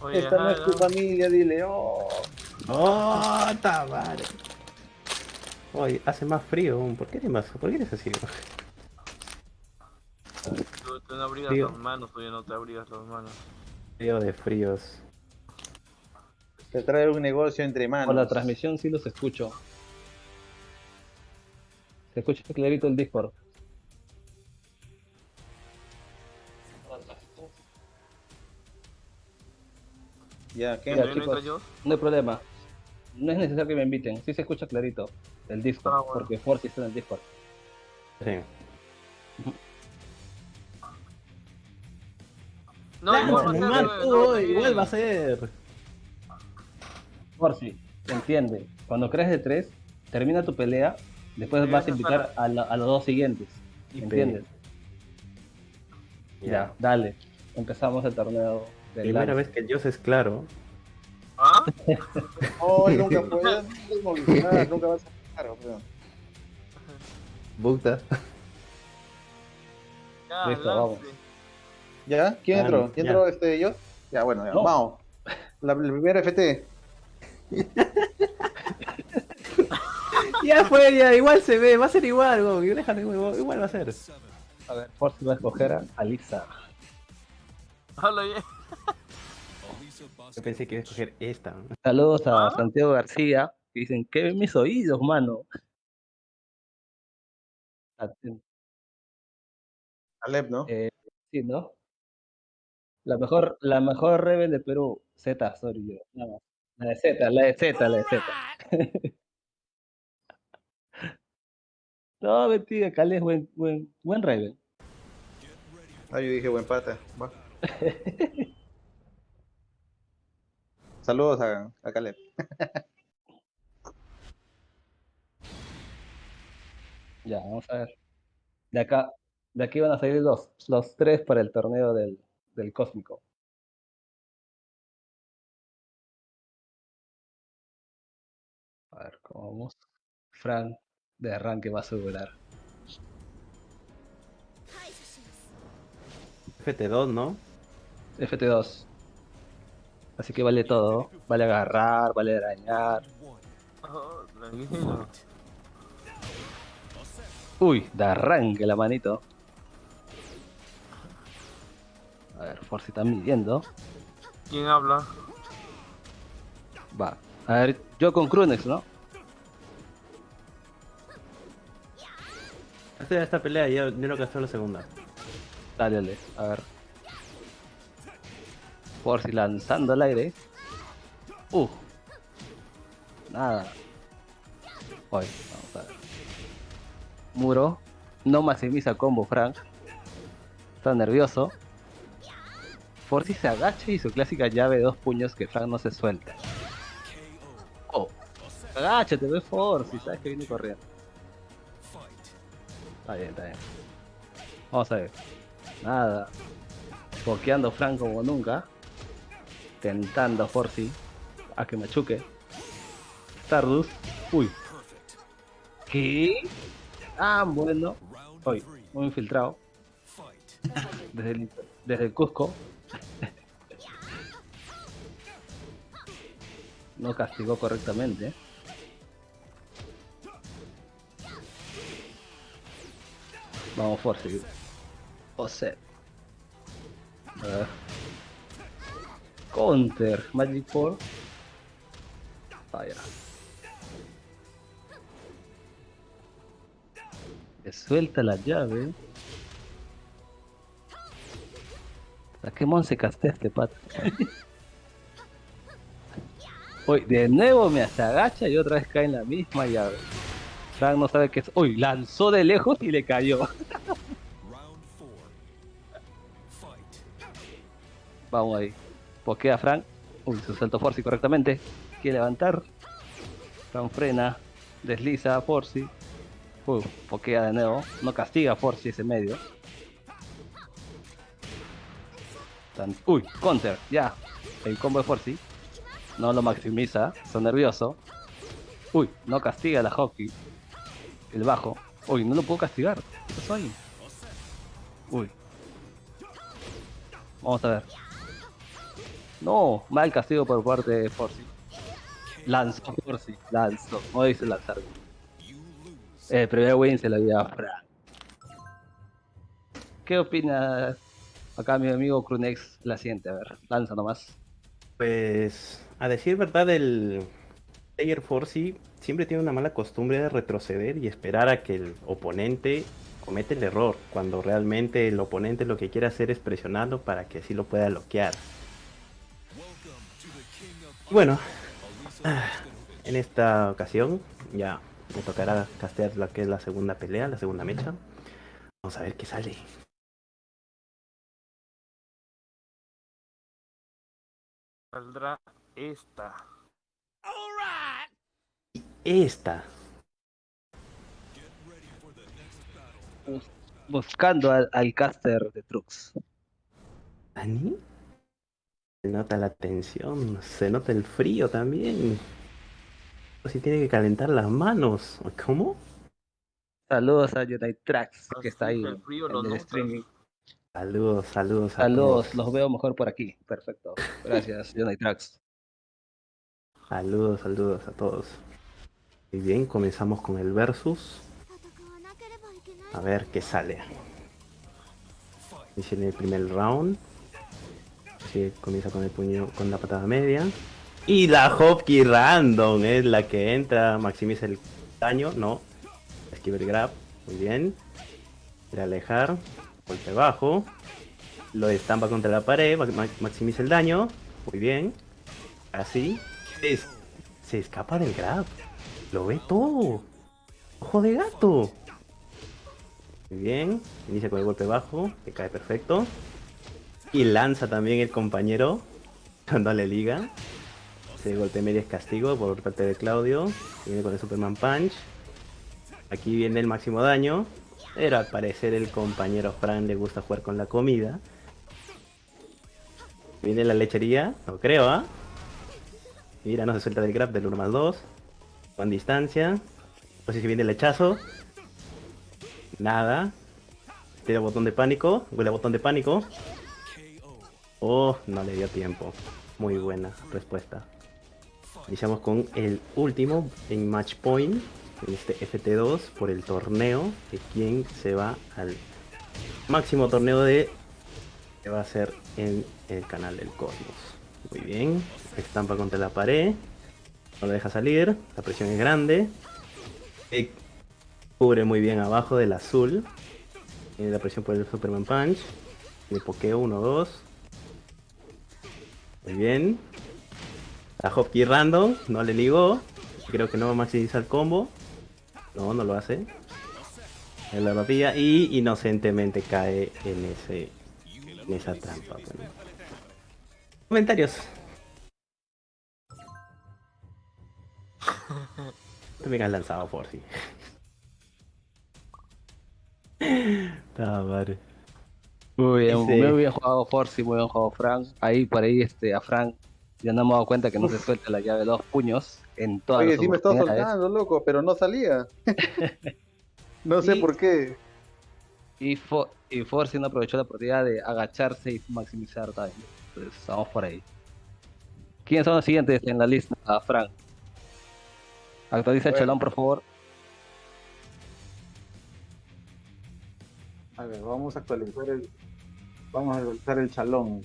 Oye, Esta no es tu familia, dile, oh. ¡Oh, madre! Oye, hace más frío. ¿Por qué eres más? ¿Por qué eres así? Tú, tú no abrigas Frío. las manos, oye, no te abrigas las manos. Frío de fríos. Te trae un negocio entre manos. Por la transmisión sí los escucho. Se escucha clarito el Discord. Ya, ¿qué? Ya, ¿No chicos. entro yo? No hay problema. No es necesario que me inviten. Sí se escucha clarito el Discord. Ah, bueno. Porque Force está en el Discord. Sí. No, igual va ser, no, sí. igual va a ser. Force, entiende. Cuando crees de 3, termina tu pelea. Después Sí, vas a invitar a, la- a los dos siguientes. ¿Entiendes? Ya. Ya, dale. Empezamos el torneo del Primera vez que Dios es claro. ¿Ah? Oh, nunca puedes evolucionar, nunca vas a claro, weón. Buta. Ya, Listo, vamos. ¿Ya? ¿Quién Ah, entró? ya. ¿Quién entró este yo? Ya, bueno, ya, No. vamos. La, la primera FT. ya fue, ya, igual se ve, va a ser igual, déjalo igual, igual va a ser. A ver, Force va a escoger a Alisa. Hola, ya. Yo pensé que iba a escoger esta. Saludos a ¿Ah? Santiago García. Que dicen, ¿qué ven mis oídos, mano? Aten- Alep, ¿no? Eh, sí, ¿no? La mejor, la mejor Rebel de Perú, Z, sorry yo. nada más. La de Z, la de Z, la de Z. no, mentira, Cale es buen, buen, buen Rebel. Ah, yo dije buen pata. Va. Saludos a, a Caleb. Ya, vamos a ver. De acá, de aquí van a salir los, los tres para el torneo del, del Cósmico. A ver, ¿cómo vamos? Frank de arranque va a asegurar. FT2, ¿no? FT2. Así que vale todo. Vale agarrar, vale arañar. Uy, de arranque la manito. A ver, por si están midiendo. ¿Quién habla? Va. A ver, yo con Krunex, ¿no? Esta, esta pelea yo, yo no gastó la segunda. Dale, dale. A ver. Por lanzando al aire. Uh. Nada. Hoy, vamos a ver. Muro. No maximiza combo, Frank. Está nervioso. Forzi se agacha y su clásica llave de dos puños que Frank no se suelta. Oh. Agáchate, ve Forzi, sabes que viene corriendo. Está bien, está bien. Vamos a ver. Nada. Pokeando Frank como nunca. Tentando a Forzi a que machuque. Stardust. Uy. ¿Qué? Ah, bueno. Uy, muy infiltrado. Desde el, desde el Cusco. No castigó correctamente. Vamos, Forzi. José. A ver. Counter. Magic 4. Vaya. Le suelta la llave. ¿A qué mon se castea este pato? Uy, de nuevo me se agacha y otra vez cae en la misma llave. Frank no sabe qué es. Uy, lanzó de lejos y le cayó. Vamos ahí. Pokea Frank. Uy, su salto Forci correctamente. Quiere levantar. Frank frena. Desliza a Forci. Uy, pokea de nuevo. No castiga a ese medio. Uy, counter. Ya. El combo de Forci. No lo maximiza. Está nervioso. Uy, no castiga la hockey. El bajo. Uy, no lo puedo castigar. ¿Qué pasó? Uy. Vamos a ver. No, mal castigo por parte de Forcy. Lanzó Forcy, lanzó, no dice lanzar. El primer win se lo dio a Frank. ¿Qué opinas acá mi amigo Crunex la siente? A ver, lanza nomás. Pues, a decir verdad, el player Forcy siempre tiene una mala costumbre de retroceder y esperar a que el oponente comete el error, cuando realmente el oponente lo que quiere hacer es presionarlo para que así lo pueda bloquear. Bueno, ah, en esta ocasión ya me tocará castear la que es la segunda pelea, la segunda mecha. Vamos a ver qué sale. Saldrá esta. Esta. Buscando al, al caster de Trux. ¿Ani? Se nota la tensión, se nota el frío también. O si tiene que calentar las manos. ¿Cómo? Saludos a United Tracks que está ahí El frío en el streaming. Saludos, saludos. a Saludos, todos. los veo mejor por aquí. Perfecto. Gracias, United Tracks. Saludos, saludos a todos. Muy bien, comenzamos con el versus. A ver qué sale. Inicia en el primer round. Así comienza con el puño, con la patada media. Y la Hopkey random es la que entra, maximiza el daño, no. Esquiva el grab, muy bien. Quiere alejar, golpe bajo. Lo estampa contra la pared, ma- maximiza el daño, muy bien. Así. Es- se escapa del grab. Lo ve todo. Ojo de gato. Muy bien. Inicia con el golpe bajo, que cae perfecto. Y lanza también el compañero cuando le liga. Ese golpe medio es castigo por parte de Claudio. Viene con el Superman Punch. Aquí viene el máximo daño. Pero al parecer el compañero Fran le gusta jugar con la comida. Viene la lechería. No creo, ¿ah? Mira, no se suelta del grab del 1 más 2. Con distancia. No sé si viene el lechazo. Nada. Tira botón de pánico. Huele botón de pánico. Oh, no le dio tiempo. Muy buena respuesta. Iniciamos con el último en match point. En este FT2 por el torneo. De quien se va al máximo torneo de. Que va a ser en el canal del Cosmos. Muy bien. Estampa contra la pared. No lo deja salir. La presión es grande. Eh, cubre muy bien abajo del azul. Tiene la presión por el Superman Punch. Le pokeo 1, 2. Muy bien. La Hopkey random. No le ligó. Creo que no va a maximizar el combo. No, no lo hace. En la papilla. Y inocentemente cae en ese. En esa trampa. bueno. Comentarios. También has lanzado por sí. Ah, madre. Muy bien, Ese- muy bien jugado Forcy, muy bien jugado Frank. Ahí por ahí este a Frank ya no me he dado cuenta que no se suelta la llave de dos puños en todas Oye, las sí me estaba soltando, loco, pero no salía. no sé Y- por qué. Y, Fo y Forcy no aprovechó la oportunidad de agacharse y maximizar daño. Entonces vamos por ahí. ¿Quiénes son los siguientes en la lista, Ah, Frank? Actualiza el chalón, por favor. A ver, vamos a actualizar el. Vamos a actualizar el chalón.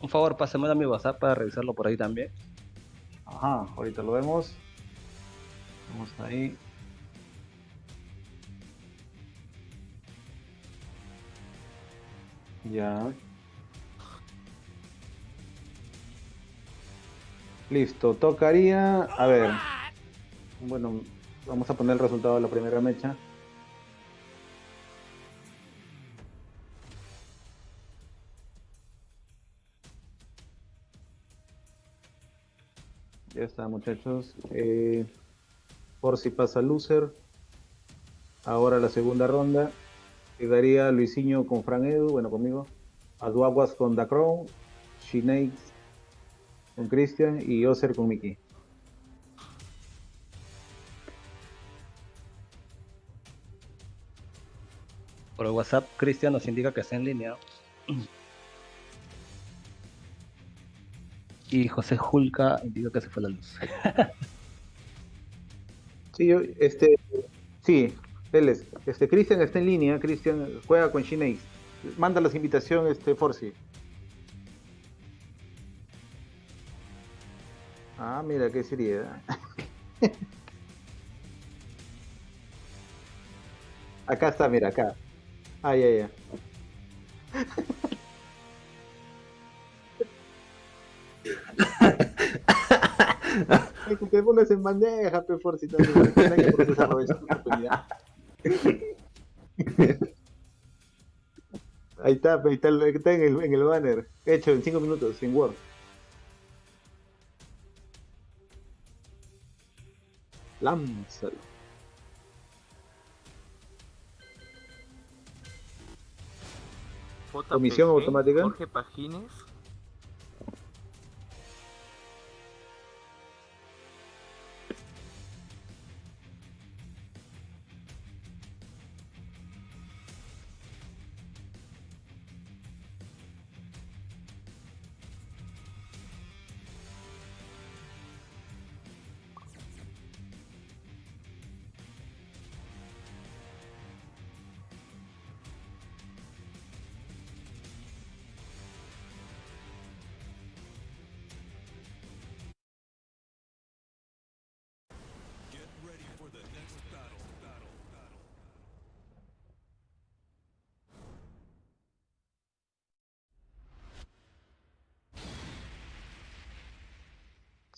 Un favor, pásamelo a mi WhatsApp para revisarlo por ahí también. Ajá, ahorita lo vemos. Vamos ahí. Ya. Listo, tocaría. A ver. Bueno, vamos a poner el resultado de la primera mecha. Ya está, muchachos. Eh, por si pasa loser. Ahora la segunda ronda. Quedaría Luisinho con Fran Edu, bueno, conmigo. Aduaguas con Da Crown. Shinakes con Christian y Oser con Mickey. Por el WhatsApp, Cristian nos indica que está en línea. Y José Julca digo que se fue la luz. Sí, este, sí, él es. Este, Cristian está en línea, Cristian juega con Shinei. Manda las invitaciones, este, Forci. Ah, mira, qué seriedad. acá está, mira, acá. Ah, ya, ya. Que te pongas en bandeja, pe, Forci, también. No hay que procesarlo de esa oportunidad. Ahí está, ahí está, el- está en, el, en el banner. Hecho en 5 minutos, sin Word. Lánzalo. Comisión automática. Jorge Pagines.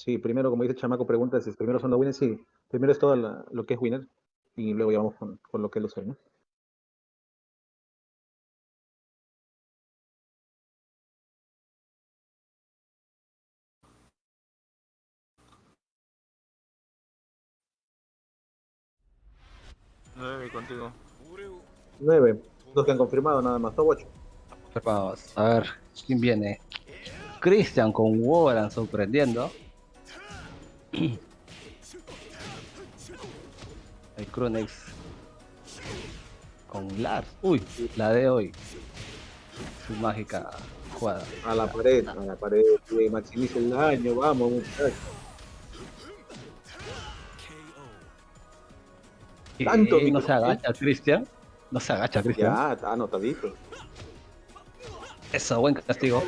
Sí, primero, como dice Chamaco, pregunta si primero son los winners. Sí, primero es todo la- lo que es winner y luego ya vamos con, con lo que es los ¿no? Nueve contigo. Nueve, dos que han confirmado nada más, top 8. Vamos, a ver, ¿quién viene? Christian con Warren sorprendiendo. El Crunex con Lars. Uy, la de hoy. Su mágica jugada. A la pared, a la pared, que maximice el daño, vamos, muchachos. Tanto no se micrófono. agacha Christian. No se agacha Christian. Ya, está anotadito. Eso, buen castigo.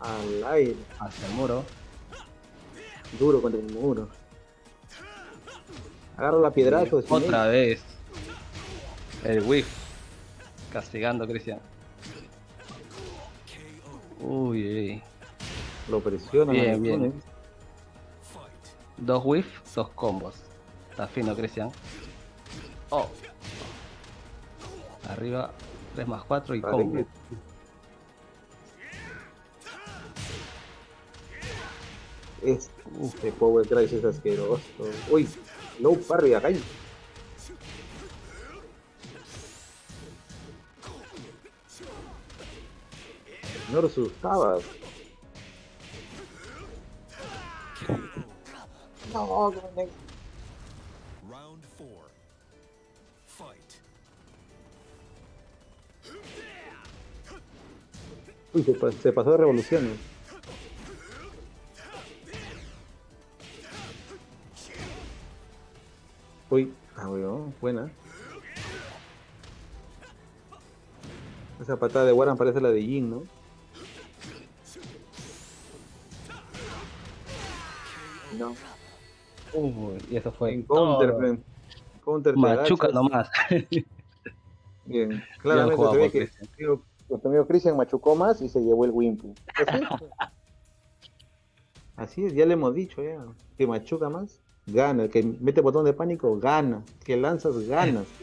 Al aire, Hacia el muro. Duro contra el muro. Agarro la piedrazo. de Otra vez. El whiff. Castigando a Christian. Uy, uy. Lo presiona. Bien, bien. Dos whiff, dos combos. Está fino, Christian. Oh. Arriba, 3 más 4 y combo. que- Este Power Drive es asqueroso. Uy, low parry acá. No lo asustabas. No, Crunex. Round four. Fight. Uy, se, se pasó de revoluciones. Uy, ah, weón, buena. Esa patada de Warren parece la de Jin, ¿no? No. Uy, y eso fue En counter, todo. Counter te Machuca nomás. Bien, claramente se ve que nuestro amigo Christian machucó más y se llevó el es. Así es, ya le hemos dicho ya. Que machuca más, gana. El que mete botón de pánico, gana. Que lanzas, ganas.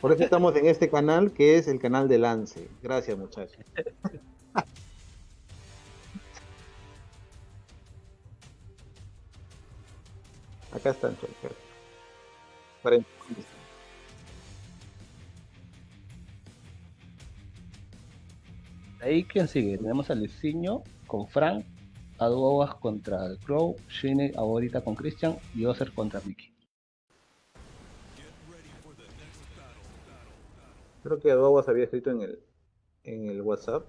Por eso estamos en este canal que es el canal de Lance. Gracias muchachos. Acá están, chicos. Ahí, ¿quién sigue? Tenemos a Luisinho con Frank, a Duogas contra el Crow, Shine ahorita con Christian y Ozer contra Mickey. Creo que Aduaguas había escrito en el, en el WhatsApp.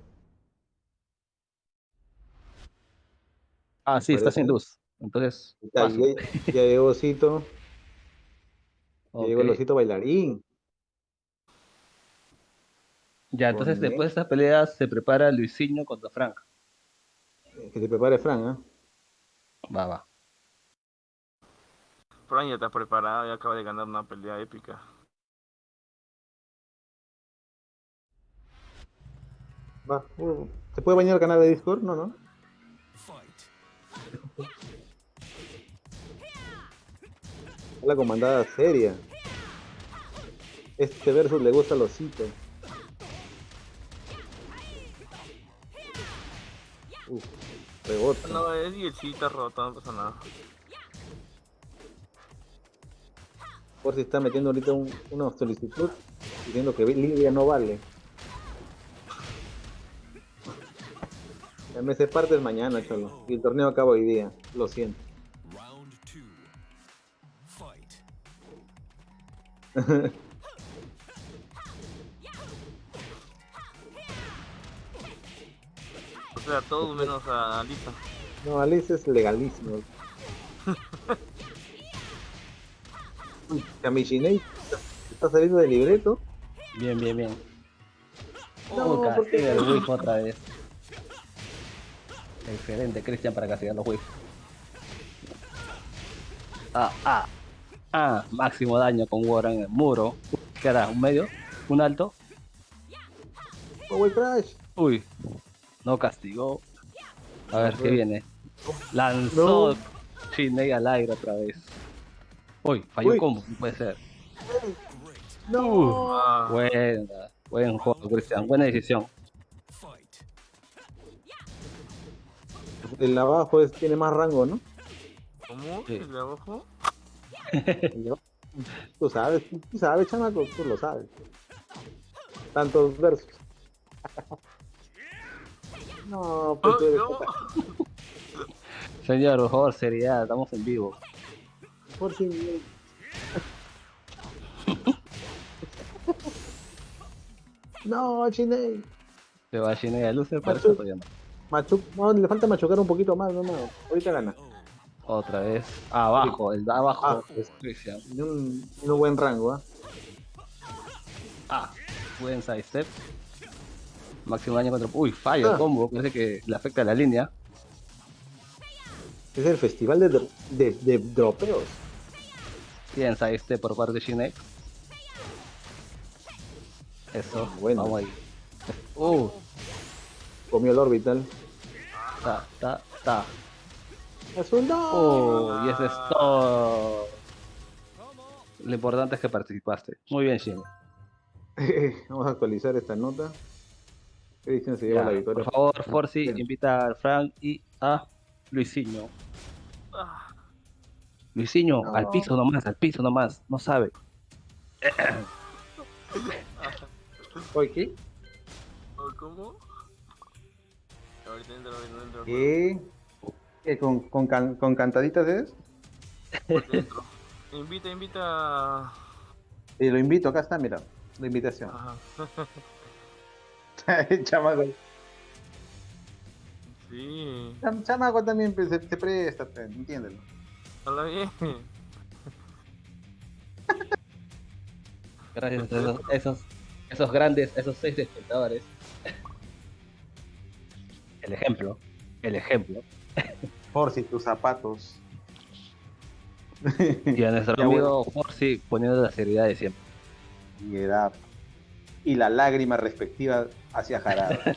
Ah, sí, está sin luz. Entonces, Ya, ya- ya llegó Osito. Ya llegó el. Osito bailarín. Ya, entonces después de esta pelea se prepara Luisinho contra Frank. Eh, Que se prepare Fran, ¿ah? Va, va. Fran ya está preparado y acaba de ganar una pelea épica. Va. ¿Se puede bañar el canal de Discord? No, no. Fight. La comandada seria. Este versus le gusta al osito. Uf, rebota. No, es diecita rota, no pasa nada. Por si está metiendo ahorita un- una solicitud diciendo que Lidia no vale. El mes de parte es mañana, cholo. Y el torneo acaba hoy día. Lo siento. Round two. Fight. O sea, todo menos a Lisa. No, Alice es legalísimo. Uy, Kamishinei está saliendo del libreto. Bien, bien, bien. No, Oh, el whiff otra vez. Excelente, Cristian, para castigar los whiff. Ah, ah. Ah, máximo daño con Warren en el muro. ¿Qué hará? ¿Un medio? ¿Un alto? Crash. Uy, no castigó. A ver, ¿qué viene? Lanzó No. Shinei al aire otra vez. Uy, falló Uy. combo, no puede ser. No. Buena, buen juego, Cristian, buena decisión. El abajo es- tiene más rango, ¿no? ¿Cómo? Sí. ¿El de abajo? Tú sabes, tú tú sabes, chamaco, tú lo sabes. Tantos versos. No, pues Oh, tú eres no. Señor, por favor, seriedad, estamos en vivo. por si- No, Chiney. Se va Shinei a Lucer, para eso todavía no. Machu, no, le falta machucar un poquito más, no, no. Ahorita gana. Otra vez. Abajo, el de abajo. Ah, un, buen rango, ¿ah? Ah, buen sidestep. Máximo daño contra. Uy, falla el Ah. combo. Parece que le afecta a la línea. Es el festival de, dro- de, de dropeos. Bien sidestep por parte de Shinei. Eso, Bueno. vamos ahí. Uh, Comió el orbital. ta, ta, ta. ¡Azul no! Oh, y eso es todo. Lo importante es que participaste. Muy bien, Shinei. Vamos a actualizar esta nota. Christian se lleva Ya, la victoria. Por favor, Forzi, Bien. invita a Frank y a Luisinho. Ah, Luisinho, No. al piso nomás, al piso nomás. No sabe. Oye, ¿qué? ¿Cómo? Ahorita entro, ahorita entro. ¿Qué? ¿Qué? ¿Con, con, can- con cantaditas es? Invita, invita. Y lo invito, acá está, mira. La invitación. Ajá. Chamaco. Sí, Cham- Chamaco también pues, se, se presta, pues, entiéndelo. habla bien. Gracias a esos, esos, esos grandes, esos seis espectadores. El ejemplo, el ejemplo. Por si tus zapatos. Y a nuestro Ya, amigo Forzi poniendo la seriedad de siempre. y edad. Y la lágrima respectiva hacia Jarado.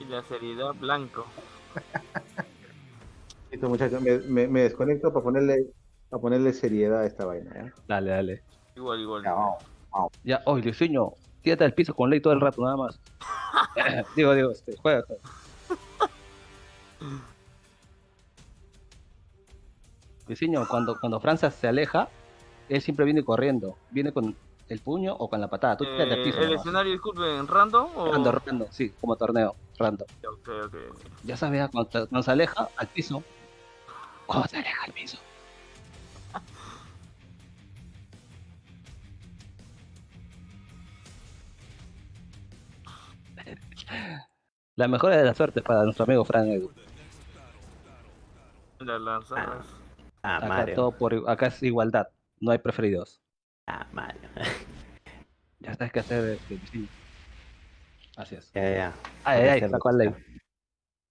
Y la seriedad blanco. Listo, muchachos, me, me, me desconecto para ponerle, para ponerle seriedad a esta vaina. Dale, dale. Igual, igual. Ya, vamos. Ya, hoy Luisinho, tírate al piso con ley todo el rato, nada más. digo, digo, este, juega. juega. Luisinho, cuando, cuando Franza se aleja, él siempre viene corriendo. Viene con el puño o con la patada. Tú Eh, piso. ¿El nomás. escenario, disculpen, random o...? Rando, rando, sí, como torneo, rando. Ok, ok. Ya sabes, ah, cuando, cuando se aleja al piso. Cuando se aleja al piso. La mejor de la suerte para nuestro amigo Frank Edu. Las lanzadas. Ah, Acá, Mario. todo por, acá es igualdad, no hay preferidos. Ah, Mario. Ya sabes qué hacer. eh, sí. Así es. ya, ya, ya. Ay, ay, ay, sacó al ley.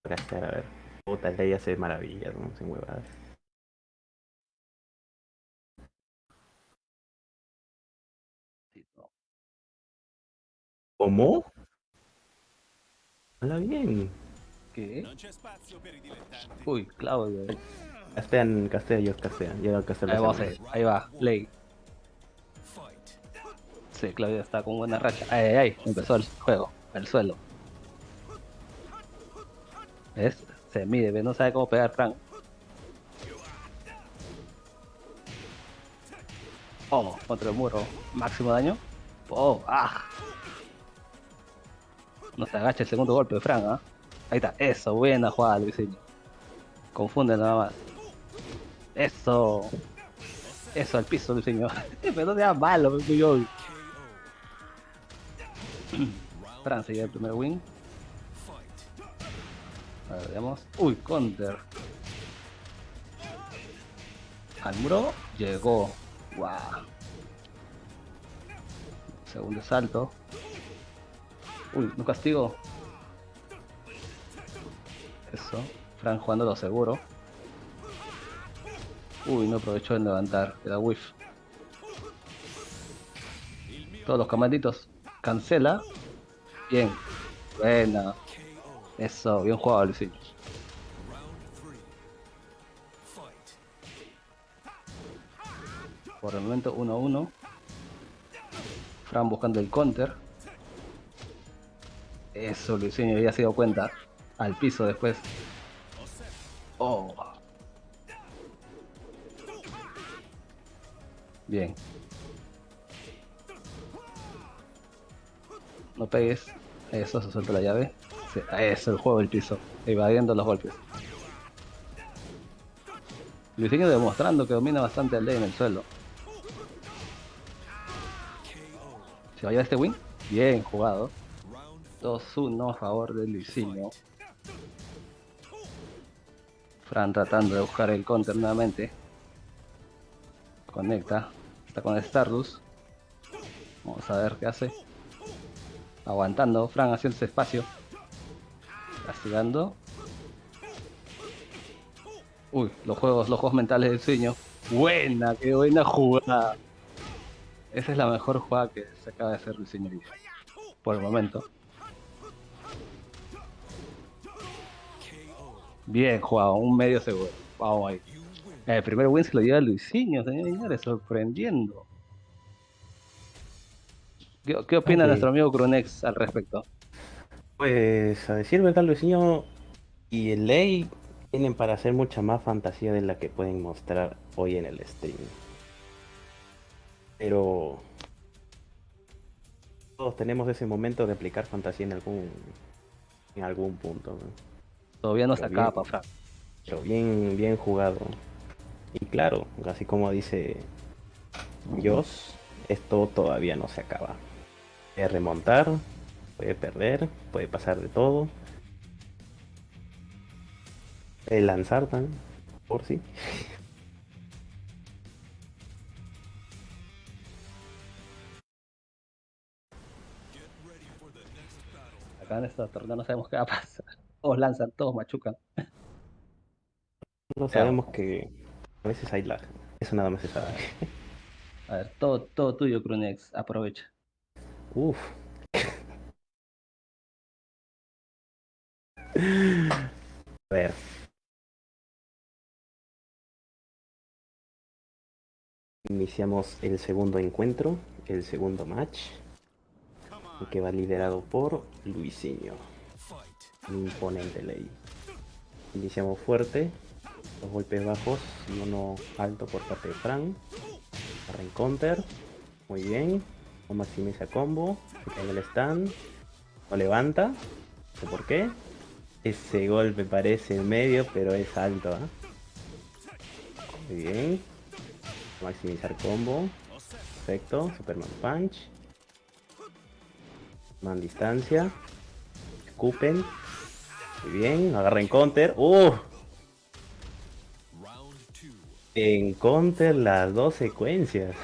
A hacer, a ver. Puta, el ley hace maravillas, ¿no? Sin huevadas. ¿Cómo? Habla bien. ¿Qué? Uy, Claudio. Castean, castea, yo castea. Yo castea. Ahí a ir. Ahí va, ley. Sí, Claudio está con buena racha. Ay, ay, ay, empezó el juego, el suelo. ¿Ves? Se mide, ¿ves? no sabe cómo pegar Frank. Oh, contra el muro. Máximo daño. Oh, ah. No se agacha el segundo golpe de Frank, ¿ah? Ahí está, eso, buena jugada, Luisinho. Confunde nada más. Eso. Eso al piso, Luisinho. Pero no sea malo, fui Fran lleva el primer win. A ver, veamos. Uy, counter. Al muro llegó. Wow. Segundo salto. Uy, no castigo. Eso. Fran jugando lo seguro. Uy, no aprovechó en levantar. Queda whiff. Todos los camaditos. Cancela. Bien. Buena. Eso, bien jugado. Fight. Por el momento 1 a 1. Fran buscando el counter. Eso, Luisinho ya se dio cuenta. Al piso después. Oh. Bien. No pegues. Eso, se suelta la llave. Eso, el juego del piso. Evadiendo los golpes. Luisinho demostrando que domina bastante el ley en el suelo. ¿Se va a llevar este win? Bien jugado. Round 2-1 a favor de Luisinho. Fran tratando de buscar el counter nuevamente. Conecta. Está con Stardust. Vamos a ver qué hace. Aguantando. Fran haciendo espacio. Castigando. Uy, los juegos, los juegos mentales del sueño. Buena, qué buena jugada. Esa es la mejor jugada que se acaba de hacer hoy día. Por el momento. Bien jugado, un medio seguro. Vamos ahí. El primer win se lo lleva Luisinho, señores, sorprendiendo. ¿Qué, qué opina nuestro amigo Crunex al respecto? Pues a decir verdad, Luisinho y el Ley tienen para hacer mucha más fantasía de la que pueden mostrar hoy en el stream. Pero todos tenemos ese momento de aplicar fantasía en algún en algún punto. ¿no? Todavía no se acaba bien. Frank. Pero bien, bien jugado. Y claro, así como dice Joss, esto todavía no se acaba. Puede remontar, puede perder, puede pasar de todo. Puede lanzar también, por sí. Next battle. Acá en esta torneo no sabemos qué va a pasar. Todos lanzan, todos machucan. No sabemos que a veces hay lag. Eso nada más se sabe. A ver, todo, todo tuyo, Crunex. Aprovecha. Uf. A ver. Iniciamos el segundo encuentro, el segundo match, que va liderado por Luisinho, imponente ley. Iniciamos fuerte, dos golpes bajos y uno alto por parte de Fran. Barra en counter, muy bien. No maximiza combo, se cae el stand, lo levanta, no sé por qué. Ese golpe parece medio, pero es alto, ¿ah? Muy bien. Maximizar combo. Perfecto. Superman Punch. Man distancia. escupen. Muy bien, agarra en counter. ¡Uh! En counter las dos secuencias.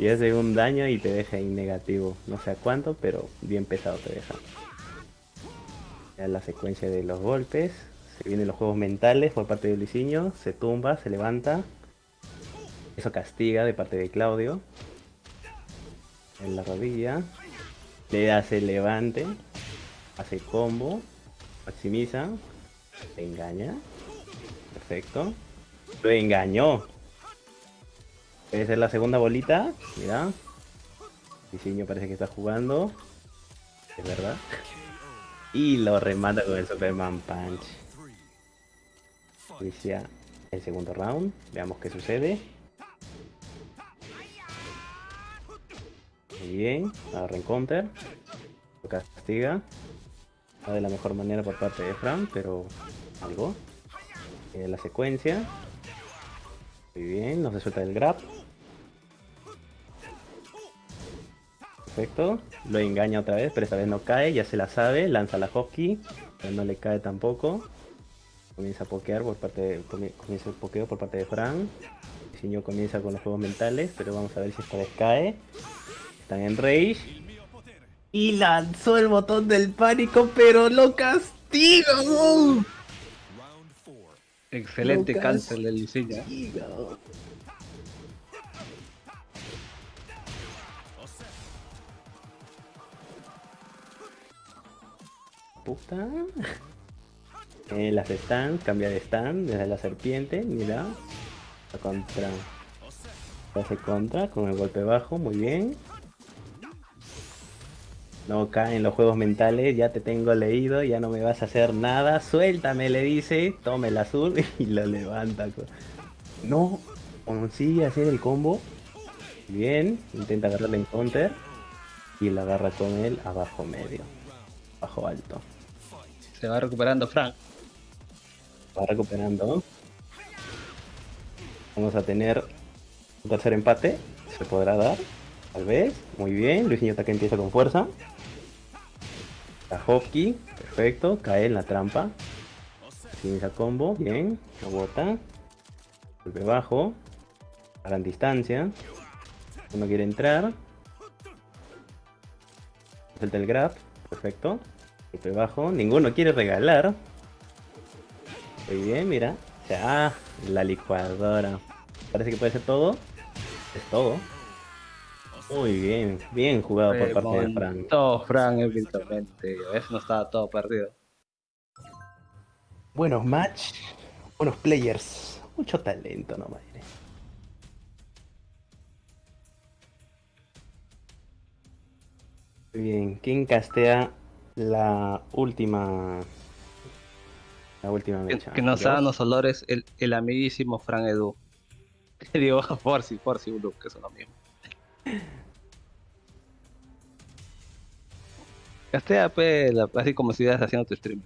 Y hace un daño y te deja en negativo. No sé a cuánto, pero bien pesado te deja. Ya la secuencia de los golpes. Se vienen los juegos mentales por parte de Luisinho. Se tumba, se levanta. Eso castiga de parte de Claudio. En la rodilla. Le hace levante. Hace combo. Maximiza. Le engaña. Perfecto. Lo engañó. Puede ser la segunda bolita. Mira. Diseño parece que está jugando. Es verdad. Y lo remata con el Superman Punch. Inicia el segundo round. Veamos qué sucede. Muy bien. Agarra en counter. Lo castiga. De la mejor manera por parte de Fran, pero algo. Eh, la secuencia. Muy bien. No se suelta del grab. Perfecto. Lo engaña otra vez, pero esta vez no cae. Ya se la sabe. Lanza la hockey. Pero no le cae tampoco. Comienza a pokear por parte de, comi- comienza el pokeo por parte de Fran. Diseño comienza con los juegos mentales, pero vamos a ver si esta vez cae. Están en rage. Y lanzó el botón del pánico, pero lo castiga. Excelente cáncer del diseño. Puta. Eh, las stands, cambia de stand desde la serpiente, mira. Contra. Hace contra con el golpe bajo, muy bien. No caen los juegos mentales, ya te tengo leído, ya no me vas a hacer nada. Suéltame, le dice, tome el azul y lo levanta. No, consigue hacer el combo. Bien, intenta agarrarle en counter. Y la agarra con él abajo medio. Bajo alto. Se va recuperando Frank. Va recuperando. Vamos a tener un tercer empate. Se podrá dar. Tal vez. Muy bien. Luisinho que empieza con fuerza. Tajovki. Perfecto. Cae en la trampa. Inicia combo. Bien. Lo bota. Golpe bajo. Gran distancia. Uno quiere entrar. Suelta el grab. Perfecto. Golpe bajo. Ninguno quiere regalar. Muy bien, mira. O sea, ah, la licuadora. Parece que puede ser todo. Es todo. Muy bien, bien jugado por parte de Frank. Todo Frank eventualmente. Eso no estaba todo perdido. Buenos match, buenos players. Mucho talento, no madre. Muy bien, ¿quién castea la última. La última Que, mecha? que nos hagan los olores el, el amiguísimo Frank Edu. Le digo Forci, Forci Blue, que son lo mismo. Castea, pe, la- así como si estuvieras haciendo tu stream.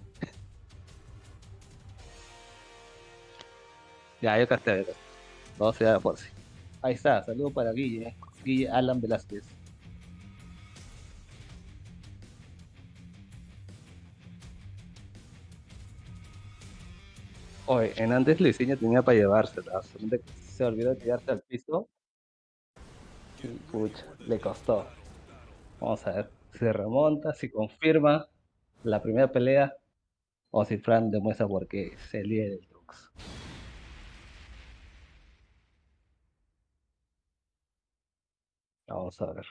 ya, yo castea, yo castea. Vamos a ir a Forci. Ahí está, saludo para Guille, Guille Alan Velázquez. Oye, en antes diseño tenía para llevársela, solamente se olvidó de tirarse al piso. Y pucha, le costó. Vamos a ver, si remonta, si confirma la primera pelea, o si Fran demuestra por qué es el líder del Trux. Vamos a ver.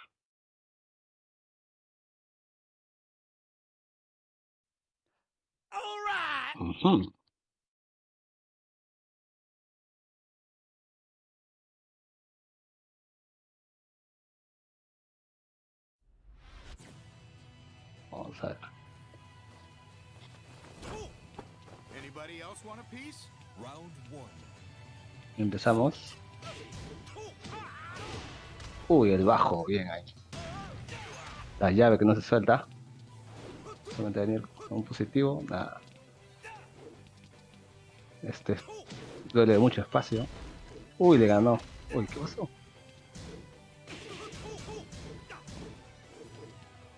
Ujú. Vamos a ver. Want a one. Empezamos. Uy, el bajo, bien ahí. La llave que no se suelta. Solamente venir con un positivo, nada. Este duele mucho espacio. Uy, le ganó. Uy, ¿qué pasó?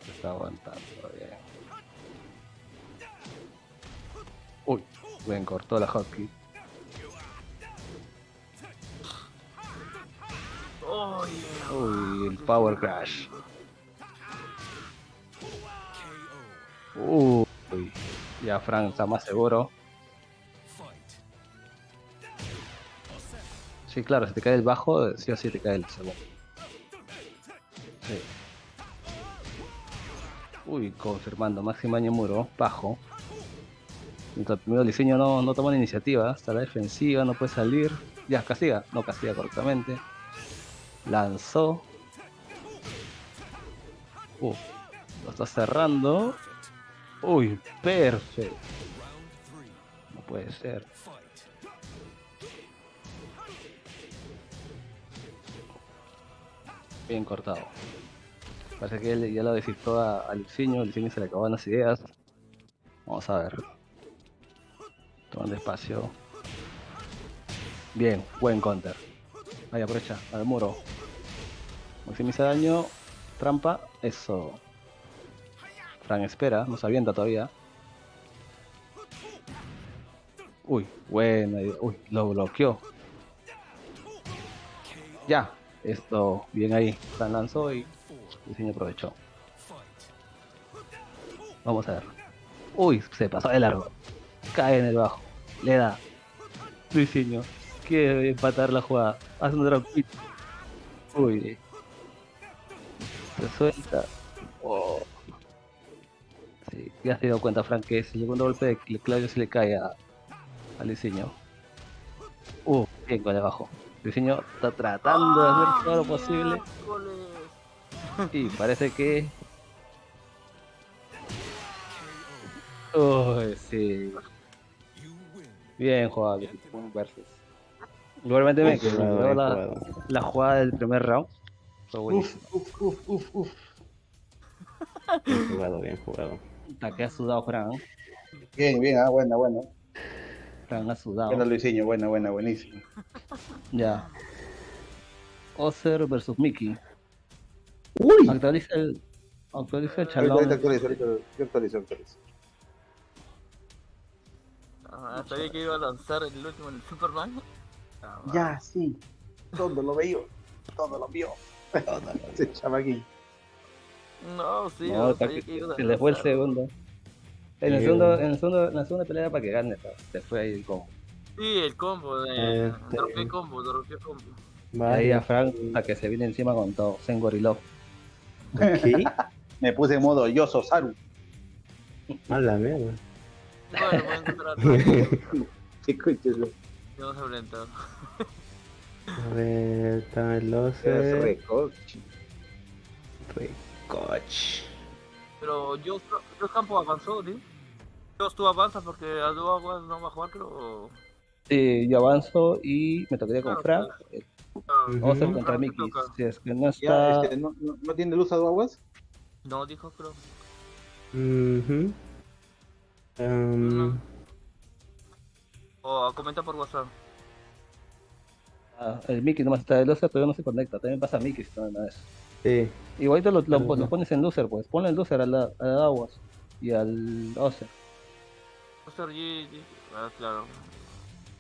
Está aguantando Uy, buen cortó la hotkey. Uy, el Power Crash. Uy, ya Frank está más seguro. Sí, claro, si te cae el bajo, sí o sí te cae el segundo. Uy, confirmando, máximo año muro, bajo. Mientras el primero diseño no, no toma la iniciativa, está la defensiva, no puede salir. Ya, castiga, no castiga correctamente. Lanzó. Uh, lo está cerrando. Uy, perfecto. No puede ser. Bien cortado. Parece que ya lo descifró a, a Luciño, Luciño se le acabaron las ideas. Vamos a ver. Tomando espacio. Bien, buen counter. Ahí aprovecha, al muro. Maximiza daño. Trampa. Eso. Fran espera, no se avienta todavía. Uy, buena idea. Uy, lo bloqueó. Ya. Esto, bien ahí. Fran lanzó y diseño aprovechó. Vamos a ver. Uy, se pasó de largo. Cae en el bajo. Le da. Diseño. Quiere empatar la jugada. Hace un drop. Uy. Se suelta. Oh. Sí, ya se dio cuenta Frank que ese segundo golpe de Cl- Claudio se le cae a, al diseño. Uh, bien con el bajo. El diseño está tratando de hacer todo lo posible. Y parece que. Uy, sí. Bien jugado, Ping versus. Igualmente me Bien quedó bien la, jugada del primer round. Fue buenísimo. Uf, uf, uf, uf. Bien jugado, bien jugado. Puta, que ha sudado Fran. Bien, bien, ah, buena, buena. Fran ha sudado. Buena Luisinho, buena, buena, buenísimo. Ya. Ozer versus Mickey. ¡Uy! Actualiza el. Actualiza el chalón. ahorita yo actualizo, actualizo. Ah, sabía que iba a lanzar el último en el Superman. Ah, Ya, sí. Todo lo veo. Todo lo vio. Ese chamaquín. No, sí, No, yo sabía se que iba a le fue el lanzar. segundo. En el segundo, en el segundo, en la segunda pelea para que gane, pero se fue ahí con. Sí, el combo de. Este- combo, dropeé combo. Ahí a. Frank a que se viene encima con todo. Sengorilov. ¿Qué? Me puse en modo yo Saru. A la mierda. Bueno, voy a encontrar a Escúchelo. Vamos a enfrentar. A ver, el 12. recoche. Recoch. Pero yo, yo campo avanzó, ¿sí? Yo tú avanzas porque Aduaguas no va a jugar, creo. Sí, yo avanzo y me tocaría con Frank. Eh. Vamos a contra Mickey. Si es que no Ya, está. este, ¿no, no, no tiene luz a aguas? No, dijo, creo. Em, O comenta por WhatsApp. ah, el Mickey nomás está de loser, pero no se conecta. También pasa Mickey si no, es. sí. Igualito lo, lo- pones en loser, pues. Ponle el loser a la, a la Aguas y al Oser. Master G, G- ah, claro.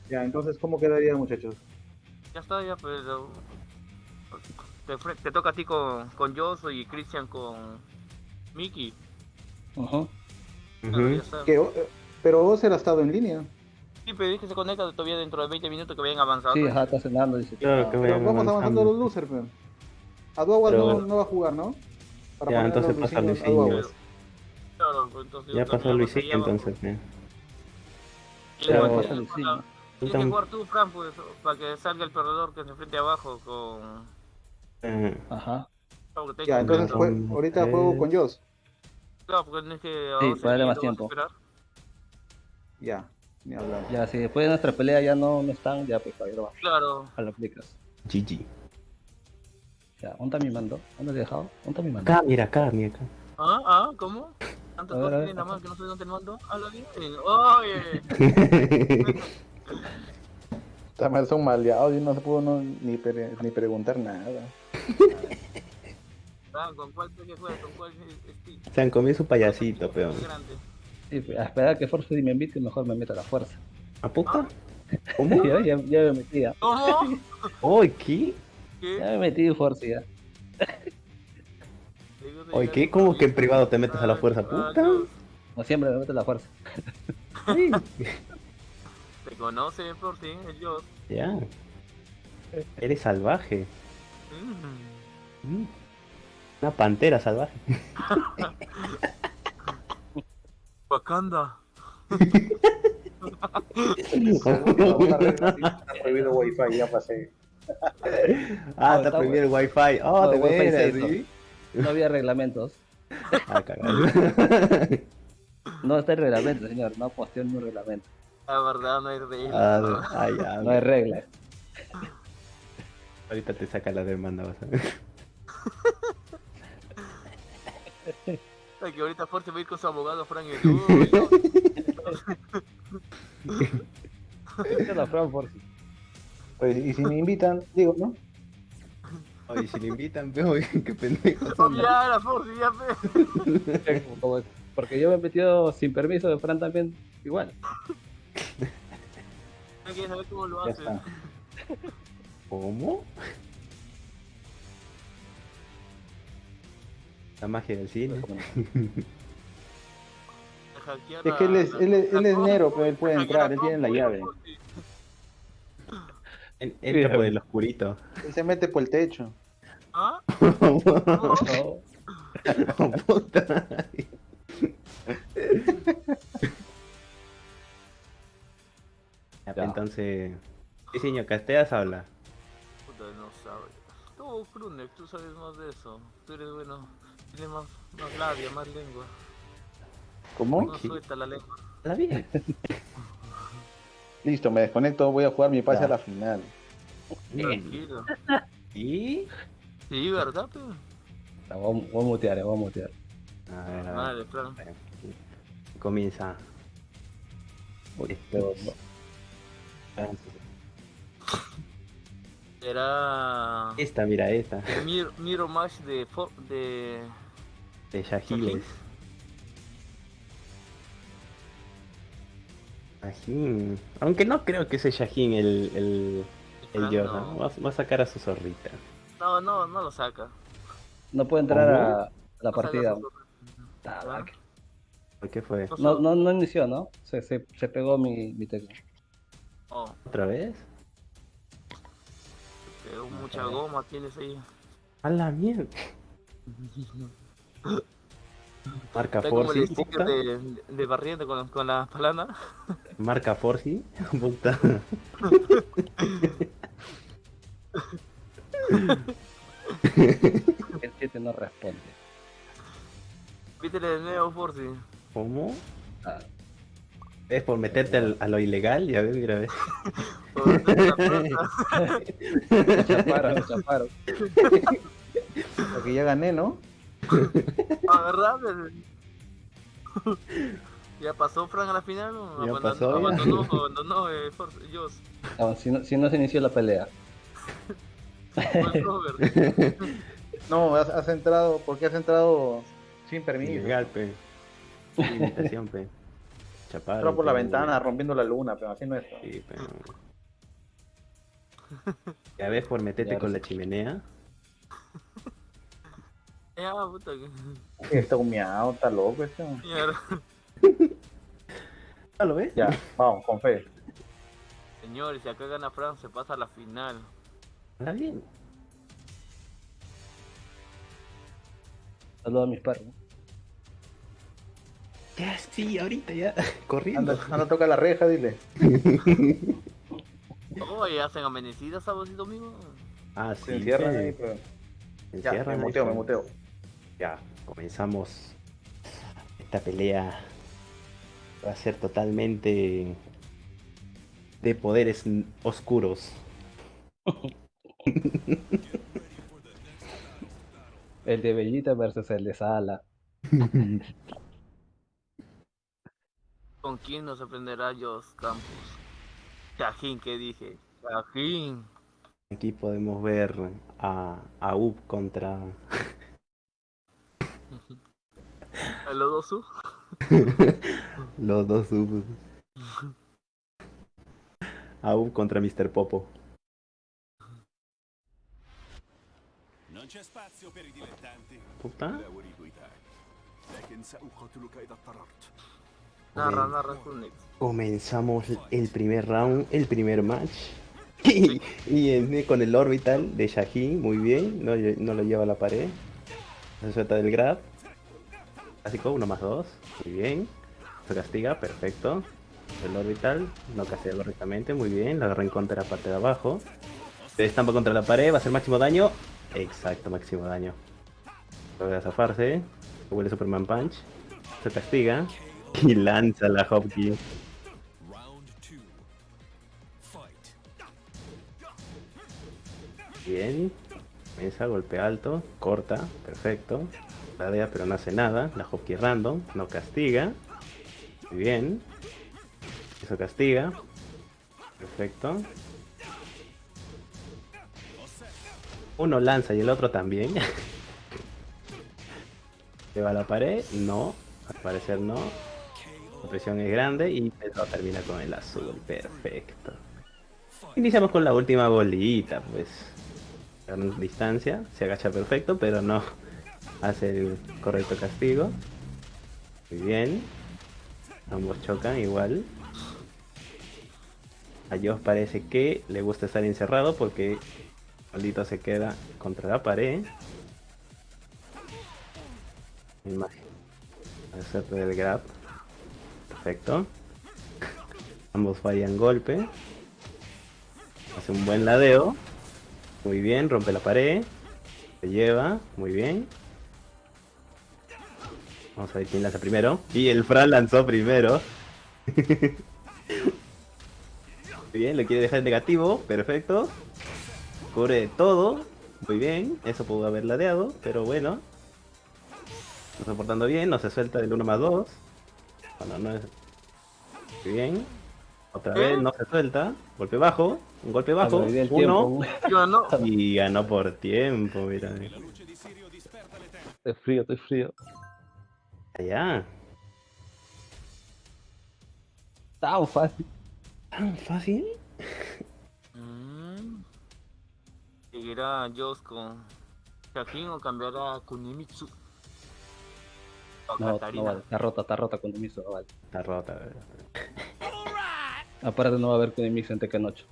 Ya, entonces, ¿cómo quedaría, muchachos? Ya está, ya, pero. Te, te toca a ti con, con Joso y Christian con Mickey. Ujú. Que, eh, pero Ozer ha estado en línea. Sí, pero que se conecta todavía dentro de 20 minutos que vayan avanzando. Sí, ajá, está cenando. Dice, Claro que Pero vamos avanzando los losers, pero. Aduaguas Pero- no, no va a jugar, ¿no? Para Ya, entonces los pasa Luisinho. Claro, pues, entonces Ya pasó Luisinho entonces. eh. Y Pero- luego Pasa tienes que Luisinho. jugar- Tienes que jugar tú, Fran, pues, para que salga el perdedor que se enfrente abajo con. Eh, Ajá. Claro, Ya, entonces jue- ahorita juego con Joss. Claro, porque tienes que. Sí, para darle más tiempo. esperar. Ya, ni hablar. Ya, si después de nuestra pelea ya no, no están, ya pues lo vas Claro. a lo aplicas. GG. Ya, ¿dónde está mi mando? ¿Dónde te he dejado? ¿Dónde está mi mando? Acá, mira, acá, mira acá. Ah, ah, ¿cómo? Tanto A ver, a ver, ajá. mano que no sé dónde te mando. Habla bien. Oye. Mal, son maleados y no se pudo no- ni, pre- ni preguntar nada. Ah, ¿Con cuál serie juegas? ¿Con cuál Steve? Se han comido su payasito, peón. Y a esperar que Force me invite, mejor me meto a la fuerza. ¿Apuesta? ¿Cómo? Ya, ya, ya me metí, ya. ¿Cómo? Oye, ¿qué? ¿Qué? Ya me metí Force ya. Oye, ¿qué? ¿Cómo que en privado te metes a la fuerza, puta? Como siempre me meto a la fuerza. Sí. Te conoce por ti, ellos. Ya. Eres salvaje. Mm. Mm. Una pantera salvaje. Wakanda. Está prohibido wifi, ya pasé. Ah, está prohibido el wifi. Oh, de wifi. No había reglamentos. Ah, cagado. No está el reglamento, señor. No posteo en un reglamento. La verdad no hay regla. Ah, no. Ah, ya. No hay regla. Ahorita te saca la demanda, vas a ver. Ay, que ahorita Force va a ir con su abogado Frank y es la Fran. Pues, y si me invitan, digo, ¿no? Oye, si le invitan, veo qué pendejos son. Ya, la ya. Como- Porque yo me he metido sin permiso de Fran también. Igual. Que saber cómo lo hace. ¿Cómo? La magia del cine. Hackear Es que él es- él es- él es Nero, pero él puede entrar, él tiene la llave. En- Entra por el oscurito. Él se mete por el techo. ¿Ah? No. Puta. Entonces, diseño casteas habla. Puta, no sabes. Tú, Krunek, tú sabes más de eso. Tú eres bueno. Tienes más, más labia, más lengua. ¿Cómo? No suelta la lengua. La bien. Listo, me desconecto, voy a jugar mi pase Ya. a la final. Tranquilo. ¿Y? Sí, ¿verdad, pe? La voy, a- voy a mutear, voy a mutear. A ver, a ver. Madre, Fran. Comienza. Pero, Era. Esta, mira, esta. Mir, Miro Mash de. De. De Shahiles. Shahin. Aunque no creo que sea Shahin el, el, el Yoda. no. Va, va a sacar a su zorrita. No, no, no lo saca. no puedo entrar ¿Cómo? a la No partida. su- Ah, Ah. ¿Por qué fue? No, No, no, no inició, ¿no? Se, se, se pegó mi, mi tecla. Oh, ¿Otra vez? pero mucha goma tienes ahí. A la mierda. Marca Forci, de, de barriendo con, con la palana. Marca Forci, puta. El 7 no responde. Pítele de nuevo, Forci. ¿Cómo? Ah, ¿Es por meterte al- a lo ilegal? Ya ves, mira, ves. Chaparon, me chaparon. Porque ya gané, ¿no? Ah, ¿verdad? ¿Ya pasó Frank a la final? ¿O Ya abandonó- pasó, ya. Abandonó, abandonó eh, Force, Joss. No, si, no, si no se inició la pelea. No, has, has entrado, porque has entrado sin permiso. Ilegal, pe. Limitación, pe. Chaparon. Entró por la pe. ventana rompiendo la luna, pero así no es. Sí, pe. Ya ves, por meterte con la chimenea. Ya, puta. que- Está humeado, está loco este. mierda. ¿Ah, lo ves? Ya, vamos, con fe. Señores, si acá gana Frank, se pasa a la final. Está bien. Saludos a mis perros. Ya, sí, ahorita ya. Corriendo. Anda, anda, toca la reja, dile. Oye, hacen amanecidas sábados y domingos. Ah, sí. Se encierran pe. ahí, pero... Ya, me muteo, me muteo. Ya, comenzamos esta pelea. Va a ser totalmente de poderes oscuros. El de Bellita versus el de Sala. ¿Con quién nos aprenderá Joss Campos? Shahin, ¿qué dije? Shahin. Aquí podemos ver a, a Up contra ¿A los dos U. Los dos U. Aún contra Mr. Popo. Non c'è. Puta. Comenzamos el primer round, el primer match. y, con el orbital de Shahin, muy bien, no, lo lleva a la pared. Se suelta del grab. Clásico, uno más dos. Muy bien. Se castiga, perfecto. El orbital, no castiga correctamente, muy bien. La agarra en contra de la parte de abajo. Se estampa contra la pared, va a hacer máximo daño. Exacto, máximo daño. Logra zafarse. Se vuelve Superman Punch. Se castiga. Y lanza la. Fight. Bien. Mesa, golpe alto. Corta. Perfecto. Ladea pero no hace nada. La Hopkey random. No castiga. Muy bien. Eso castiga. Perfecto. Uno lanza y el otro también. ¿Se va a la pared? No. Al parecer no. La presión es grande y eso termina con el azul. Perfecto. Iniciamos con la última bolita, pues. Distancia, se agacha perfecto, pero no hace el correcto castigo. Muy bien. Ambos chocan igual. A Josh parece que le gusta estar encerrado porque maldito se queda contra la pared. Imagen. Acepta del grab. Perfecto. Ambos fallan golpe. Hace un buen ladeo. Muy bien, rompe la pared. Se lleva, muy bien. Vamos a ver quién lanza primero. Y el Fran lanzó primero. muy bien, lo quiere dejar en negativo. Perfecto. Cubre todo. Muy bien. Eso pudo haber ladeado, pero bueno. No está portando bien, no se suelta del 1 más 2. Bueno, no es. Muy bien. Otra vez no se suelta. Golpe bajo. Un golpe bajo. Sobrevivió el Uno. tiempo. Y ganó por tiempo, mira. Estoy frío, estoy frío. Allá. Tan fácil. ¿Tan fácil? Mm. ¿Seguirá Joss con Shaheen o cambiará a Kunimitsu? O No, Katarina. no vale. Está rota, está rota Demiso, no vale. Está rota, ¿verdad? Aparte no va a haber Demiso en Tekken 8.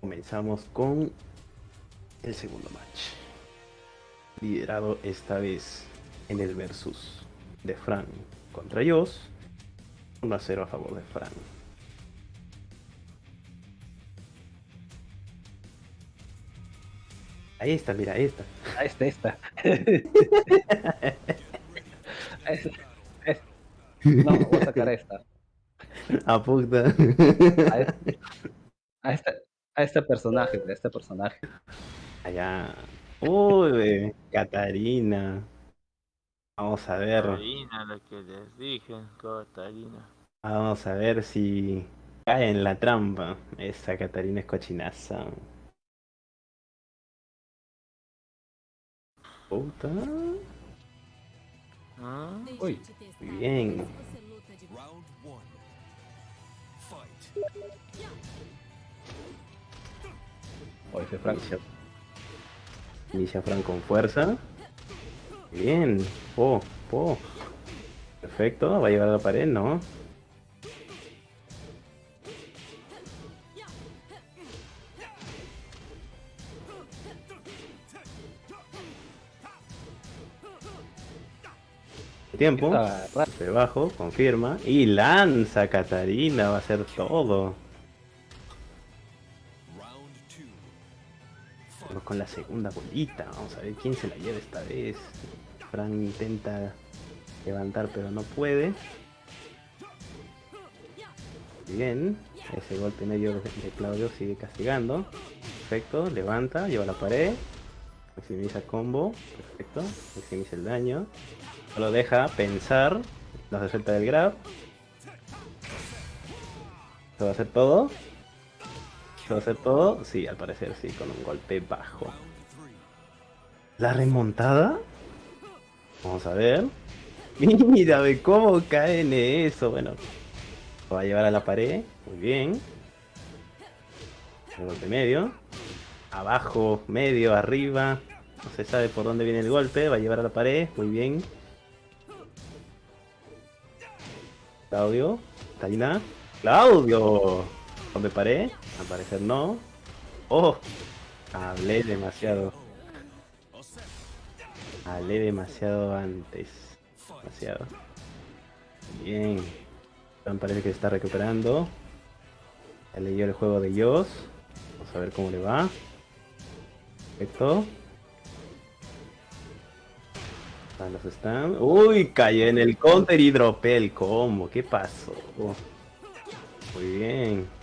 Comenzamos con el segundo match. Liderado esta vez en el versus de Fran contra Joss. 1 a 0 a favor de Fran. Ahí está, mira, ahí está. Ah, esta, esta. No, voy a sacar esta. A puta. A este, a este, a este personaje, a este personaje. Allá. Uy, Catarina. Vamos a ver. Katarina, lo que les dije, Katarina. Vamos a ver si cae en la trampa. Esa Catarina es cochinaza. Puta. ¿Mm? Uy, Muy bien. Round one. Fight. Inicia, Fran con fuerza. Bien. Po, po. Perfecto. Va a llevar a la pared, ¿no? Tiempo. Está raro. De bajo, confirma. Y lanza Catarina, va a hacer todo. Con la segunda bolita. Vamos a ver quién se la lleva esta vez. Fran intenta levantar pero no puede. Bien. Ese golpe medio de Claudio sigue castigando. Perfecto. Levanta, lleva la pared. Maximiza combo. Perfecto. Maximiza el daño. Solo deja pensar. No se suelta del grab. ¿Se va a hacer todo? ¿Se va a hacer todo? Sí, al parecer sí, con un golpe bajo. ¿La remontada? Vamos a ver. Mira, ve cómo cae en eso. Bueno, lo va a llevar a la pared. Muy bien. El golpe medio. Abajo, medio, arriba. No se sabe por dónde viene el golpe. Va a llevar a la pared. Muy bien. Claudio. Taina. Claudio. ¿Dónde paré? Al parecer no. Oh. Hablé demasiado. Hablé demasiado antes. Demasiado. Bien. Parece que está recuperando. Ya leyó el juego de Dios. Vamos a ver cómo le va. Perfecto. Están. Uy, cayó en el counter y dropé el combo. ¿Qué pasó? Muy bien.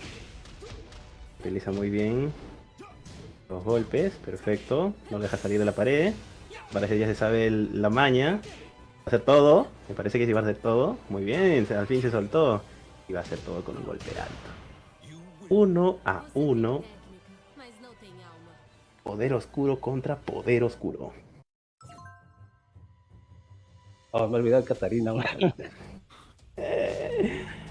Utiliza muy bien los golpes. Perfecto. No deja salir de la pared. Parece que ya se sabe el- la maña. Va a hacer todo. Me parece que sí va a hacer todo. Muy bien. se- Al fin se soltó. Y va a hacer todo con un golpe alto. Uno a uno. Poder oscuro contra poder oscuro. Oh, me de Catarina.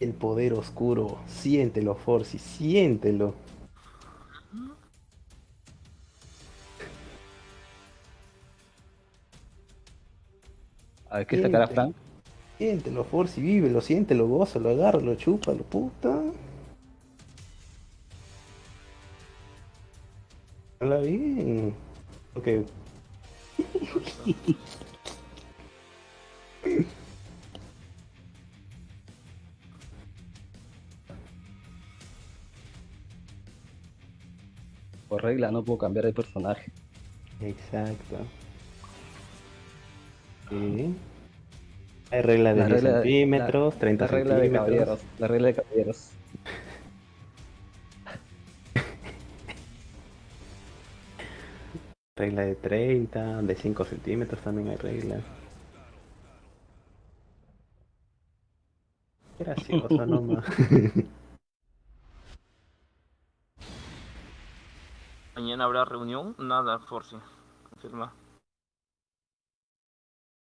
El poder oscuro. Siéntelo, Forcy. Siéntelo. A ver, ¿qué sacará Siente. Frank? Siéntelo, Forcy. Vívelo, siéntelo, gózalo, agárralo, chúpalo, puta. Habla bien. Ok. Por regla no puedo cambiar de personaje. Exacto. Sí. Hay regla de La 10 regla de- centímetros, 30 La regla de centímetros. caballeros. La regla de caballeros. Regla de 30, de 5 centímetros también hay regla. Gracioso nomás. Mañana habrá reunión, nada, Forci. Confirma.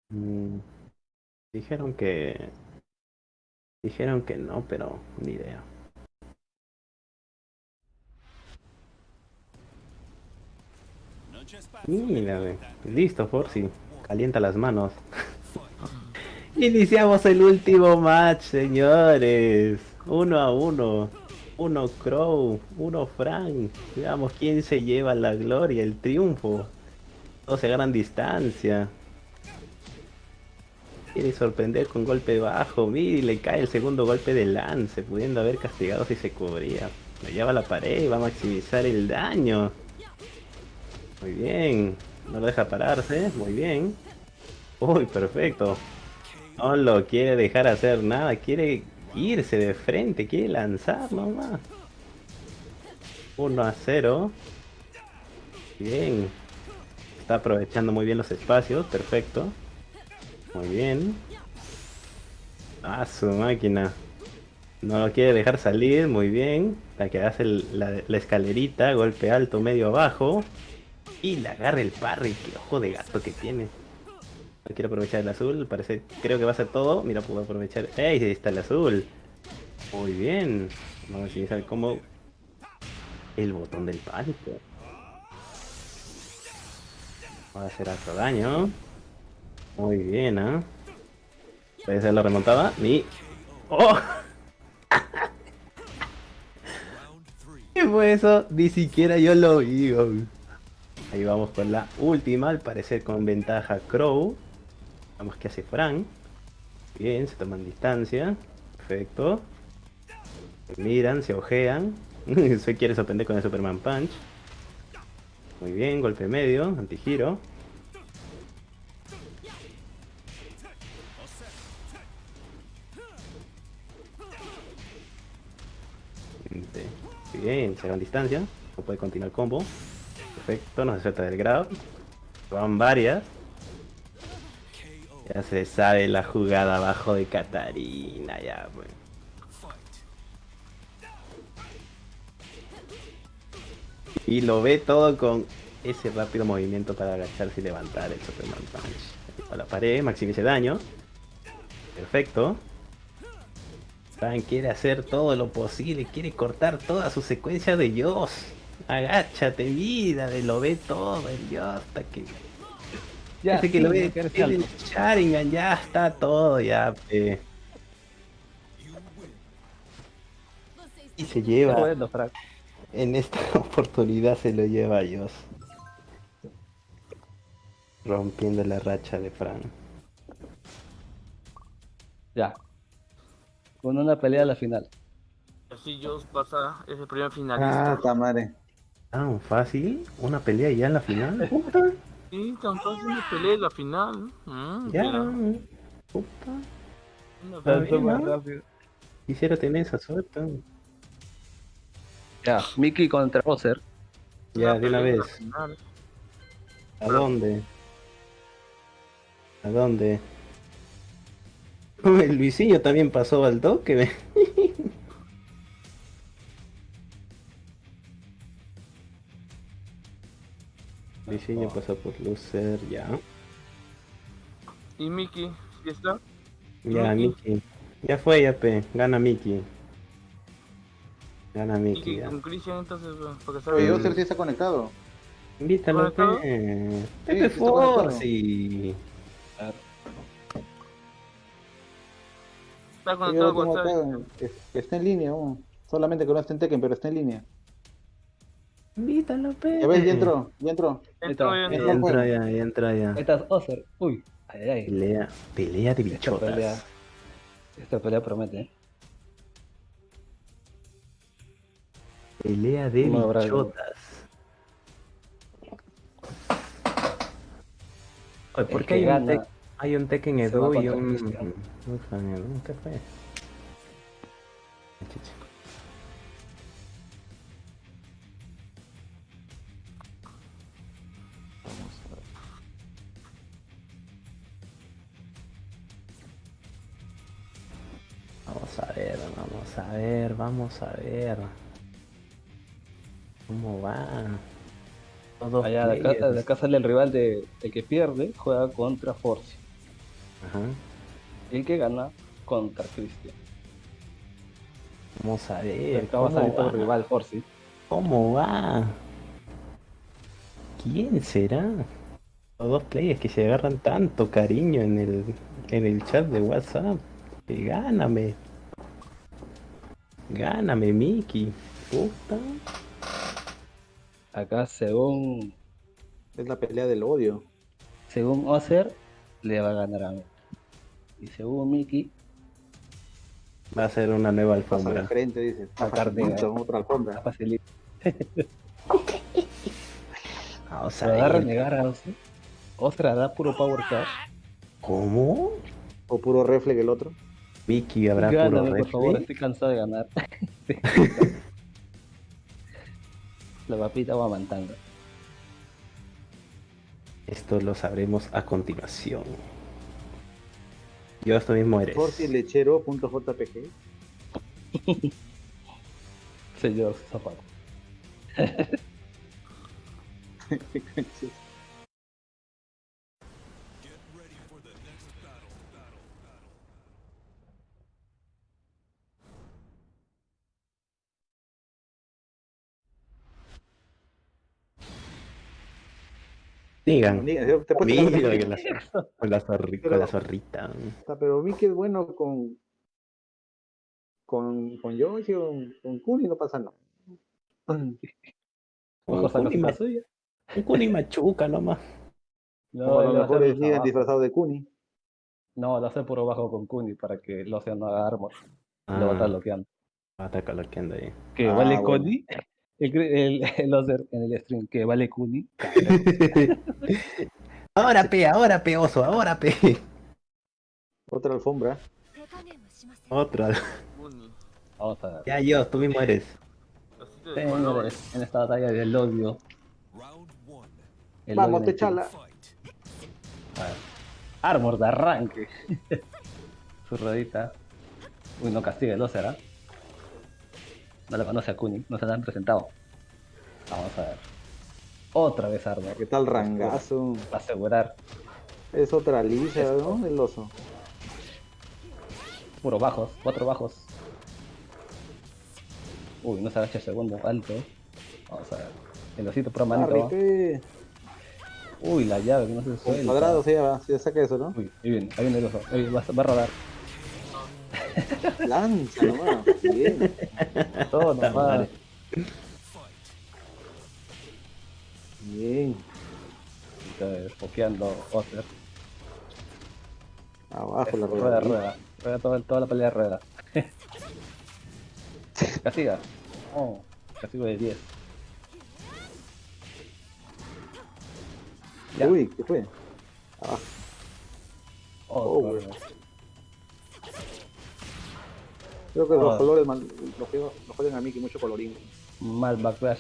Mm, Dijeron que... Dijeron que no, pero ni idea. Mira, listo, Forcy. Calienta las manos. Iniciamos el último match, señores. Uno a uno. Uno Crow, uno Frank. Veamos quién se lleva la gloria, el triunfo. Todos se ganan distancia. Quiere sorprender con golpe bajo. Mira, le cae el segundo golpe de lance, pudiendo haber castigado si se cubría. Lo lleva a la pared y va a maximizar el daño. Muy bien. No lo deja pararse. Muy bien. Uy, perfecto. No lo quiere dejar hacer nada. Quiere irse de frente. Quiere lanzar nomás. 1 a 0. Bien. Está aprovechando muy bien los espacios. Perfecto. Muy bien. Ah, su máquina. No lo quiere dejar salir. Muy bien. La que hace la, la escalerita. Golpe alto, medio abajo. Y le agarra el parry. Qué ojo de gato que tiene. No quiere aprovechar el azul. Parece, creo que va a ser todo. Mira, puedo aprovechar. ¡Ey! Ahí está el azul. Muy bien. Vamos a utilizar como el botón del pánico. Va a hacer harto daño. Muy bien, ¿ah? Puede ser la remontada. Ni. ¡Oh! ¿Qué fue eso? Ni siquiera yo lo vi. Ahí vamos con la última, al parecer con ventaja Crow. Vamos que hace Frank. Bien, se toman distancia. Perfecto. Se miran, se ojean. se quiere sorprender con el Superman Punch. Muy bien, golpe medio, antigiro. Bien, se van distancia. No puede continuar el combo. Perfecto, no se suelta del grab. Van varias. Ya se sabe la jugada abajo de Katarina, ya pues. Y lo ve todo con ese rápido movimiento para agacharse y levantar el Superman Punch. A la pared, maximice daño. Perfecto. Fran quiere hacer todo lo posible, quiere cortar toda su secuencia de Dios. Agáchate, vida, de lo ve todo el Dios hasta que. Ya, Desde que sí, lo ve, que eres tiene alto. el Sharingan, ya está todo, ya. pe. Y se lleva, Bueno, en esta oportunidad se lo lleva a Dios. Rompiendo la racha de Fran. Ya. Con una pelea a la final. Así Joss pasa ese primer Ah, finalista. tamare. Tan fácil, una pelea ya en la final. Sí, tan fácil de pelea en la final. Mm, ya. mira, Puta. una pelea. Quisiera tener esa suerte. Ya, Mickey contra Bowser. Ya, de una vez. ¿A dónde? ¿A dónde? El Luisinho también pasó al toque. Luisinho pasó por Lucer, ya. Y Mickey, ¿ya está? Ya, Mickey. Mickey. Ya fue, ya, pe. Gana Mickey. Gana Mickey, con Christian, entonces, bueno, porque Oye, sabe. Oster sí está conectado. Invítalo, ¿Conectado? pe. Sí, Pepe sí está conectado. Está con está en línea, solamente que no está en Tekken, pero está en línea. Invítalo, pe. Ya ves, ya entró, ya entró. Ya entró. entra, ya, ya entra, ya. Esta es Ozer. Uy, ay, ay, ay. Pelea, pelea de Esta bichotas. pelea. Esta pelea promete. ¿eh? Pelea de No bichotas. Oye, ¿por qué hay un, tek- hay un Tekken va y un... ¿Qué fue? Vamos a ver. ¿Cómo va? Todos Allá de acá, de acá sale el rival de el que pierde, juega contra Force. Ajá. Y el que gana contra Christian. Vamos a ver. acá va a salir ¿cómo todo va? rival Force. ¿Cómo va? ¿Quién será? Los dos players que se agarran tanto cariño en el, en el chat de WhatsApp. Que gáname. Gáname, Mickey. Puta. Acá según Es la pelea del odio. según Ozer le va a ganar a Mickey. Y según Mickey, Va a ser una nueva alfombra. frente, dice. La carne, Facilito, otra alfombra. Vamos a va a renegar a Ozer. Ozer hará puro power cash. ¿Cómo? O puro reflex el otro. Mickey habrá puro Gáname, por favor, reflex. estoy cansado de ganar. La papita va mantanga. Esto lo sabremos a continuación. Yo esto mismo eres. Fortilechero.jpg. Señor Zapato. Digan. Diga, Te puedes Mira, sacar la que con la zorri- con la zorrita. Está, Pero Mickey es bueno con. Con, con Yoshi o con, con Kuni no pasa nada. Un Ojo, saca Kuni, ma- la suya. un Kuni machuca nomás. No, lo lo mejor deciden disfrazado de Kuni. No, lo hace puro bajo con Kuni para que el océano haga armor. Lo va a Ah, estar bloqueando. va a estar coloqueando ahí. Que Ah, vale bueno. Kuni. El, el, el en el stream, que vale Kuni. ahora pe, ahora pe, oso, ahora pe. Otra alfombra. Otra. Ya yo, tú mismo eres. Señores, en esta batalla del odio. El Vamos, odio te chala. Armor de arranque. Su rodita. Uy, no castiga el Ozer, ¿ah? No le conoce a Kuni, no se la han presentado. Vamos a ver. Otra vez Armor. ¿Qué tal rangazo? Para asegurar. Es otra lisa, ¿no? El oso. Puro bajos, cuatro bajos. Uy, no se agacha el segundo, alto. Vamos a ver. El osito pro manito. Uy, la llave que no se suelta. cuadrado se va, se saca eso, ¿no? Uy, ahí viene, ahí viene el oso. Ahí va, va a rodar. Lanza nomás. Bien. Todo nomás. Bien. Entonces, Pokeando Oster. Abajo la Rueda, rueda. rueda. Rueda toda, toda la pelea de rueda. Castiga. Oh, castigo de 10. Ya. Uy, ¿qué fue? Abajo. Oh, Oh. Creo que Ah. los colores mal- los juegos los juegan a Mickey mucho colorín. Mal backlash.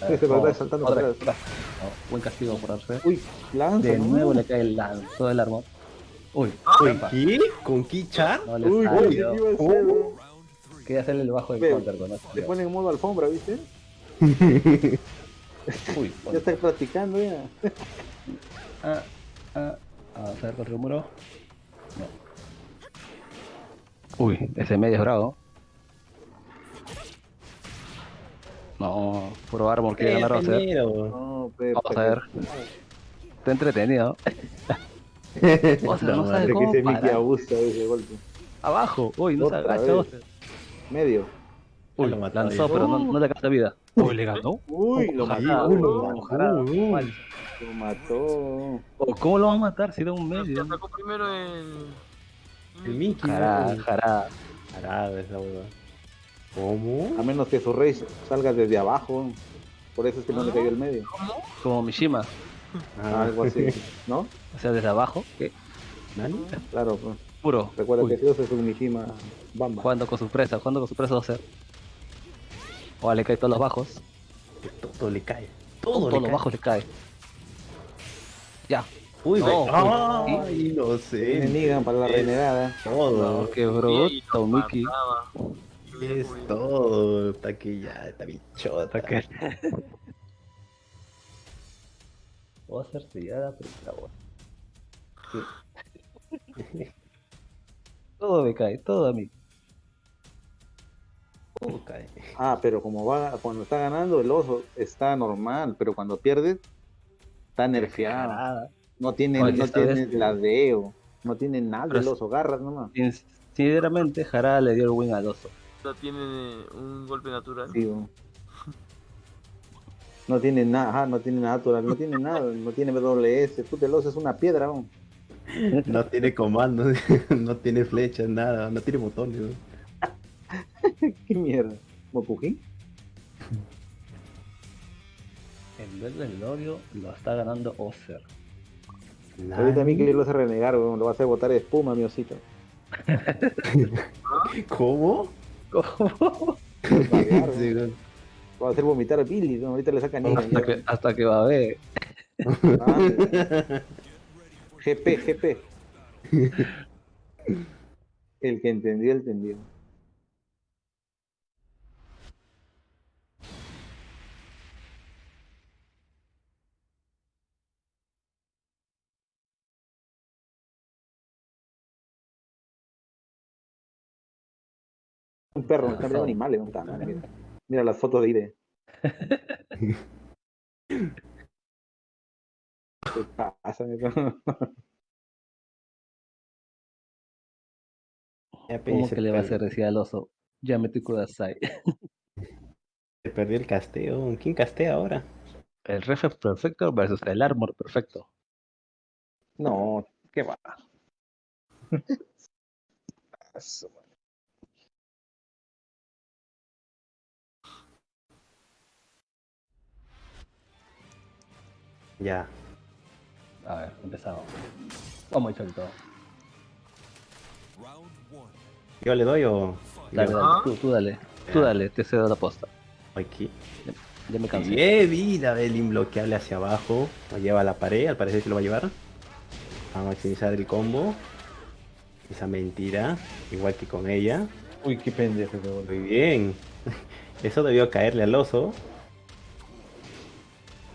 A Sí, se va a oh, ver saltando otra para vez. Oh, buen castigo por Arce. Uy, lanza. De ¿no? nuevo le cae el lanzo del armor. Uy, Uy. ¿qué? ¿Con Kichan? No Uy, uy, ¿qué iba a hacer, ¿Cómo? weón? Quería hacerle el bajo de counter con eso. Le ponen en modo alfombra, ¿viste? Uy, Ya está practicando ya. ah, ah, vamos a ver contra el muro. No. Uy, ese medio es bravo. No, puro armor quiere ganar Roser. No, pe, Vamos a ver. Está entretenido. O sea, no sabe Creo que cómo ese Mickey abusa de ese golpe. Abajo. Uy, no se agacha. vez. Medio. Uy, lo mató lanzó, pero no, no le alcanza vida. Uy, le ganó. Uy, lo mató. uy, Lo ojalá. mató. Mal. Lo mató. Oh, ¿Cómo lo va a matar si era un medio? sacó primero el. El Mickey. Jará, ¿no? jará. Jará, esa hueva. ¿Cómo? A menos que su rey salga desde abajo. Por eso es que no le cayó el medio. Como Mishima. Ah, Algo así. ¿No? O sea, desde abajo. ¿Qué? ¿Nani? Claro, pues. Puro. Recuerda Uy, que Dios es un Mishima Bamba. Jugando con su presa, jugando con su presa 12. O le cae todos los bajos. Todo le cae. Todo Todos le los cae. bajos le cae. Ya. Uy, No, uy, Ay, no sé. niegan para la renegada. Todo. No, qué bruto, mataba. Es todo. Está que ya, está bichota. Voy a hacer sellada, pero está bueno. Sí. todo me cae, todo a mí. Todo cae. Ah, pero como va, cuando está ganando el oso está normal, pero cuando pierde está nerfeado. Nada. No tiene, Oye, no esta tiene vez- ladeo, no tiene nada Pero el es- oso, garras nomás. Sinceramente, Jara le dio el win al oso. No tiene un golpe natural. Sí, no tiene nada, ajá, no tiene natural, no tiene nada, no tiene WS, puta, el oso es una piedra. No tiene comando, no tiene flechas, nada, no tiene botones. ¿no? qué mierda. ¿Mokuji? El duelo del odio lo está ganando Oser. Ahorita a mí que yo lo hace renegar, bo, lo va a hacer botar espuma, mi osito. ¿Cómo? ¿Cómo? Sí, va a hacer vomitar a Billy, ¿no? ahorita le saca niña. hasta, que, hasta que va a ver. Ah, GP, GP. El que entendió, entendió. Un perro, un cambio de animales, ¿dónde está? Mira, mira las fotos de Ide. ¿Qué pasa? Ya ¿Cómo se que le va a hacer decir al oso? Ya me Kudasai. Se perdió el casteo. ¿Quién castea ahora? El ref perfecto versus el armor perfecto. No, ¿qué va? Ya. A ver, empezamos. Vamos, Cholito. Round one. ¿Yo le doy o.? Dale, dale, Ah. tú, tú dale. Tú dale, te cedo la posta. Aquí. Ya me cansé. Bien, vida del imbloqueable hacia abajo. Lo lleva a la pared, al parecer se lo va a llevar. A maximizar el combo. Esa mentira, igual que con ella. Uy, qué pendejo. Muy bien. Eso debió caerle al oso.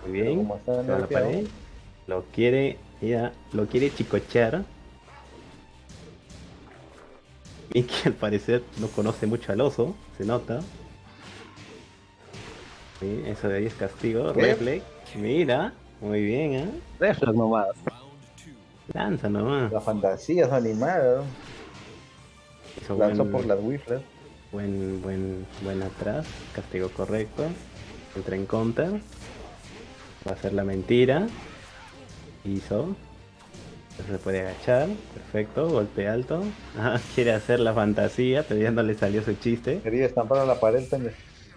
Muy bien. como está a la pared. Lo quiere, ya, lo quiere chicochear. Mickey al parecer no conoce mucho al oso, se nota. Sí, eso de ahí es castigo. Reflex. Mira, muy bien, ¿eh? Reflex nomás. Lanza nomás. La fantasía es animada. Hizo Lanzó buen- por las Wiflet. Buen, buen, buen atrás, castigo correcto. Entra en counter. Va a hacer la mentira. Hizo. Se puede agachar. Perfecto, golpe alto. Ah, quiere hacer la fantasía, pero ya no le salió su chiste. Quería estampar a la pared.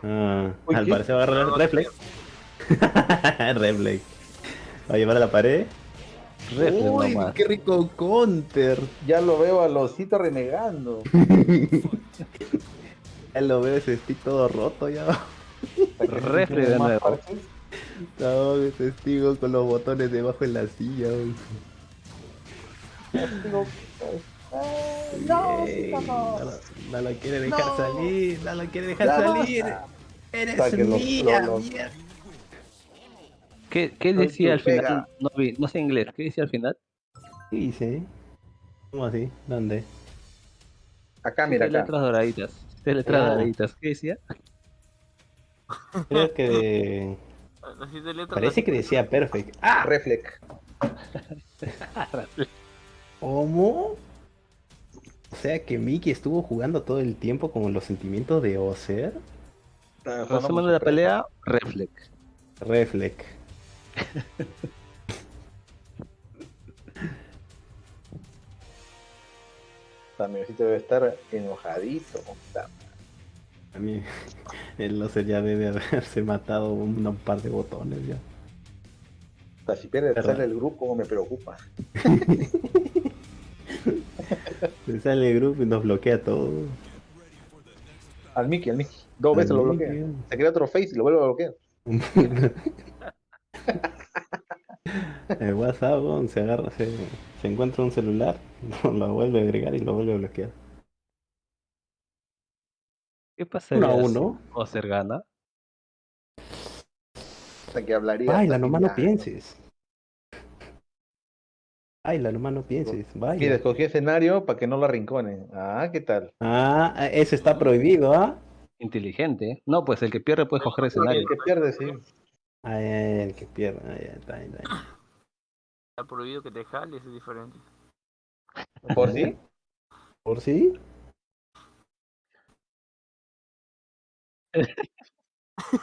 Ah, Uy, al parecer va a agarrar reflex. reflex. Va a llevar a la pared. Reflex Uy, nomás. qué rico counter. Ya lo veo al osito renegando. Ya lo veo ese stick todo roto ya. Reflex de nuevo. parches. No, testigo con los botones debajo en la silla. ah, no, no. lo- quiere dejar No. salir, no lo quiere dejar salir. Eres que los- mía, los- mierda. ¿Qué, decía al final? No vi, no sé inglés. ¿Qué decía al final? ¿Qué dice? ¿Cómo así? ¿Dónde? Acá, mira, acá. letras doraditas. Letras Ah. doraditas. ¿Qué decía? Creo que Así de letra. parece que decía perfect. ¡Ah! Reflex. ¿Cómo? O sea que Mickey estuvo jugando todo el tiempo con los sentimientos de Ozer. Resumen de la pelea, Reflex. Reflex. También sí debe estar enojadito. Puta. A mí, el Ozer ya debe haberse matado un, un par de botones ya. Hasta si pierde Perdón. sale el grupo me preocupa. Se sale el grupo y nos bloquea todo. Al Mickey, al Mickey. Dos veces lo bloquea. Se crea otro face y lo vuelve a bloquear. El WhatsApp se agarra, se, se encuentra un celular, lo vuelve a agregar y lo vuelve a bloquear. ¿Qué pasaría Uno a si uno. Ozer gana? Hasta que hablaría. Baila, nomás no pienses. Baila, nomás no pienses. Mira, Baila. escogí escenario para que no lo arrinconen. Ah, ¿qué tal? Ah, ese está prohibido, ¿ah? Inteligente. No, pues el que pierde puede coger escenario. El que pierde, sí. Ay, ay, el que pierde. Ay, ay, está. Está prohibido que te jales, es diferente. ¿Por sí? ¿Por sí?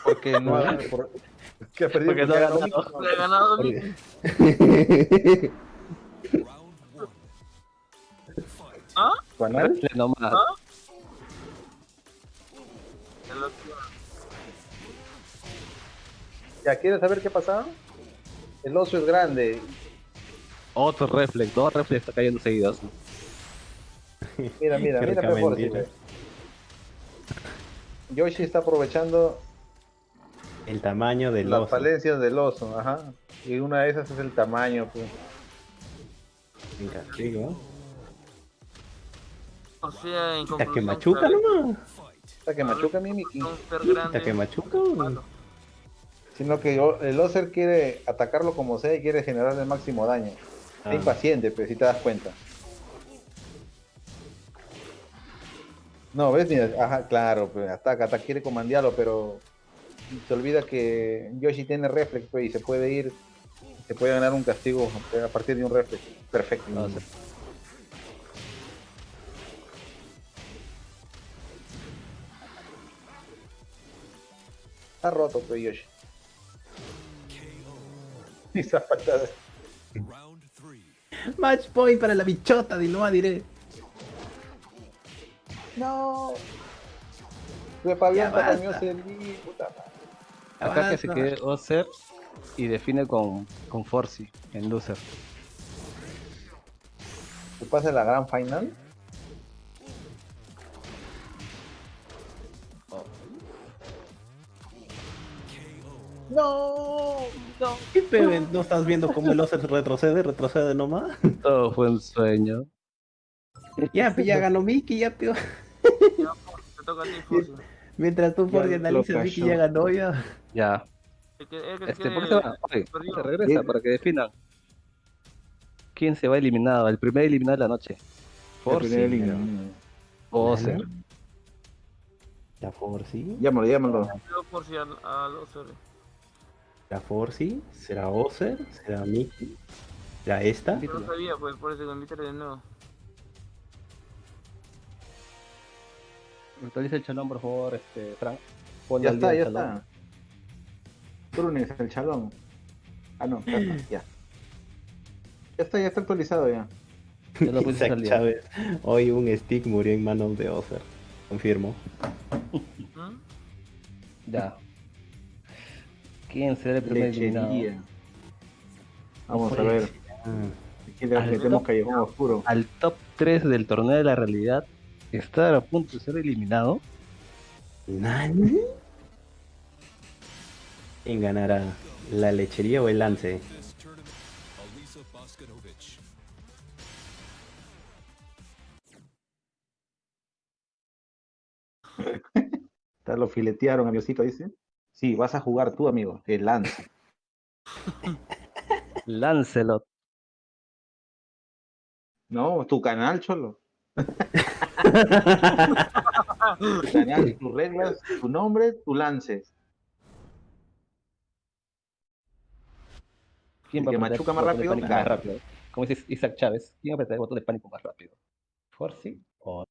Porque no ha, por- que ha perdido Porque no porque ha ganado. Le ha ganado. ¿Ah? Nomás. ¿Ah? ¿Ya quieres saber qué pasaba? El oso es grande. Otro reflex. Dos reflex está cayendo seguidos. Mira, mira, mira mejor. Yoshi está aprovechando El tamaño del las oso. falencias del oso, ajá. Y una de esas es el tamaño, pues. En castigo. O sea, en Hasta que machuca ¿sabes? nomás. Hasta que machuca mi. Hasta que machuca. Sino que yo- el Oser quiere atacarlo como sea y quiere generar el máximo daño. Ah. impaciente, pues, si te das cuenta. No, ¿ves? Mira, ajá, claro, pues, ataca, ataca, quiere comandearlo, pero se olvida que Yoshi tiene reflex, pues, y se puede ir, se puede ganar un castigo a partir de un reflex. Perfecto. No, se- Está roto, pues, Yoshi. Y esa patada. Round three. Match point para la bichota, de no diré. No. Fue Fabián. Pataño Serví, puta madre. Acá que se quede Ozer y define con, con Forcy en loser. ¿Qué pasa en la gran final? No, no. ¿Qué pedo? ¿No estás viendo cómo el oso retrocede? Retrocede nomás. Todo fue un sueño. Ya, pues ya ganó Mickey, ya, peor. Te toca a ti, Fossi. Mientras tú lo analizas, Vicky ya ganó ya. Ya. El que- el que Este, ¿por qué se va? Oye, se regresa para que definan. ¿Quién se va eliminado? El primer eliminado de la noche. El Forzi. primer eliminado. Ozer. La Forci. Llámalo, llámalo. La Forci. ¿Será Ozer? ¿Será Mickey? ¿Será esta? No sabía, pues por eso que de nuevo. Actualiza el chalón, por favor, este, Frank. Ponle Ya al está, ya chalón. está. Trunes, el chalón. Ah, no, ya está, ya. Ya está, ya está actualizado ya. Ya lo Isaac al día. Chávez. Hoy un stick murió en manos de Ozer. Confirmo. ¿Mm? Ya. ¿Quién será el primer eliminado? Vamos a ver. ah, Aquí le Al metemos top. callejón oscuro. Al top 3 del torneo de la realidad estar a punto de ser eliminado. ¿Nani? ¿Quién ganará? ¿La lechería o el lance? Lo filetearon a Diosito, dice. Sí, vas a jugar tú, amigo. El lance. Lancelot. No, tu canal, cholo. tus reglas, tu nombre, tu lance. ¿Quién va a que machuca el más botón de rápido, más rápido? Como dice Isaac Chávez, ¿quién va a apretar el botón de pánico más rápido? ¿Forzi? O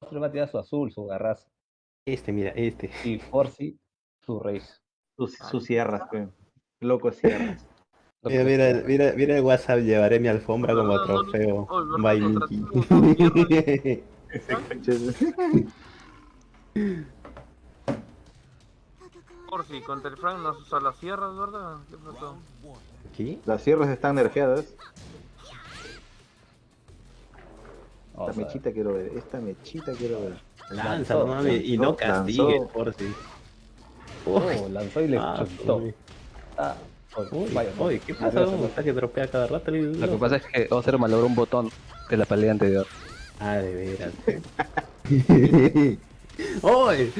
Otro va a tirar su azul, su garrazo. Este, mira, este. Y Forzi, su race. Sus, sus sierras. Loco sierras. Mira, mira, mira, mira el WhatsApp, llevaré mi alfombra como No, no, no, trofeo. oh, By contra Mickey. Por si contra el Frank nos usa las sierras, ¿verdad? ¿Qué pasó? ¿Aquí? Las sierras están nerfeadas. Esta mechita quiero ver. Esta mechita quiero ver. Lanza, no mames, y no Lanzó, castigues, lanzó. por si. Oh, lanzó y le Ah, chutó. uy. Ah, Uy, vaya, no. uy, ¿qué pasa? gracias, ¿Cómo no. está que dropea cada rato? Lo que pasa es que Ozer malogró un botón de la pelea anterior. Ah, de veras. ¡Uy!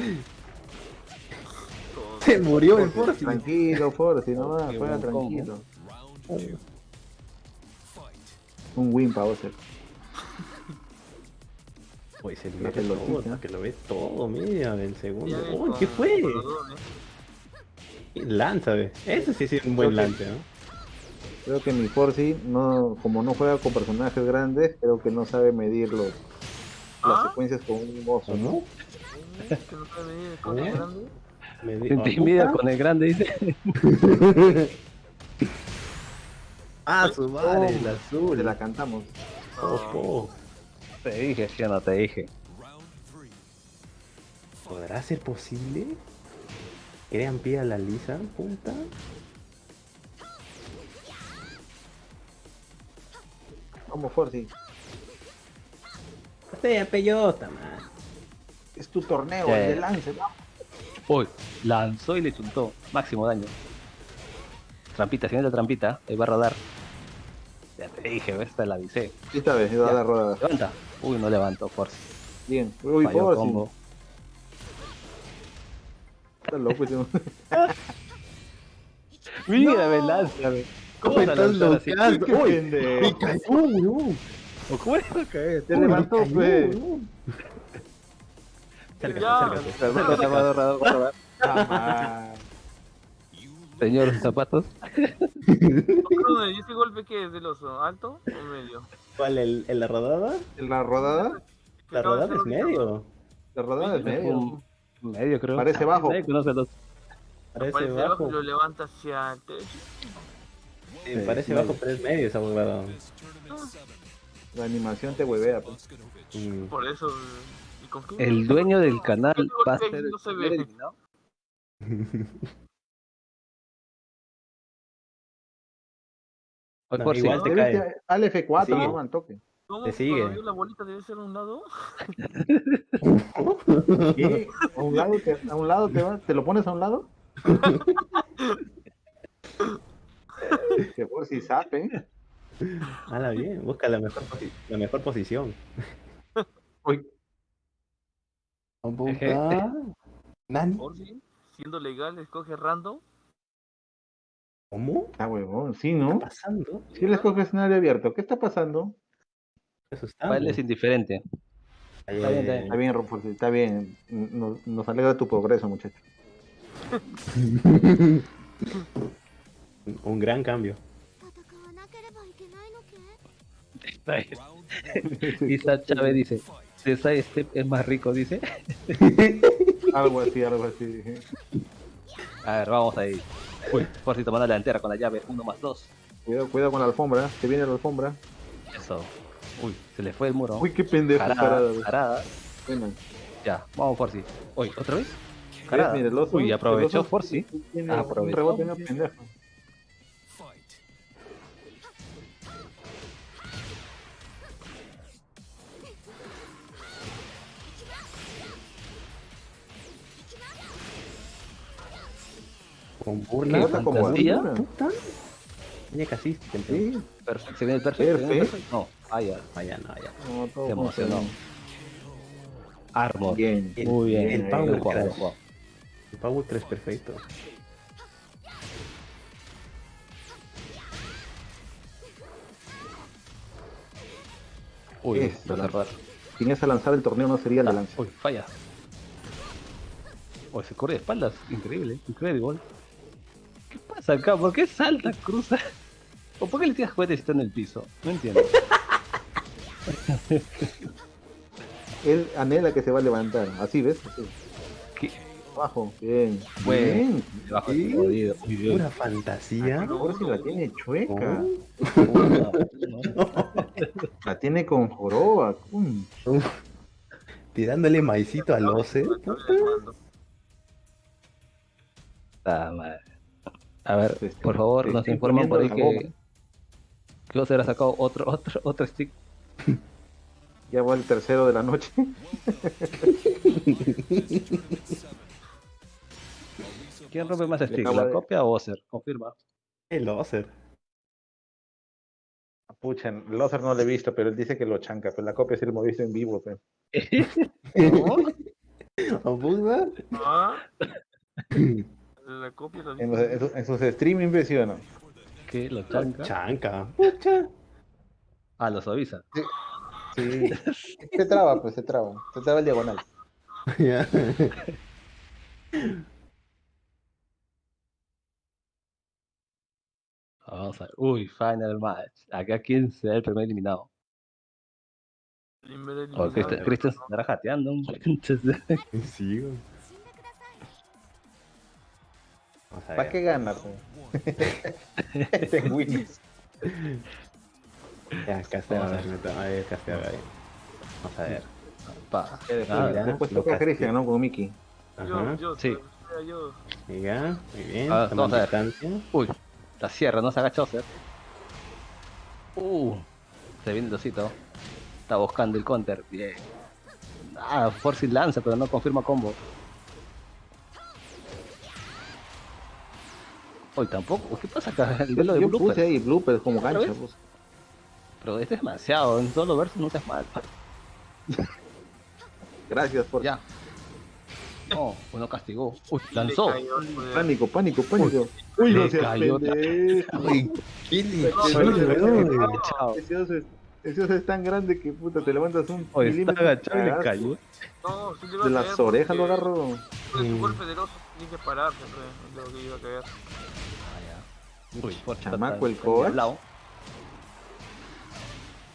Se murió el Forzi. Tranquilo, Forzi, no va, juega tranquilo. Un win para Ozer. Uy, se lo ve todo, que lo ve todo, mira, del segundo. Uy, ¿qué fue? Lanza, ve. Ese sí es un buen lance, ¿no? Creo que mi Forzi, no, como no juega con personajes grandes, creo que no sabe medir los, las ¿Ah? secuencias con un oso, ¿no? ¿Cómo? ¿Que no sabe medir con ¿Eh? el grande? Me di- intimida ¿Ah, con el grande, dice. Ah, su madre, el Te azul. la cantamos. Ojo. Te dije, sí o no te dije. ¿Podrá ser posible? ¿Crean pie a la lisa, puta? Vamos, Forzi. Sea peyota, man. Es tu torneo, el de lance, vamos. Uy, lanzó y le chuntó. Máximo daño. Trampita, siguiente trampita. Ahí va a rodar. Ya te dije, ¿ves? te la avisé. Esta vez, va a dar rodada. Levanta. Uy, no levantó, Force. Bien. Uy, Falló Forzi. combo. Está loco. Mira, me lánzame. ¿Cómo estás lanzó así? loqueando. Qué Uy, me cayó, weón. ¿O ¿Cómo va a caer? Uy, levantó, pues. weón. Acércate. You Señor, sus zapatos. ¿y ese golpe qué es del oso? ¿Alto o medio? ¿Cuál? ¿El, el la rodada? La rodada, La rodada es medio. la rodada es medio. Medio, creo. Parece bajo. Parece bajo. y lo levanta hacia el techo. Sí, parece bajo, pero es medio esa huevada. this tournament seven. La animación te huevea, pues. Mm. Por eso. ¿y con qué? El dueño del canal Ese va a ser el no se ve. eliminado. No, por si. igual te Debe cae. Al F4, Sigue. no, al toque. ¿Cómo? Te sigue. La bolita debe ser a un lado. ¿Qué? ¿A un lado te, a un lado te, va- te lo pones a un lado? que por si sabe. Hala bien, busca la mejor, posi- la mejor posición. Uy. ¿Nani? Por si, siendo legal, escoge random. ¿Cómo? Está huevón, sí, ¿Qué ¿no? está pasando? Si él escoge escenario abierto, ¿qué está pasando? Asustado. Para él es indiferente. Ay, Está bien, está Está bien, Rufus, está bien. Nos, nos alegra tu progreso, muchacho. un gran cambio. Isa Chávez dice, César Step es más rico, dice. algo así, algo así. A ver, vamos ahí. Uy, Forzi tomando la delantera con la llave, uno más dos. Cuidado, cuidado con la alfombra, que viene la alfombra. Eso. Uy, se le fue el muro. Uy, qué pendejo. Carada, parada. Ya, vamos Forzi. Uy, ¿otra vez? Carada. Uy, aprovechó Forzi. Aprovechó. Un pendejo. Con ¿Qué burla. Como fantasía? alguna. Puta. Tiene casi. Sí. Perfecto, se viene el perfecto. el Perfecto. perfecto. No, ah, ya. Vaya, no, ya. No, Se emocionó. funciona. Armor. Bien. El- Muy bien. el bien Power Crash. El Power 3 perfecto. Uy, Eso, lo la- cerrar. Sin esa lanzada el torneo no sería de lanza. Uy, falla. Uy, se corre de espaldas. Increíble, increíble. ¿Qué pasa acá? ¿Por qué salta, cruza? ¿O por qué le tiras juguetes si está en el piso? No entiendo. Él anhela que se va a levantar. Así, ¿ves? Así. ¿Qué? Abajo. Bien. Bueno. Bien. Debajo Sí. jodido. Pura fantasía. Ahora sí la tiene chueca. Oh. La tiene con joroba. Tirándole maicito al Ose. Ah, madre. A ver, Te estoy- por favor, nos informan por ahí que que Oser ha sacado otro, otro, otro stick. Ya va el tercero de la noche. ¿Quién rompe más stick? ¿La de- copia o Oser? Confirma. El Oser. Pucha, Lothar no lo he visto, pero él dice que lo chanca. Pero la copia sí lo hemos visto en vivo. Pues. ¿O puta? Ah, la copia En, los- sus- en sus streaming impresiona. ¿Qué? ¿Lo chanca? Chanca. Pucha. Ah, lo suaviza. Sí. se traba, pues se traba. Se traba el diagonal. Ya. Vamos a ver. Uy, final match. Acá quién será el primer eliminado. Primer O eliminado. Cristian Cristian se estará jateando. Sí, güey. ¿Para qué gana? Pues? Ten wins. Ya, Castea, a ver, a ver, Castea, a ver. Vamos a ver. pa. Después, Ah, mira. después lo toca. Christian, ¿no? Con Mickey. Yo, Ajá. yo, Sí. yo. Venga, muy bien. Ah, vamos a ver. distancia. Uy, la sierra, no se agacha Oser. Uh, se viene el osito. Está buscando el counter. Bien. Ah, Force lanza, pero no confirma combo. Tampoco. ¿Qué pasa acá? El duelo de Yo bloopers. puse ahí bloopers como ¿Otra gancho. pues. Pero este es demasiado. En solo versus no seas mal. Gracias por Ya. No, uno castigó. Uy, lanzó. cayó pánico, pánico, pánico. Uy, no le seas cayó. Uy. Ese oso es, tan grande que puta, te levantas un Oye, está agachado y le cayó. No, sí De las orejas lo agarro. Su golpe del oso tiene que pararse, pues, es lo que iba a caer. Ah, ya. Uy, está Chamaco, el coach.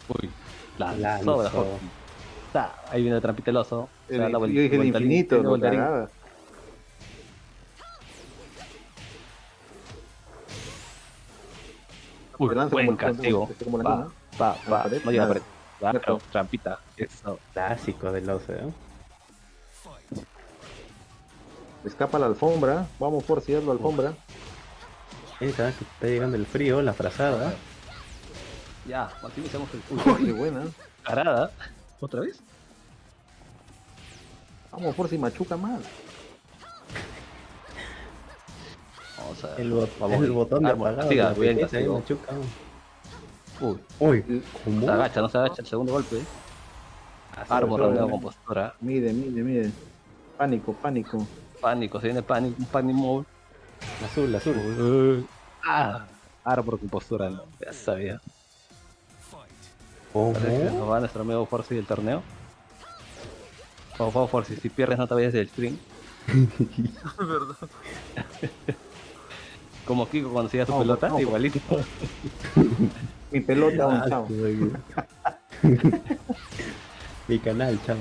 Uy, la Lanzó. Force. Ta, Ahí viene la trampita del oso. El, la yo dije el infinito, no cagada. Uy, Se lanza buen como el- castigo. la Va, va, la va. No llega a la nada. pared. Claro, trampita. Eso. Clásico del Oser. ¿eh? Escapa la alfombra. Vamos por la alfombra. Está, que está llegando el frío, la frazada. Ya, maximizamos el Uy, qué buena. Carada. ¿Otra vez? Vamos por si machuca más. Vamos a ver. El, bot- Vamos, el botón de apagado. siga, de castigo. machuca. Uy, Uy, ¿cómo? se agacha, no se agacha el segundo golpe. ¿no? con postura. Mide, mide, mide. Pánico, pánico. Pánico, se viene pánico, un panic mode. Azul, azul. Uh, ah, ahora por compostura, no, ya sabía. ¿Cómo? Parece que nos va nuestro amigo Forcy del torneo. Por favor, Forcy, si pierdes no te vayas del stream. ¿Verdad? Como Kiko cuando hacía su No, pelota, no. igualito. Mi pelota, un Ah, chao. Mi canal, chao.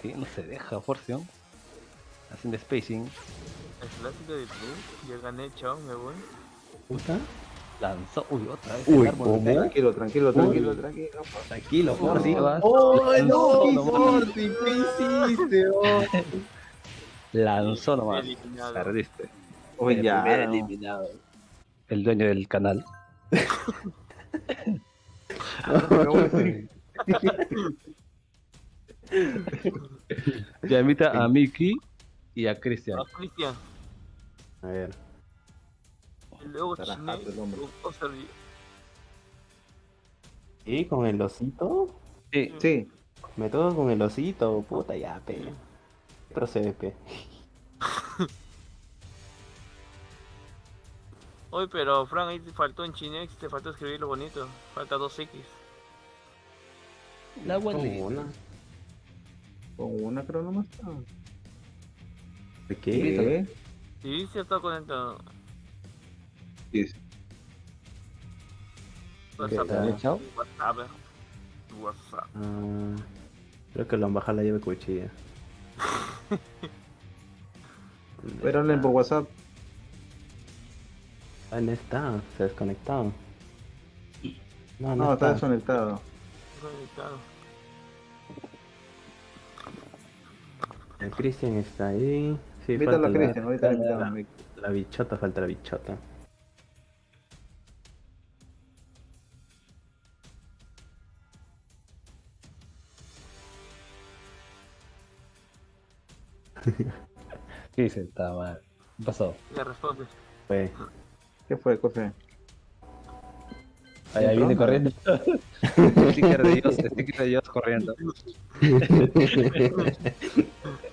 Que no se deja, Forcy, ¿no? Haciendo spacing. El clásico de Blue. Ya gané, chao, me voy. ¿Puta? Lanzó. Uy, otra vez. Uy, el árbol de ¿cómo? Tranquilo, tranquilo, tranquilo, tranquilo. Tranquilo. Forcy. ¡Oh, no! Forcy, ¿Qué hiciste? oh? Lanzó nomás. Perdiste. Oye, ya. eliminado. El dueño del canal. Ya invita a Miki y a Cristian. Ah, Cristian. A ver. El hombre. o serví- ¿Y con el osito? Sí, Sí, Me toco con el osito, puta ya, pe. Procede, pe. Oye, pero Frank, ahí te faltó en Chinex, te faltó escribirlo bonito. Falta dos X. la Con abuelita. una. con una creo nomás. ¿De qué? ¿Qué? Sí, sí está conectado. Sí, sí. WhatsApp. tal? Chao. WhatsApp. WhatsApp. Ah, creo que lo han bajado la llave cuchilla. Pero hablen por WhatsApp. Ah, no está, se ha desconectado. No, no, No, está está. desconectado. Conectado. El Cristian está ahí. Sí, falta la- Cristian, ahorita le la, invitamos. la bichota, falta la bichota. Sí, se está mal. ¿Qué pasó? Ya responde. Fue. ¿Qué fue, José? Allá viene corriendo. sticker de Dios, sticker de Dios corriendo.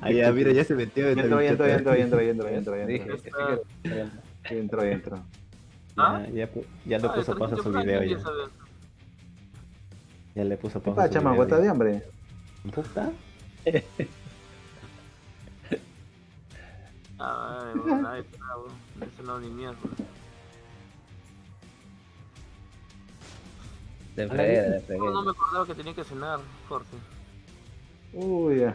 Ah, ya, mira, ya se metió. Ya entró, ya entró, ya entró, ya entró, ya entró, ya. ¿Ah? Ya, ya, le Ah, puso el pausa a su video ya. Ya le puso ¿Qué pausa a pasa, su chamaco? video. ¿Estás de hambre? ¿Puta? Ah, bueno, nadie está, bueno. Eso no ni mierda. De fregué, de fregué. No, no me acordaba que tenía que cenar, Jorge. Uy, ya.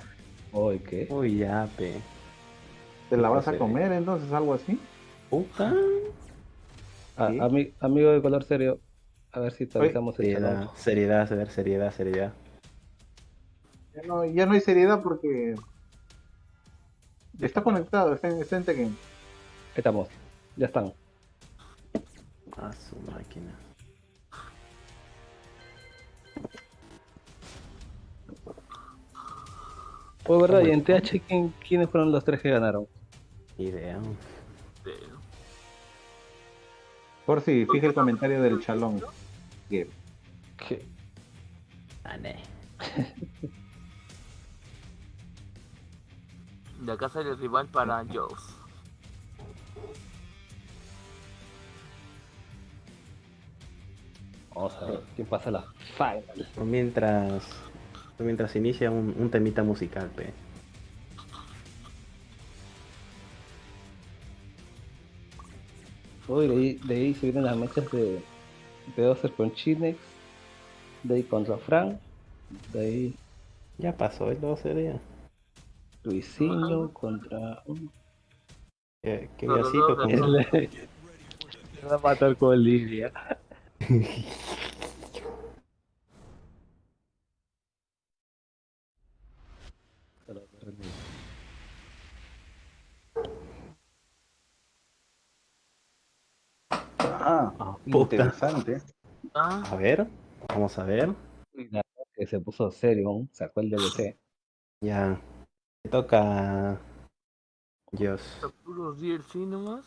Uy, ¿qué? Uy, ya, pe. ¿Te la vas a comer entonces, algo así? ¿Puta? Ah, ¿Sí? ami- amigo de color serio, a ver si avisamos el Seriedad, seriedad, a ver, seriedad, seriedad. Ya no, ya no hay seriedad porque está conectado, está en, está en Tekken. Estamos, ya están. A su máquina. Pues verdad, y en TH, ¿quién, ¿quiénes fueron los tres que ganaron? Idea. Por si, fija el comentario del chalón. ¿Qué? Ane. De acá sale el rival para Joes. Vamos a ver, ¿quién pasa a la final? Mientras. Mientras inicia un, un temita musical, pe. Uy, de ahí, de ahí se vienen las mechas de, de Ozer con Chinex, de ahí contra Frank, de ahí Ya pasó el 12 día. Luisinho contra... Qué, qué No, no, diosito no, con no, no. Se va a matar con Lidia. Ah, Ah, interesante. Ah, A ver, vamos a ver. Y la verdad que se puso serio, sacó el DLC. Ya. Me toca. Dios. puros DLC nomás.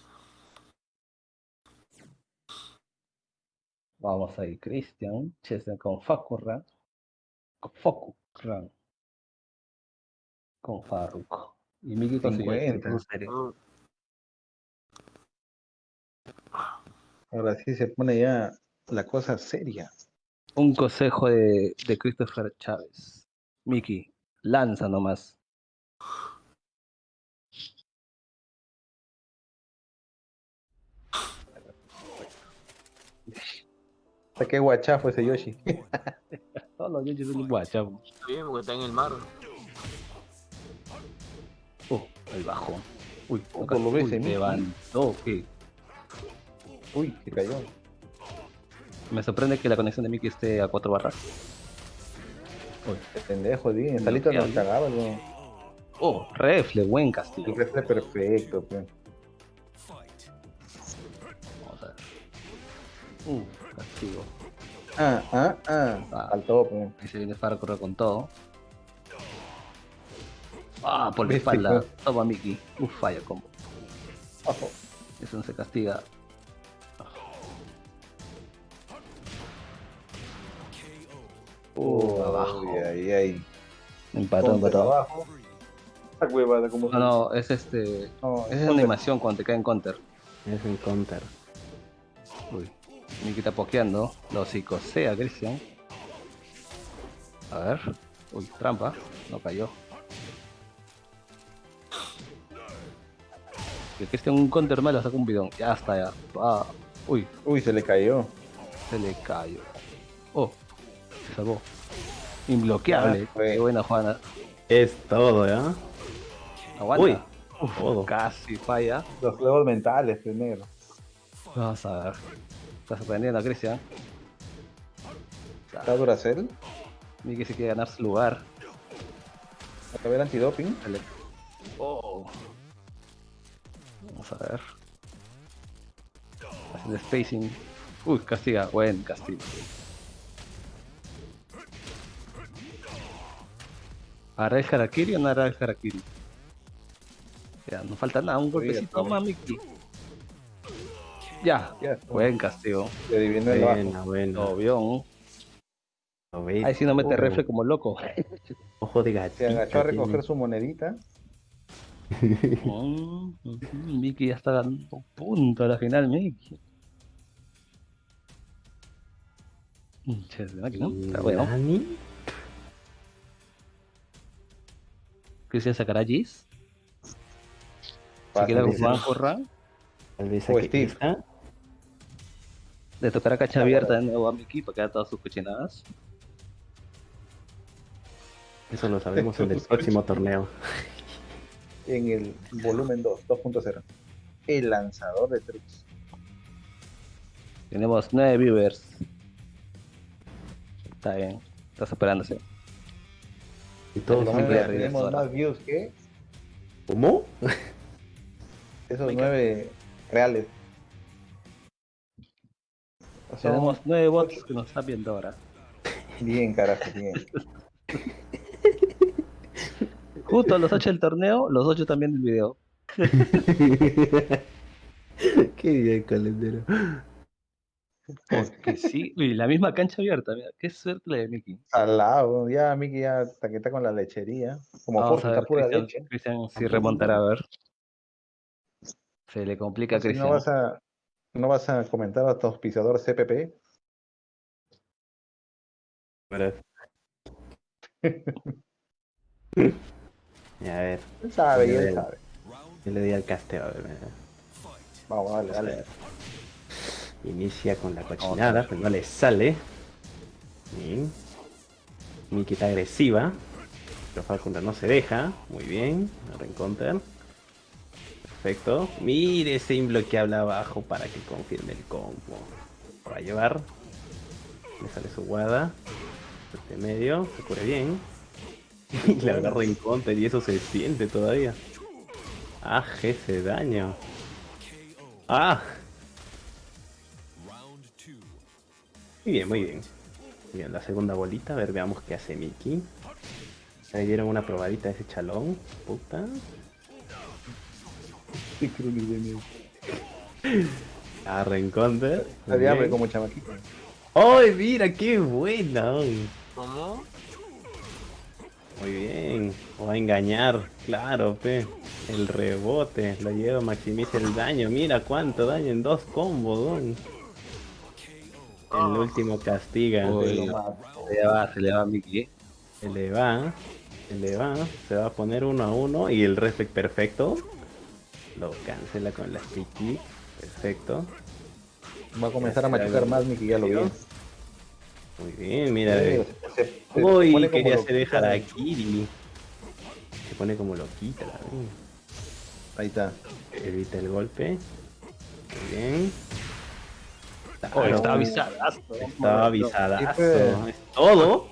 Vamos ahí, Christian, Chester con Fakurran, con Fakurran, con Faruk. Y Miki consiguió el 50. Ahora sí se pone ya la cosa seria. Un consejo de, de Christopher Chávez. Miki, lanza nomás. Qué guachafo ese Yoshi. Todos los yochis son un guachavo. está bien, porque está en el mar. Oh, el bajo. Uy, Oh, lo ves, Miki. levantó, ¿qué? Uy, se cayó. Me sorprende que la conexión de Miki esté a 4 barras. Qué pendejo, bien. Salito nos cagaba. Oh, refle, buen castigo. El refle perfecto, pues. Vamos a ver. Uh, castigo. Ah, ah, ah. Ah. Faltó, pues. Ahí se viene Farah correr con todo. Ah, por la espalda. Toma Miki. Uf, falla combo. Eso no se castiga. Uh, abajo. Uy, ahí, ahí. Empató, empató. abajo. Huevada, como No, no, es este. No, Es animación cuando te cae en counter. Es un counter. Uy. Miki está pokeando. Lo psicosea, Christian. A ver. Uy, trampa. No cayó. Que Christian un counter malo saca un bidón. Ya está, ya. Ah. Uy, Uy, se le cayó. se le cayó. Oh, se salvó. Imbloqueable. Ah. Qué buena Juana. Es todo, ¿ya? Aguanta. Uy, Uf, todo. Casi falla. Los juegos mentales primero. Vamos a ver. Está sorprendiendo a Christian. ¿Está Duracell? Miki se quiere ganar su lugar. Acá ver antidoping. Dale. Oh. Vamos a ver. Haciendo spacing. Uy, castiga. Buen castigo. ¿Hará el Harakiri o no hará el Harakiri? Ya, no falta nada. Un golpecito más, Miki. Ya. Ya, Buen castigo. Se. Buena, buena. Obvio. Lo veis. Ahí sí no mete Oh, refle como loco. Ojo de Se gatito. agachó a tiene. recoger su monedita. Ujú, Miki ya está dando punto a la final, Miki. Che, de máquina, Está bueno. Cristian sacará Gis. Se queda con dice. Juan O aquí Steve. está. Le tocará cacha abierta de nuevo a Miki para quedar todas sus cochinadas. Eso lo sabremos en el próximo torneo. En el volumen 2, 2.0. El lanzador de tricks. Tenemos 9 viewers. Está bien. Está superándose. Y todos Vamos son a Tenemos, más views que ¿Cómo? esos nueve reales. Tenemos 9 bots que nos están viendo ahora. bien, carajo, bien. Justo a los 8 del torneo, los 8 también del video. Qué bien, calendero. Que sí. Uy, la misma cancha abierta. Mira, qué suerte la de Miki. Al lado, ya Miki ya que está con la lechería. Como Vamos por a está ver, pura Cristian, leche. Cristian si remontará a ver. Se le complica a Cristian. ¿No vas a, no vas a comentar a tu auspiciador CPP? Y a ver, Él sabe, y él sabe. yo le di al casteo. A ver, mira. Vamos, dale, dale. Inicia con la cochinada, pero no le sale. Bien. Miki está agresiva. Pero Falcon no se deja. Muy bien. Reencounter. Perfecto. Mire ese imbloqueable abajo para que confirme el combo. Lo va a llevar. Le sale su guada. Este medio. Se cubre bien. Y le agarra en counter y eso se siente todavía. Ah, ese daño. Ah, Muy bien, muy bien. Bien, la segunda bolita, a ver, veamos qué hace Mickey. Le dieron una probadita a ese chalón, puta. A. Está de hambre como chamaquito. ¡Ay, mira, qué buena! ¿Cómo? Muy bien. Va a engañar, claro, pe. El rebote, lo lleva, maximiza el daño. Mira cuánto daño en dos combos, don. El último castiga. Uy, se se le va, se le va a Mickey. se le va, se le va, se va a poner uno a uno y el reflex perfecto. Lo cancela con la stick kick. Perfecto. Va a comenzar a machucar más, Miki, ya lo vi. Muy bien, mira. Sí, se- se- se Uy, como quería hacer dejar a Kiri. Se pone como loquita la. Ahí está. Evita el golpe. Muy bien. Oh, Claro, estaba avisadazo. estaba avisadazo. Es todo.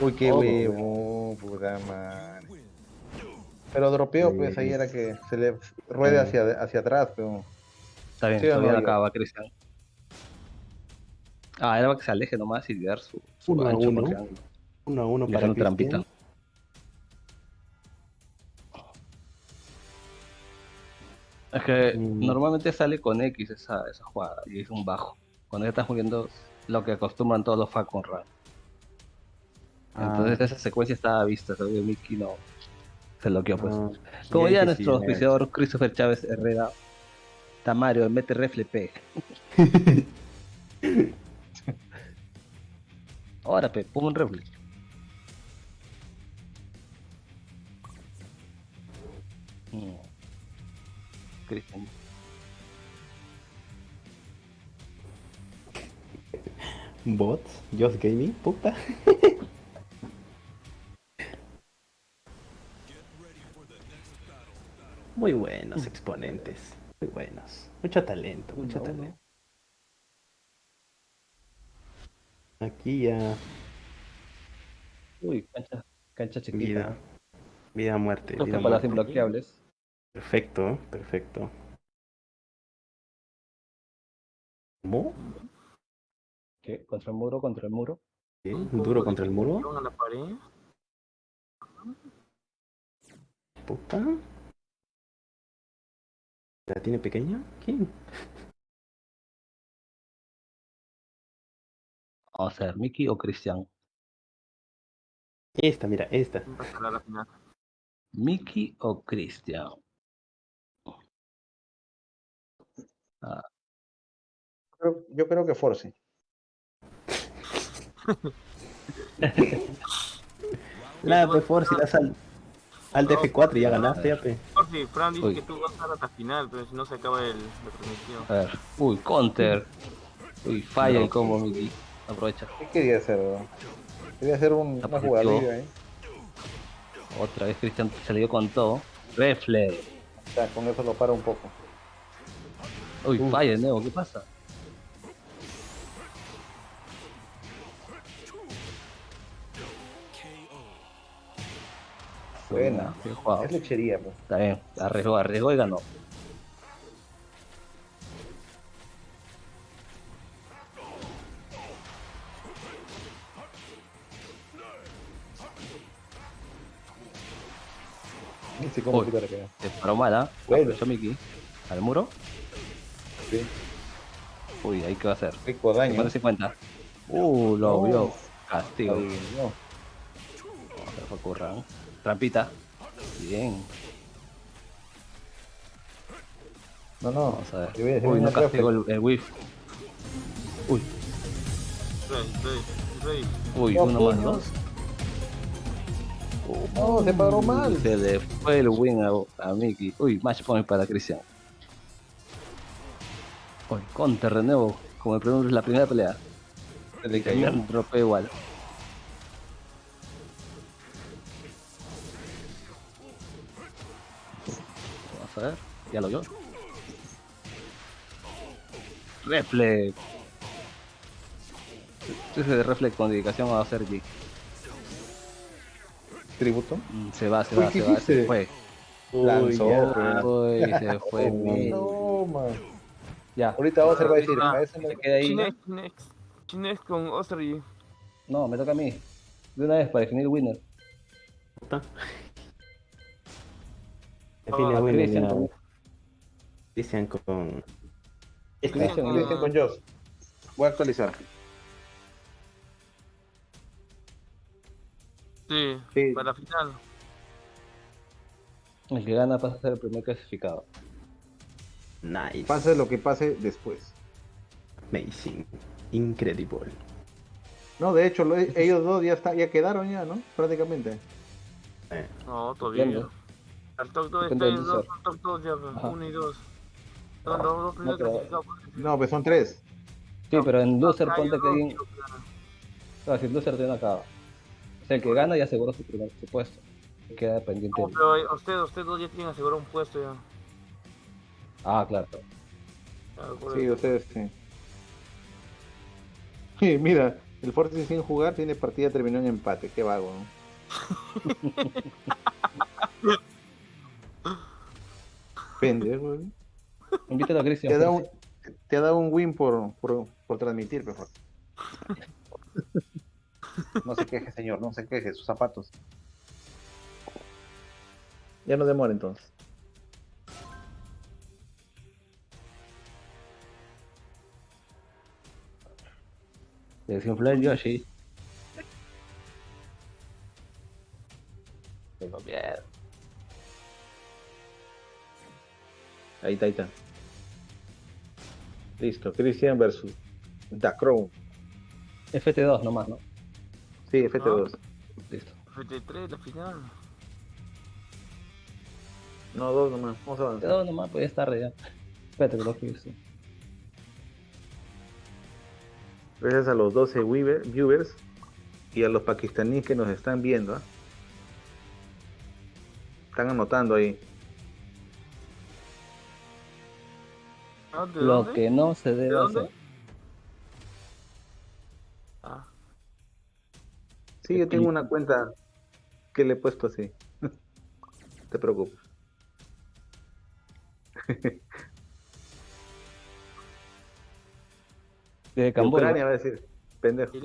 Uy, qué huevo, puta madre. Pero dropeo, pues ahí era que se le ruede Sí. hacia, hacia atrás, pero. Está bien, Sí todavía no, yo? acaba, Cristian. Ah, era para que se aleje nomás y dar su, su Uno a gancho uno. Uno a uno Y para Cristian. trampita. Es que Mm. normalmente sale con X esa, esa jugada y es un bajo. Cuando ya estás jugando lo que acostumbran todos los Falcon Run. Ah. Entonces esa secuencia estaba vista, seguro Mickey no se bloqueó pues. Ah, Como ya nuestro sí, auspiciador Christopher Chávez Herrera, Tamario, mete refle P. Ahora, P, pon un refle. Mm. Cristian. Bots, Just Gaming, puta. Muy buenos exponentes, muy buenos. Mucho talento, mucho talento. Aquí ya Uy, cancha, cancha chiquita. vida, vida muerte, las muerte. imbloqueables. Perfecto, perfecto. ¿Cómo? ¿Qué? ¿Contra el muro? ¿Contra el muro? ¿Qué? Un ¿Un poco duro de contra el muro? a la pared. Puta. ¿La tiene pequeña? ¿Quién? Vamos a ver, Mickey o Cristian. Esta, mira, esta. Mickey o Cristian. Creo- yo creo que Force. La pues por si la sal. Al DF4 y ya ganaste, ya pe. Por si Fran dice Uy. que tú vas a estar hasta final, pero si no se acaba el, la transmisión. A ver. Uy, counter. Uy, falla el combo, Mickey. Aprovecha. ¿Qué quería hacer? weón? Quería hacer un, una jugadilla, ¿eh? Otra vez Cristian se le dio con todo. Refle. O sea, con eso lo para un poco. Uy, falla de nuevo, ¿qué pasa? Buena. Bien jugado. Es lechería, pues. Está bien, arriesgó, arriesgó y ganó. Ni sé cómo Uy. quitar acá. Se paró mala. Bueno. Mickey. Al muro. Sí. Uy, ahí qué va a hacer. Rico daño. 50-50. Uh, lo No. vio. Castigo. Adivinó. Vamos a ver, ocurra. Trampita. Bien. No, no. Vamos a ver. Yo voy a decir Uy, no reflex. el, el whiff. Uy, uy, No, uno más, dos. No, se paró mal. Se le fue el win a, a Mickey. Uy, match point para Cristian. Uy, counter de nuevo. Como el primer- la primera pelea. Se le cayó. También dropeo igual. Ver. Ya lo vio. Reflex. Ese de reflex con dedicación a hacer G. Tributo. Mm, Se va, se Uy, va, ¿qué se va, se fue. Lanzó. ya. Uy, se fue. Oh, no, man. Ya. Ahorita Ozer va a decir, Ah, me- Se queda ahí. Chinex, Chinex. Chinex con Ostry. No, me toca a mí. De una vez para definir winner. Define winner Christian ya. con-. Christian, Ah. Christian con Joss. Voy a actualizar. Sí, Sí. para la final. El que gana pasa a ser el primer clasificado. Nice. Pase lo que pase después. Amazing. Incredible. No, de hecho, lo- ellos dos ya, está, ya quedaron ya, ¿no? Prácticamente. Eh, No, todavía. Depende. El top 2 Depende está del en dos, user. top 2 ya, pues, Ajá. uno y dos. Son los dos primeros pero- clasificados. No, pues son tres. Sí, pero en loser Acá ponte hay que alguien... Claro, si el loser tiene acaba. O sea, el que gana ya aseguró su primer su puesto. Queda pendiente. No, pero eh, ustedes, ustedes dos ya tienen asegurado un puesto ya. Ah, claro. Sí, ustedes sí. Sí, mira, el Forti sin jugar tiene partida terminó en empate. Qué vago, ¿no? Pendejo. Invítalo a Cristian. Te, da pues. un, te ha dado un win por, por, por transmitir, mejor. No se queje, señor, no se queje, sus zapatos. Ya no demora entonces. El Yoshi. Tengo miedo. Ahí está, ahí está. Listo, Christian versus The Crow. FT2 nomás, ¿no? Sí, FT2. Listo. FT3, la final. No, dos nomás. Vamos a avanzar. FT2 nomás, pues ya es tarde ya. Espérate que lo que hice. Gracias a los 12 weaver- viewers y a los pakistaníes que nos están viendo. ¿ah? Están anotando ahí. Ah, ¿De Lo dónde? que no se ¿De debe dónde? hacer. Ah, Sí, yo tengo una cuenta que le he puesto así. No te preocupes. De Camboya. Ucrania va a decir. Pendejo.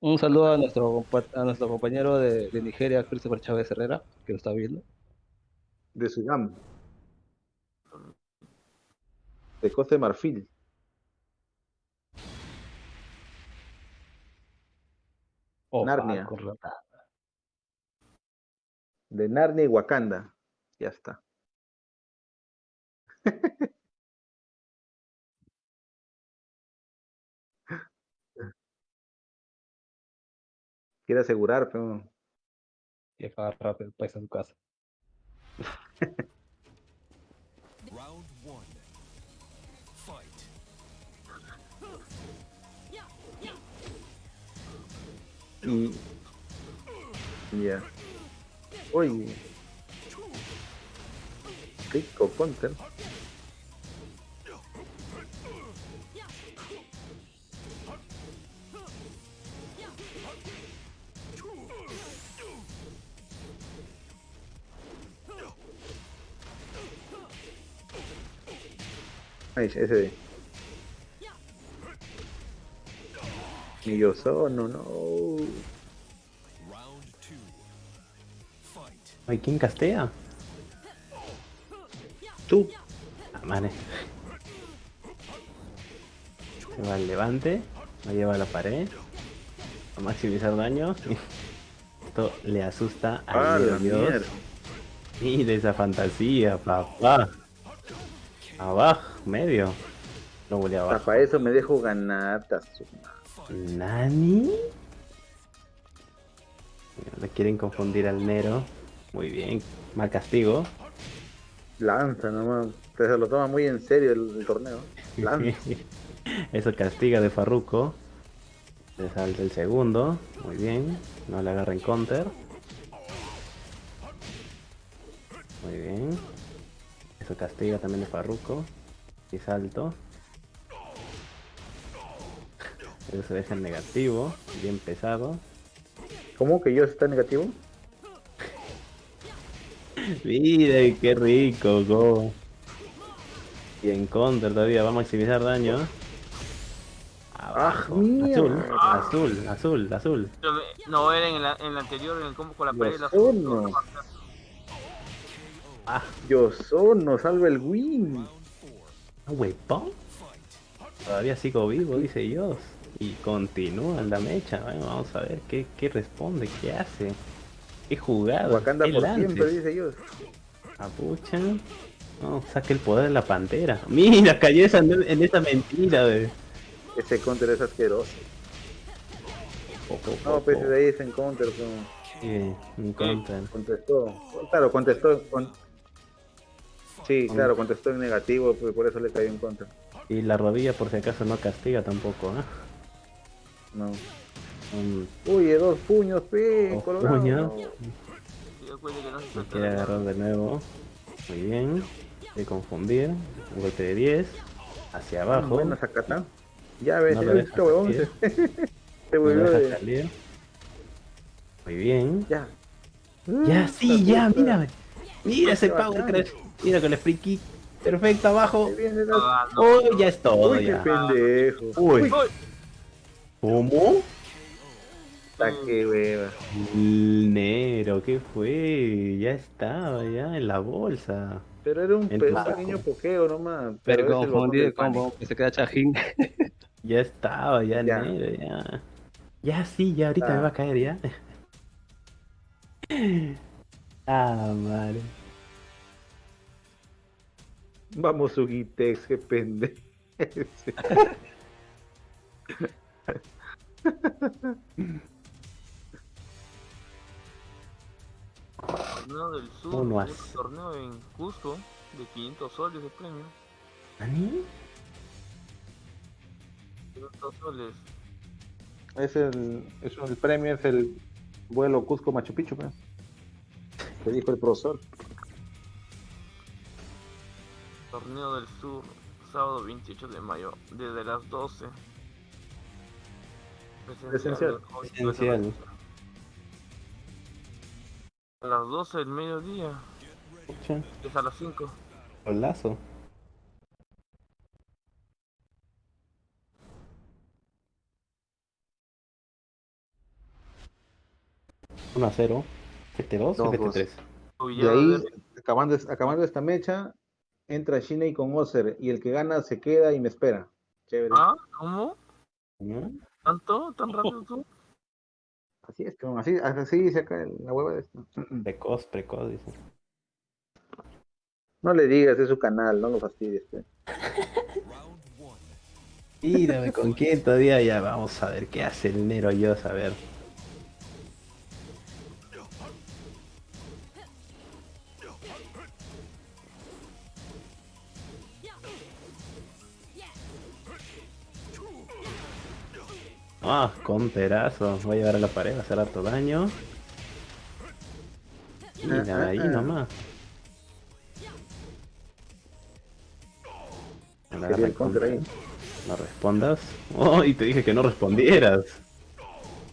Un saludo a nuestro, a nuestro compañero de, de Nigeria, Christopher Chávez Herrera, que lo está viendo. De Sudán. De Costa de Marfil. Oh, Narnia. De Narnia y Wakanda. Ya está. Quiere asegurar, pero Y acaba rápido el país a su casa. Round one. Fight. Y. Ya. Uy. Rico counter. De. Y yo solo, no. Round two. Fight. Ay, ¿quién castea? Tú. Ah. Se va al levante, lo lleva a la pared, a maximizar daño. Esto le asusta Ah, la Dios. mierda. Mira esa fantasía, papá. Abajo, medio. Lo volé abajo. Para eso me dejo ganar. ta su madre. ¿Nani? Le quieren confundir al Nero. Muy bien. Mal castigo. Lanza nomás. Se lo toma muy en serio el, el torneo. Lanza. Eso castiga de Farruko. Le salta el segundo. Muy bien. No le agarren counter. Muy bien. Eso castiga también de Farruko. Y salto. Eso se deja en negativo. Bien pesado. ¿Cómo que yo está negativo? Mire, qué rico, go. Y en counter todavía va a maximizar daño. Abajo. azul, azul, azul, azul. No, era en el, en el anterior, en el combo con la pared. la- Yo no. Yo solo salvo el win. Ah, huepón. Todavía sigo vivo, dice Dios. Y continúa la mecha. Bueno, vamos a ver qué, qué responde, qué hace. Qué jugada. Wakanda por lances. siempre, dice ellos. Apucha. No, saque el poder de la pantera. Mira, cayó esa, en esa mentira, de. Ese counter es asqueroso. No, pues de ahí es en counter. como- Sí, un contra. Contestó. Claro, contestó. con- Sí, claro, contestó en negativo, pues por eso le cayó en contra. Y la rodilla, por si acaso, no castiga tampoco, ¿ah? No. Un- Uy, dos puños, pe, Dos puños. Quiere agarrar de nuevo. Muy bien. De confundir. Un golpe de 10. Hacia abajo. Bueno, Zacatán. Ya ves, No lo el deja huevón se, volvió de... salir. Muy bien. Ya. Ya, sí, ya, puta. mira. Mira ese Qué power crash. Mira con el free kick. Perfecto, abajo. Ah, no, Oh, no. ya es todo, Uy, qué ya. pendejo. Uy, Uy, ¿cómo? Está que hueva. Nero, ¿qué fue? Ya estaba, ya en la bolsa. Pero era un, pequeño pokeo nomás. Pero el combo, pánico. que se queda chajín. Ya estaba, ya, Ya. Nero, ya. Ya sí, ya ahorita Ah. me va a caer ya. Ah, madre. Vamos, Sugitex, qué pendejo. Torneo del Sur, Uno a un torneo en Cusco de 500 soles de premio. ¿Ani? 500 soles. Es el, es el premio, es el vuelo Cusco Machu Picchu, pues. Que dijo el profesor. Torneo del Sur, sábado 28 de mayo, desde las 12. Presencial. A las 12 del mediodía, es a las 5. golazo. Uno a 0. FT2 o Dos, FT3. Uy, De ya, ahí, acabando, acabando esta mecha, entra Shinei con Ozer y el que gana se queda y me espera. Chévere. ¿Ah? ¿Cómo? ¿Tanto? ¿Tan rápido tú? Así es, cabrón, así, así dice acá la hueva de esto. Precoz, precoz, dice. No le digas, es su canal, no lo fastidies. Mírame con quién todavía ya vamos a ver qué hace el Nero yo a ver. Ah, con perazo. Voy a llevar a la pared, a hacer harto daño. Mira, ahí nomás. Me la Quería agarra el counter contra. ahí. No respondas. Oh, y te dije que no respondieras.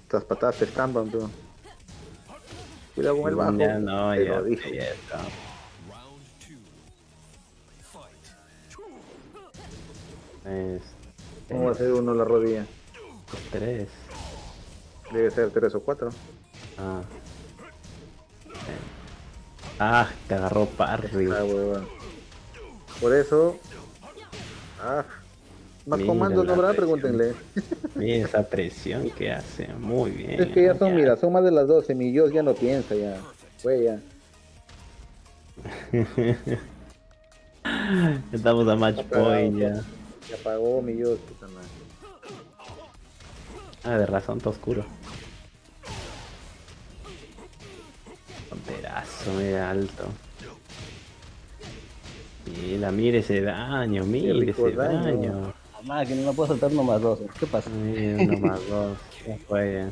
Estas patadas te estampan, tú. Cuidado con el bajo. Ya no, Te ya, lo dije. ya está. Es ¿Cómo va a ser uno la rodilla? Tres. Debe ser tres o cuatro. Ah. Eh. Ah, te agarró Parry. Ah. Por eso. Ah. Más Mira comandos no habrá, pregúntenle. Mira esa presión que hace. Muy bien. Es que ya son, mira, son más de las 12. Mi Dios ya no piensa ya. Fue ya. Estamos a match Apagado, point ya. Se apagó mi Dios. Ah, de razón, está oscuro. Perazo, mira alto. Mira, mire ese daño, mire ese daño. daño. Mamá, que no me puedo saltar nomás dos. ¿Qué pasa? Mira, uno más dos. Fue.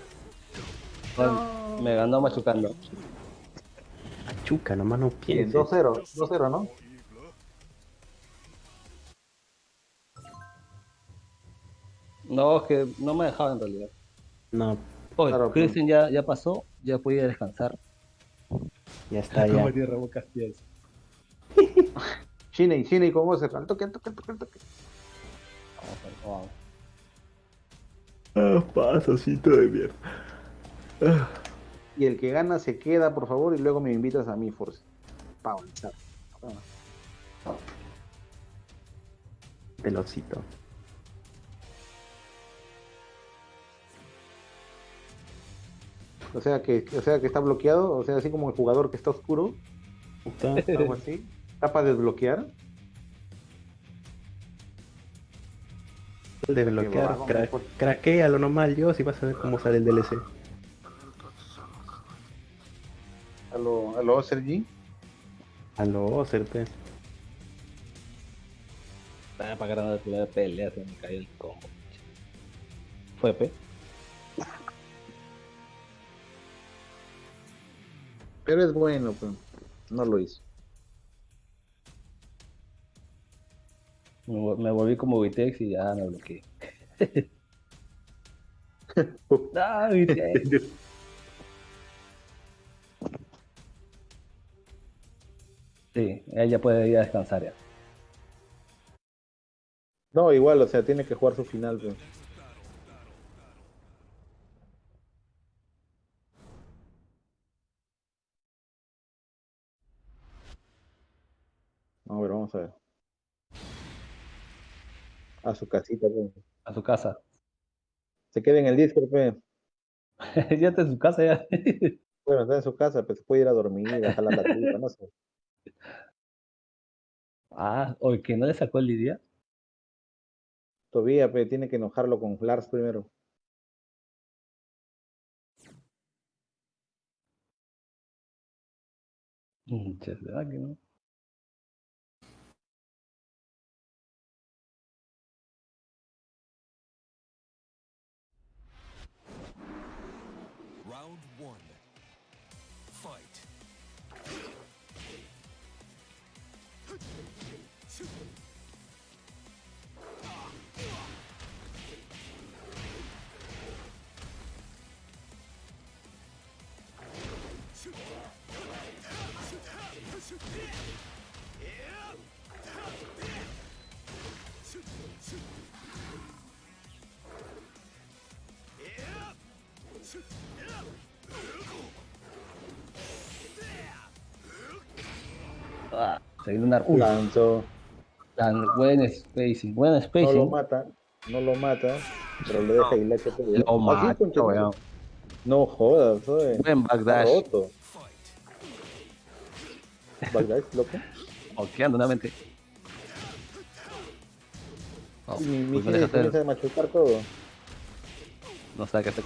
Bueno, Me ganó machucando. Chuca, nomás no Bien, piense. 2-0, 2-0, ¿no? No, es que no me dejaba en realidad. No, Oye, Claro, Christian ya, ya pasó, ya podía descansar. ya está ya. tierra boca. Shinei, Shinei con Ozer. Al toque, al toque, al toque, al toque. Vamos, Ah, pasocito de mierda. Y el que gana se queda, por favor, y luego me invitas a mi Force. Pa' avanzar. O sea que, o sea que está bloqueado, o sea, así como el jugador que está oscuro, algo así. Está para desbloquear. Desbloquear, cra bárbaro. craquealo nomás yo si vas a ver cómo sale el DLC. A lo, a lo Sergi. A lo pe. Estaba para ganar la pelea, se me cayó el combo. Fue, pe. Pero es bueno, pues. No lo hizo. Me, vol- me volví como Vitex y ya me bloqueé. ah, Vitex. Sí, ella puede ir a descansar ya. No, igual, o sea, tiene que jugar su final, pues. A ver, vamos a ver. A su casita, pues. A su casa. Se queda en el Discord, pues. ya está en su casa ya. Bueno, está en su casa, pues se puede ir a dormir, a jalar la tripa, no sé. ah, o que no le sacó el Lidia. Todavía, pues, tiene que enojarlo con Lars primero. ¿verdad que no? Una. Uy, Lanzó. buen spacing. Buen No lo spacing. mata, no lo mata, pero le deja te Lo weón. No jodas, oye. Buen backdash. Backdash, loco. Moqueando nuevamente. Oh, mi, mi pues no Gil deja hacer. machucar todo. No sabe que se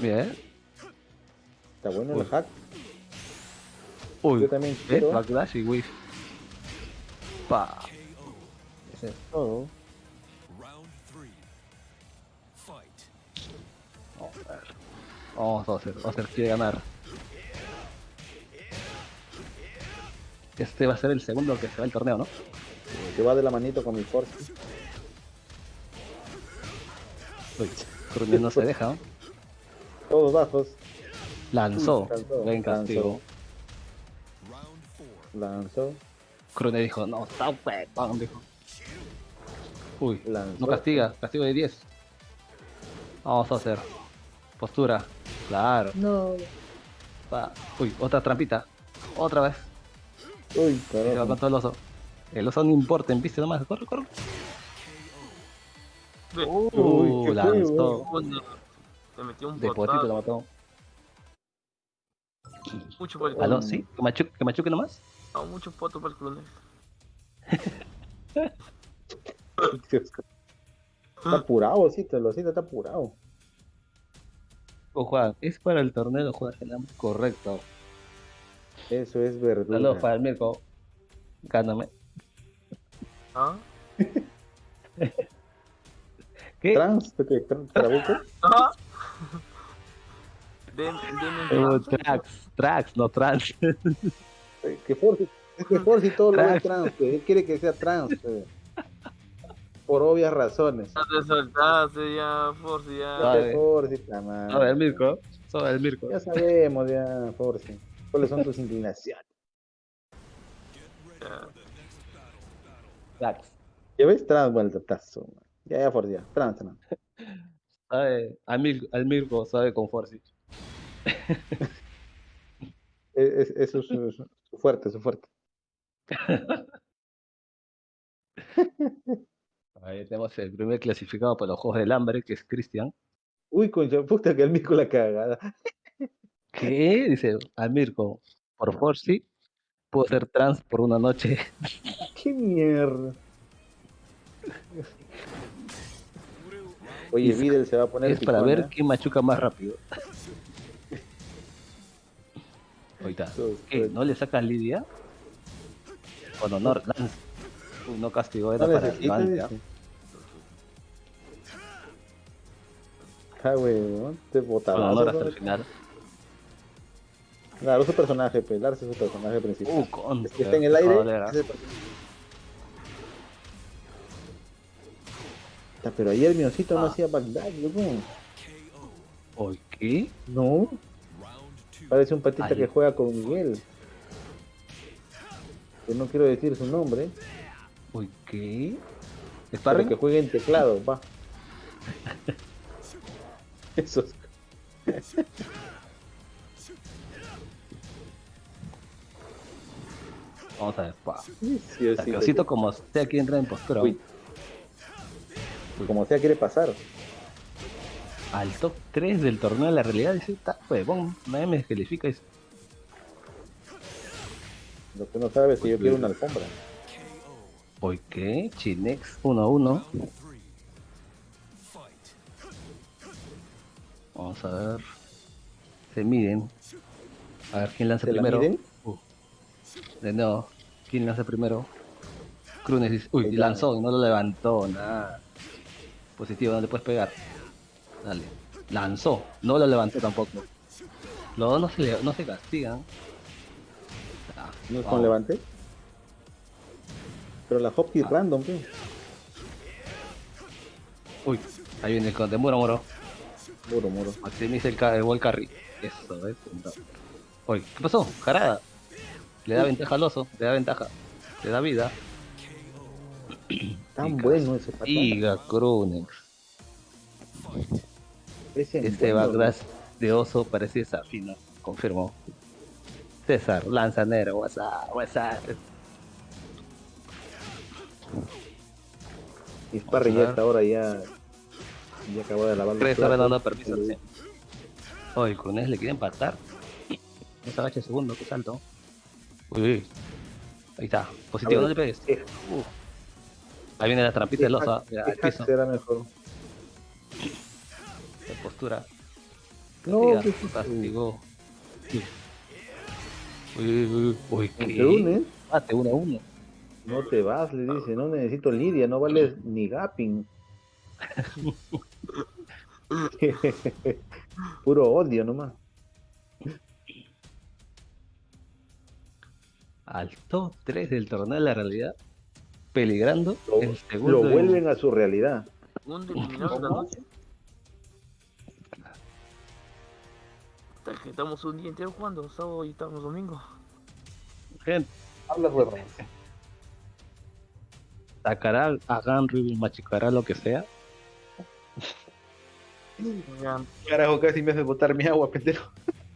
Bien. Está bueno Uy. el hack. Uy, Yo también ¿ves? quiero. Backdash y whiff. Pa. Ese es Todo. Vamos Ozer. Ozer quiere ganar. Este va a ser el segundo que se va el torneo, ¿no? Que va de la manito con mi force. Uy, no se deja, ¿no? Todos bajos. Lanzó. Lanzó, Buen castigo. Lanzó. Crune dijo, no, está huevón, dijo. Uy, Lanzó. no castiga, castigo de 10. Vamos a hacer. Postura. Claro. No. Uy, otra trampita. Otra vez. Uy, Se va carajo. con todo el oso. El oso no importa, viste nomás. Corre, corre. Uy, Uh, lanzó. Se metió un De potito lo mató. Mucho por el ¿Aló? ¿Sí? ¿Que machuque, que machuque nomás? No, mucho poto para el Clunes. Está apurado, sí, te lo siento, está apurado. O Juan, es para el torneo Juan. Correcto. Eso es verdura. Saludos para el Mirko. Gáname. ¿Ah? ¿Qué? ¿Trans? ¿Tú qué? ¿Trans? ¿Trabuco? ¿Ah? Den, denme Uh, un tracks, tracks, no trans. Eh, Que Force, es que Force y todo lo es trans, pues. Él quiere que sea trans, pues. Por obvias razones. Ya te soltaste ya, Force, ya. Te Force. Soy el Mirko. El Mirko. Ya sabemos, ya, Force. ¿Cuáles son tus inclinaciones? ya. Tracks. ¿Ya ves? Trans, vuelta, tazo. Ya, ya, Force, ya. Trans, trans. Sabe, al, Mir, al Mirko sabe con. Es, es- eso es su, su fuerte, su fuerte. Ahí tenemos el primer clasificado para los Juegos del Hambre, que es Cristian. Uy, concha puta, que el mico la cagada. ¿Qué? Dice Almirco, por favor, sí, puedo ser trans por una noche. ¡Qué mierda! Oye, Es- Videl se va a poner Es para ver quién machuca más rápido. Ahorita. ¿Qué? ¿No le sacas Lidia? Con honor, Lance. Uy, no castigó, era para necesita, Levante, ¿ah? weón, te botaba. Con honor hasta el final. Claro, su personaje, pelarse su personaje principal. Uh. Es que está en el aire. Pero ayer mi osito no Ah. hacía Bagdad, loco. ¿Oy qué? No, parece un patita que juega con Miguel. Que no quiero decir su nombre, ¿Oy qué? ¿Sparring? que juegue en teclado, va. Eso es- Vamos a ver. pa. sí, sí, que Osito como sea aquí entra en postura. Uy. Como sea quiere pasar. Al top 3 del torneo de la realidad dice, está huevón, nadie me descalifica. Dice, Lo que no sabe es que yo quiero una alfombra. ¿Oy qué? Chinex 1-1. Vamos a ver. Se miden. A ver quién lanza ¿Se la primero. miden? Uh, de nuevo. ¿Quién lanza primero? Crunes dice. Uy, lanzó y no lo levantó. Nada. Positivo, no le puedes pegar. Dale. Lanzó. No lo levantó tampoco. Los dos no se, le- no se castigan. Ah, ¿No es con levante? Pero la Hopkins Ah. random, ¿qué? Uy, ahí viene el conde. Muro, muro. Muro, muro. Maximiza el, el wall carry. Eso, ¿ves? Uy, ¿qué pasó? Jarada. Le da ventaja al oso. Le da ventaja. Le da vida. Tan bueno ese patata. Iga. Ese Este Bagdad de oso parece desafino. Confirmó. César, lanzanero, WhatsApp, WhatsApp. Y Sparry ya hasta ahora ya, ya acabó de lavar Tres platos. dando permiso. Oye, Krunex le quiere empatar. Se agacha segundo, qué salto. Uy, uy. Ahí está. Positivo, no le pegues. ¿Qué, Ahí viene la trampita ah, hack piso. será mejor? de postura. No, ¿qué castigó. Uy, uy, uy, uy, ¿Te ¿qué? unes? Mate uno a uno. No te vas, le dice, no necesito Lidia, no vales ni Gapping. Puro odio nomás. Al top 3 del torneo de la realidad. Peligrando. Lo, el segundo. vuelven a su realidad. La noche. Que Estamos un día entero jugando, sábado y estamos domingo. Gente, Hablas huevos. sacará a Ganry, machicará lo que sea. Carajo, casi me hace botar mi agua, pendejo.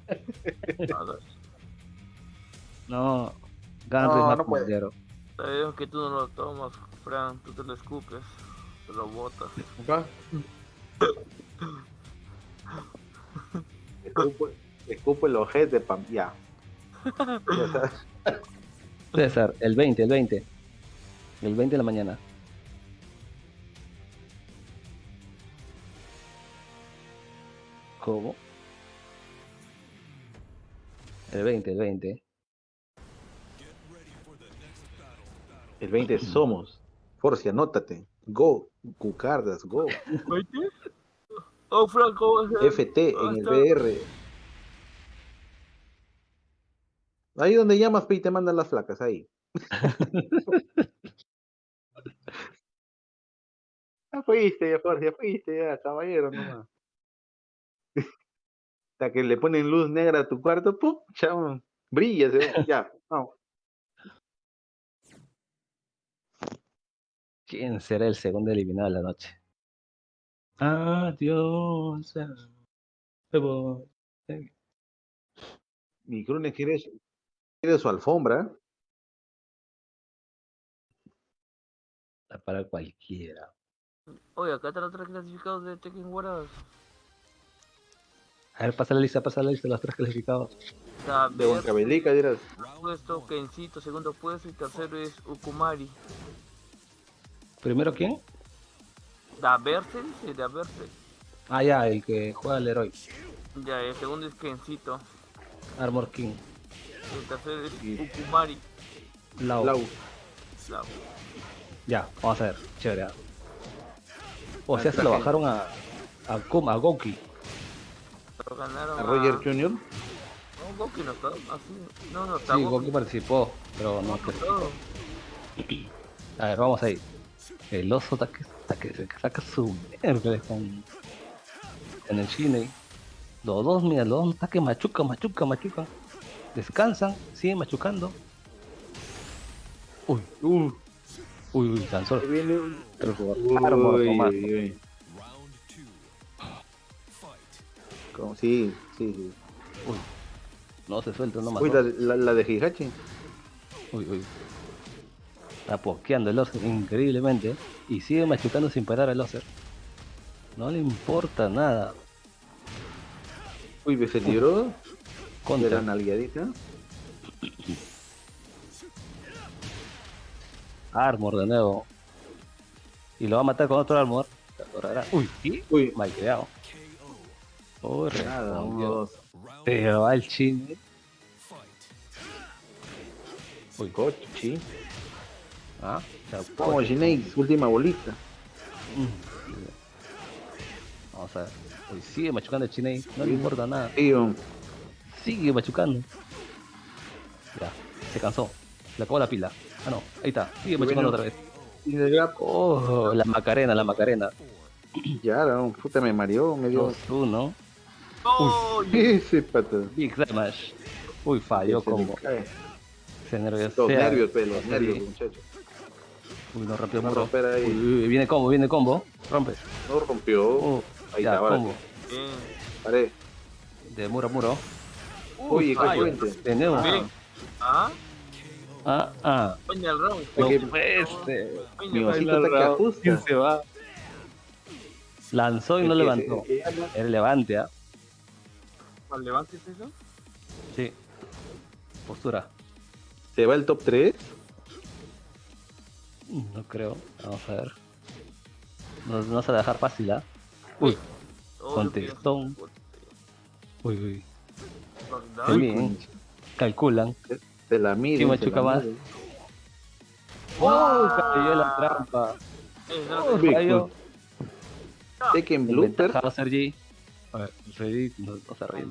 No, Ganry No, es más no puede. Sabemos que tú no lo tomas, Fran, tú te lo escupes, te lo botas. Acá. Escupo, escupo el ojete, pam. Ya. Está. César, el 20, el 20. El 20 de la mañana. ¿Cómo? El 20, el 20. El 20 somos. Forci, anótate. Go. Cucardas, go. Oh, Fran, ¿cómo es? FT en el BR. Ahí donde llamas, y te mandan las flacas, ahí. ya fuiste, ya Forci, ya fuiste, ya, caballero, nomás. Hasta que le ponen luz negra a tu cuarto, ¡pum! Chao, brilla, ya, vamos. ¿Quién será el segundo eliminado de la noche? Adiós. voy. Mi Crune quiere su, quiere su alfombra. Para cualquiera. Oye, acá están los tres clasificados de Tekken Warriors. A ver, pasa la lista, pasa la lista de los tres clasificados. Está De Berser, Huancavelica, dirás. puesto, Kensito, segundo puesto y tercero es Ukumari. ¿Primero quién? Da Berser, sí, Da Berser. Ah, ya, el que juega al héroe. Ya, el segundo es Kensito. Armor King. El tercero es Ukumari. Lau. Lau. Ya, vamos a ver. Chévere. ah. O sea, Ah, se lo bajaron a. A Kuma, a Goki. Pero ganaron A Roger Jr. No, Goki no está así. No, no está Sí, Goki. Goki participó, pero no No. A ver, vamos ahí. El oso está que, saca su miércoles con, con el Shinei. Los dos, mira, los dos que machuca, machuca, machuca. Descansan, siguen machucando. Uy, uy, uy, uy, lanzó viene. Armor, Uy, uy, uy. Como- Sí, sí, sí. No se suelta, no. Uy, la, la, la de Hihachi. Uy, uy. Está pokeando el Oser increíblemente. Y sigue machucando sin parar al Oser. No le importa nada. Uy, se libró de la Contra. nalgueadita. Armor de nuevo. Y lo va a matar con otro Armor. Uy, ¿y? Uy, Mal creado. Uy, nada, Se va el chin. fight. Uy, cochi. Ah, se Como. Ginex, última bolita. Vamos a ver. Uy, sigue machucando el Chinei. No le importa nada. Tío. Sigue machucando. Ya, se cansó. Le acabó la pila. Ah, no, ahí está. Sigue machucando bueno. otra vez. Y de grab. Oh, la Macarena, la Macarena. Ya, no, puta, me mareó, me dio. 2-1. ¡Oh! Ese pata. Big Smash. Uy, falló como. Se nerviosea. Los nervios, pelo, los nervios, muchachos. Uy, no rompió No muro. romper ahí. Uy, uy, viene combo, viene combo. Rompe. No rompió. Uh, Ahí ya, está, combo. Bien. Paré. De muro a muro. Oye, qué puente. Bien. ¿Ah? Ah, ah. Coño, el round. No que-. Coño, Mi el osito está que ajusta. ¿Quién se va? Lanzó y no Es que- levantó. es que ya no- Era levante, ¿ah? round. ¿Levantes eso? Sí. Postura. ¿Se va el top 3? No creo. Vamos a ver. No, no se va a dejar fácil, ¿ah? Uy, Oh, Contestón. Uy, uy. Qué bien. Calculan. Se la mide. ¿Quién machuca más? ¡Oh! Cayó la trampa. No, ¡Oh! Cayó. Tekken Blooper. Sergi. A ver, Sergi no, no se ríe.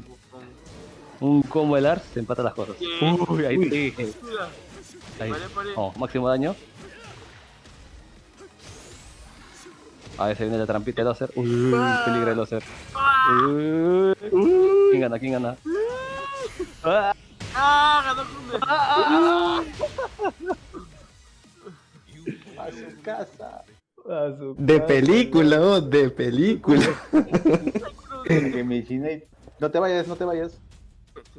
Un combo de Lars se empata las cosas. Uy, ahí te dije. Ahí. Vamos, máximo daño. A ver, se viene la trampita de láser. Uy, peligro el láser. Uy. ¿Quién gana? ¿Quién gana? Ah, ¡Ah! Ganó. A su casa. De película, oh, de película. Que. No te vayas, no te vayas.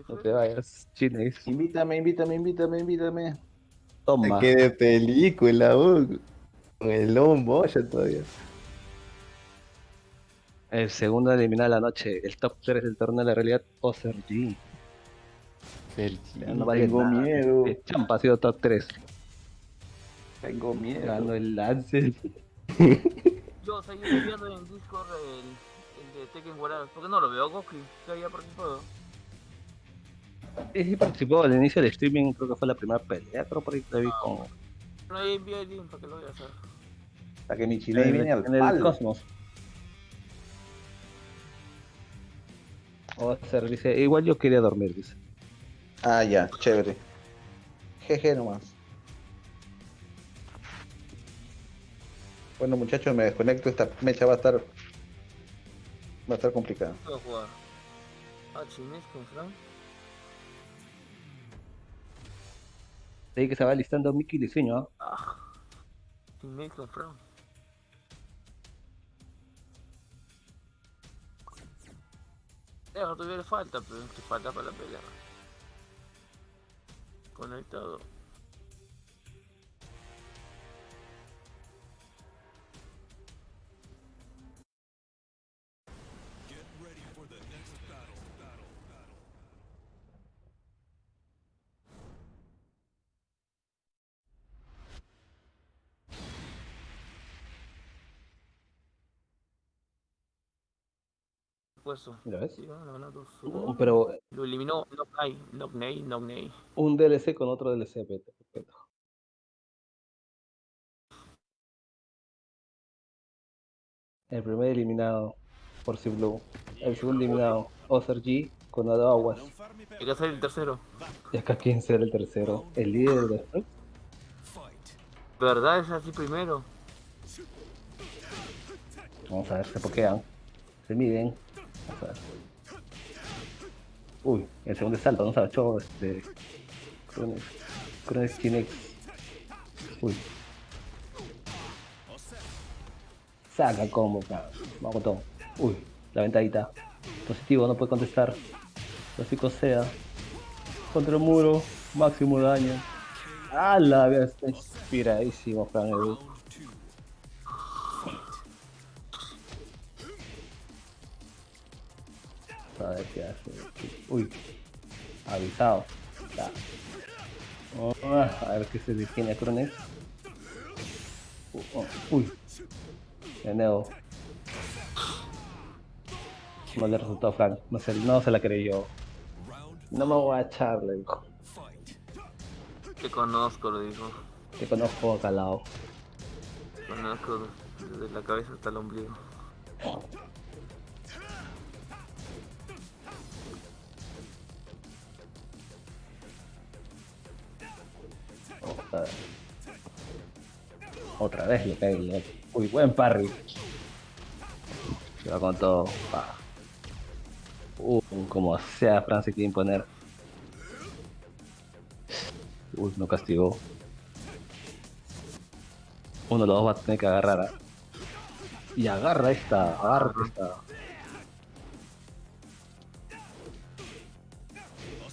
No te vayas, Chinex. Invítame, invítame, invítame, invítame. Toma. Que de película, oh. Con el lomo ya todavía. El segundo eliminado de la noche. El top 3 del torneo de la realidad. G. Ya no vale Tengo nada. miedo. El Champa ha sido top 3. Tengo miedo. Ganó el lance. Yo, estoy viendo en Discord el, el de Tekken Warriors. ¿Por qué no lo veo, Goku? Que había participado. Sí, participó al inicio del streaming. Creo que fue la primera pelea. Creo por ahí la vi con. No ahí envié el link para que lo veas. Hasta que mi chile viene al en el. Cosmos. Oser dice. Igual yo quería dormir, dice. Ah, ya, chévere. Jeje nomás. Bueno, muchachos, me desconecto. Esta mecha va a estar. Va a estar complicada. ¿Qué jugar? Ah, Chinés con Frank. Ahí que se va listando Mickey Diseño. ¿ah? Ah, Chinés con Frank. Ya, no tuviera falta, pero que falta para la pelea. Conectado. ¿Ya ves? Sí, ganó, ganó dos, Uh, uno. Pero Lo eliminó Nocnay. un DLC con otro DLC. El primer eliminado por Sea Blue. El segundo eliminado, Ozer G con Aguas. Hay que hacer el tercero. Y acá quién será el tercero. El líder de. ¿Verdad? Es así primero. Vamos a ver, se pokean. Se miden. Uy, el segundo salto, no se agachó este. Crones. Crones Chinex. Uy. Saca combo, pa. Vamos con todo. Uy, la ventadita. Positivo, no puede contestar. Clásico sea. Contra el muro. Máximo daño. La vida está inspiradísimo, Fran A ver qué hace. Uy. Avisado. Ah, a ver qué se detiene a Crones. Uh, oh, Uy. De nuevo. No le resultó Frank. No se, no se la creyó. No me voy a echarle, dijo. fight. Te conozco, lo dijo. Te conozco calado. Conozco desde la cabeza hasta el ombligo. Otra vez le otro. Uy, buen parry. Se va con todo. Uh, como sea, Fran se quiere imponer. Uy, no castigó. Uno de los dos va a tener que agarrar. ¿ah? Y agarra esta, agarra esta.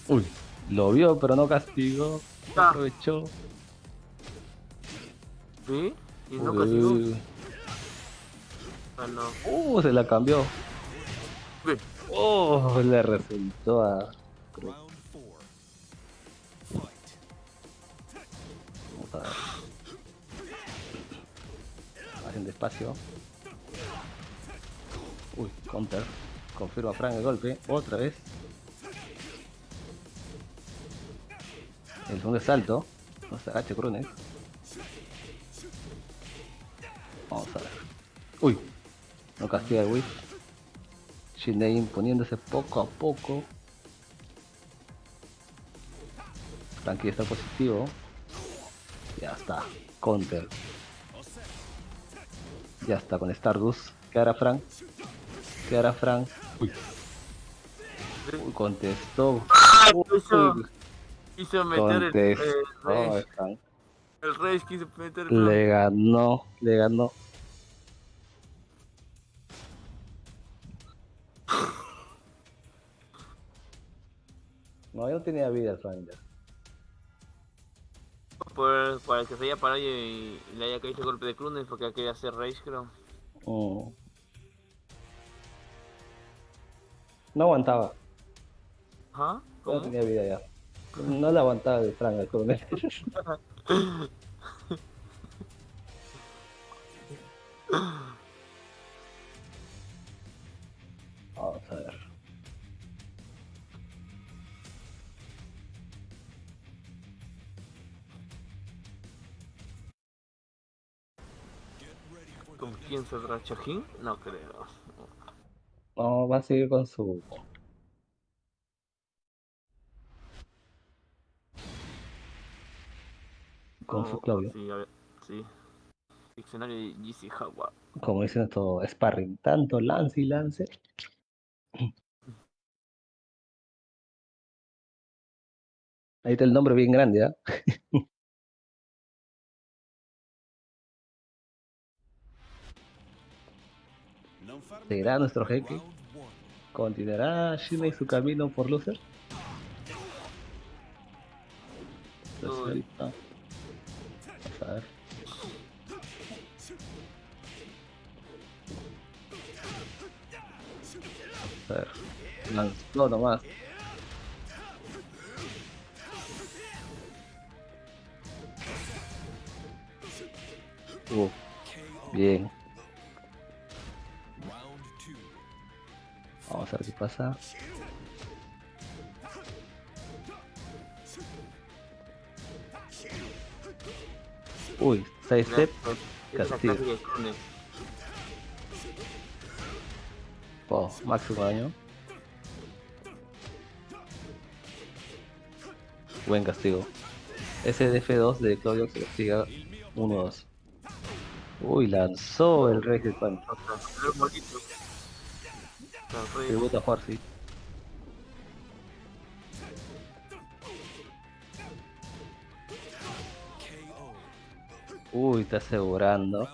Uy, lo vio pero no castigó. Aprovechó. ¿Sí? Y no Uy. Ah, no. Uh, se la cambió. Oh, le resultó a. Round four. Fight. Vamos a ver. Haciendo espacio. Uy, counter. Confirma Frank el golpe. Otra vez. El segundo salto. No se agache Crunes. Vamos a ver. Uy. No castiga el whip. Shinei imponiéndose poco a poco. Frankie está positivo. Ya está. Counter. Ya está con Stardust. ¿Qué hará Frank? ¿Qué hará Frank? Uy. Uy, contestó. hizo, Uy, quiso meter el. Frank. El Rage quiso meter el Le ganó, le ganó. No, yo no tenía vida, Frank. ya. por, para que se haya parado y, y le haya caído el golpe de Clunes porque quería hacer Rage, creo. Mm. No aguantaba, no ¿Cómo? tenía vida ya. No le aguantaba el al coronel. Vamos a ver. ¿Con quién saldrá Chajín? No creo. No, va a seguir con su. Con su No, Claudio. Sí, a ver, sí. Diccionario de GC Jaguar. Como dicen esto, sparring. Tanto lance y lance. Ahí está el nombre bien grande, ¿ah? Farmi ¿Seguirá nuestro jeque? ¿Continuará Shima y su camino por loser? Lo Uy. Vamos a ver. Ver. Lanzó nomás. Uh, bien. Vamos a ver qué pasa. Uy, side step. Esa es la Castigo. Oh, máximo daño. Buen castigo. Ese DF2 de Claudio que castiga 1-2. Uy, lanzó el Rey del re- Tributo a Juarsi. Uy, está asegurando.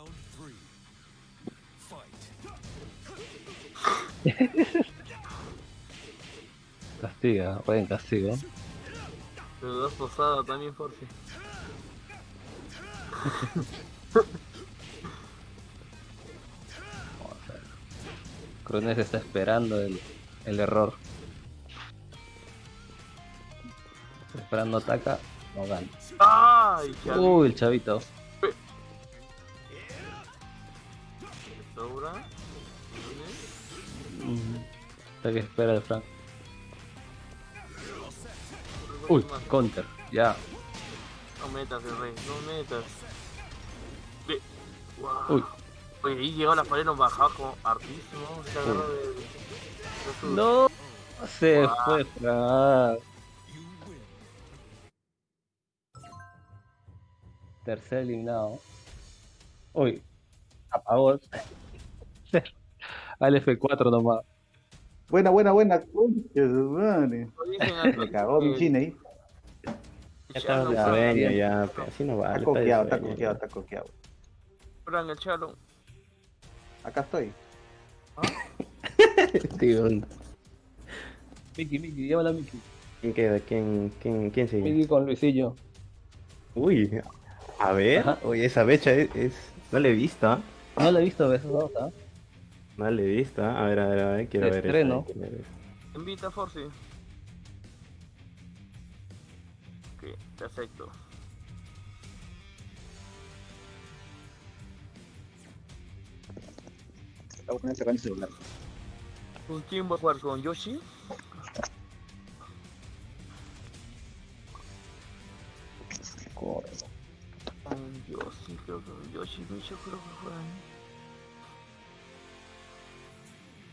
Castiga, buen castigo. Pero dos posadas también, Force. Crones está esperando el, el error. Está esperando ataca, no gana. Uy, el chavito. Que espera de Frank. Uy, counter, ya. No metas, el rey, no metas. Ve. Uy, Oye, ahí llegó la pared, nos bajaba como hartísimo. Se agarró de. de su- no. Se fue Frank. Tercer eliminado. Uy, apagó. Al F4 nomás. Buena, buena, buena. Madre. Me cagó mi chine ahí. Ya estamos de sueño, ya, pero así no vale. Está coqueado, está coqueado, está coqueado. Fran, el chalo. Acá estoy. Tío, Miki, Miki, llévala a Miki. ¿Quién queda? ¿Quién, quién, quién sigue? Miki con Luisillo. Uy, a ver, Ajá. oye, esa becha es, es- No la he visto, ¿ah? No la he visto veces dos, ¿ah? He visto, ¿ah? A ver, a ver, a ver, quiero ver. estreno. quiero ver. Invita a Force. Ok, te acepto. El celular. ¿Con quién va a jugar? ¿Con Yoshi? Corre. Con Yoshi, creo que con Yoshi Micho creo que juegan.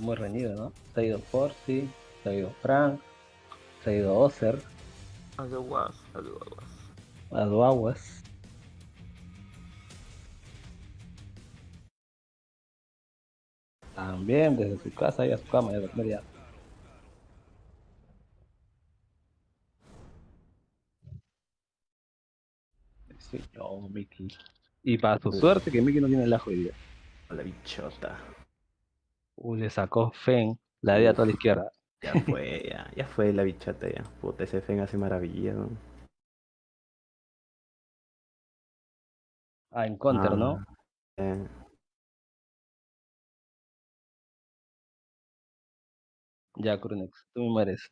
Muy reñido, ¿no? Se ha ido Forsi, se ha ido Frank, se ha ido Ozer, Algo guas, algo guas. Aduaguas. También desde su casa y a su cama y a dormir ya. Sí, no, Mickey. Y para su suerte que Mickey no tiene el ajo hoy día. La bichota. Uy, le sacó Fen, la de a toda la izquierda. Ya fue, ya, ya fue la bichota ya. Puta, ese Fen hace maravillas, ¿no? Ah, en counter, ¿no? Ah, eh, Ya, Crunex, tú me mueres.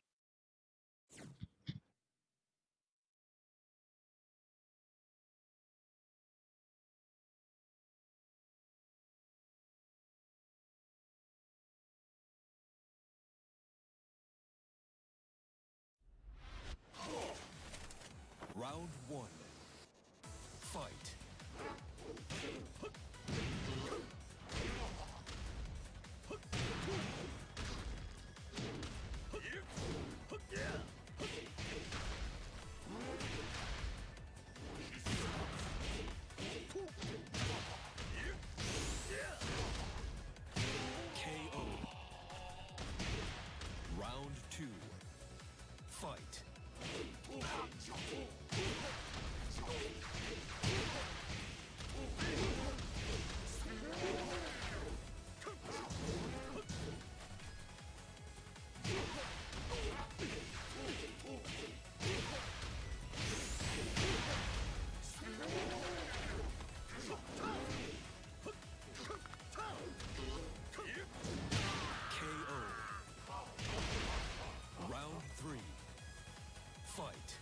Fight.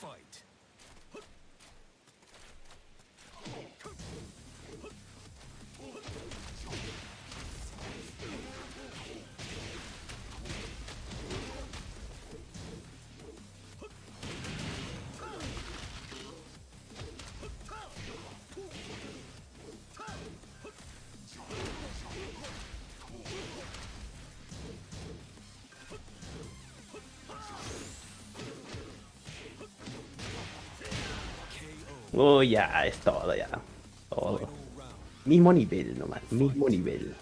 Fight. Oh, ya, es todo ya. Todo. Mismo nivel nomás, mismo nivel.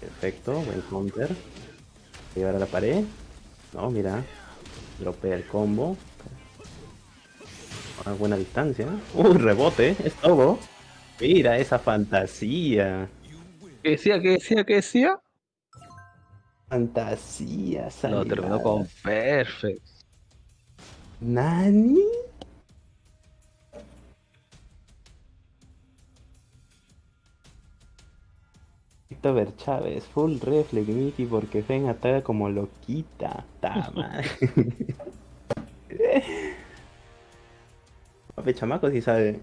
Perfecto, buen counter. Llevar a la pared. No, mira. Dropea el combo. A buena distancia. Uh, rebote, es todo. Mira esa fantasía. ¿Qué decía? ¿Qué decía? ¿Qué decía? Fantasía, No, terminó salivada. con Perfect. ¿Nani? Ver Chávez, full reflex Mickey porque Fen ataca como loquita. Ta madre. Papi chamaco sí sabe.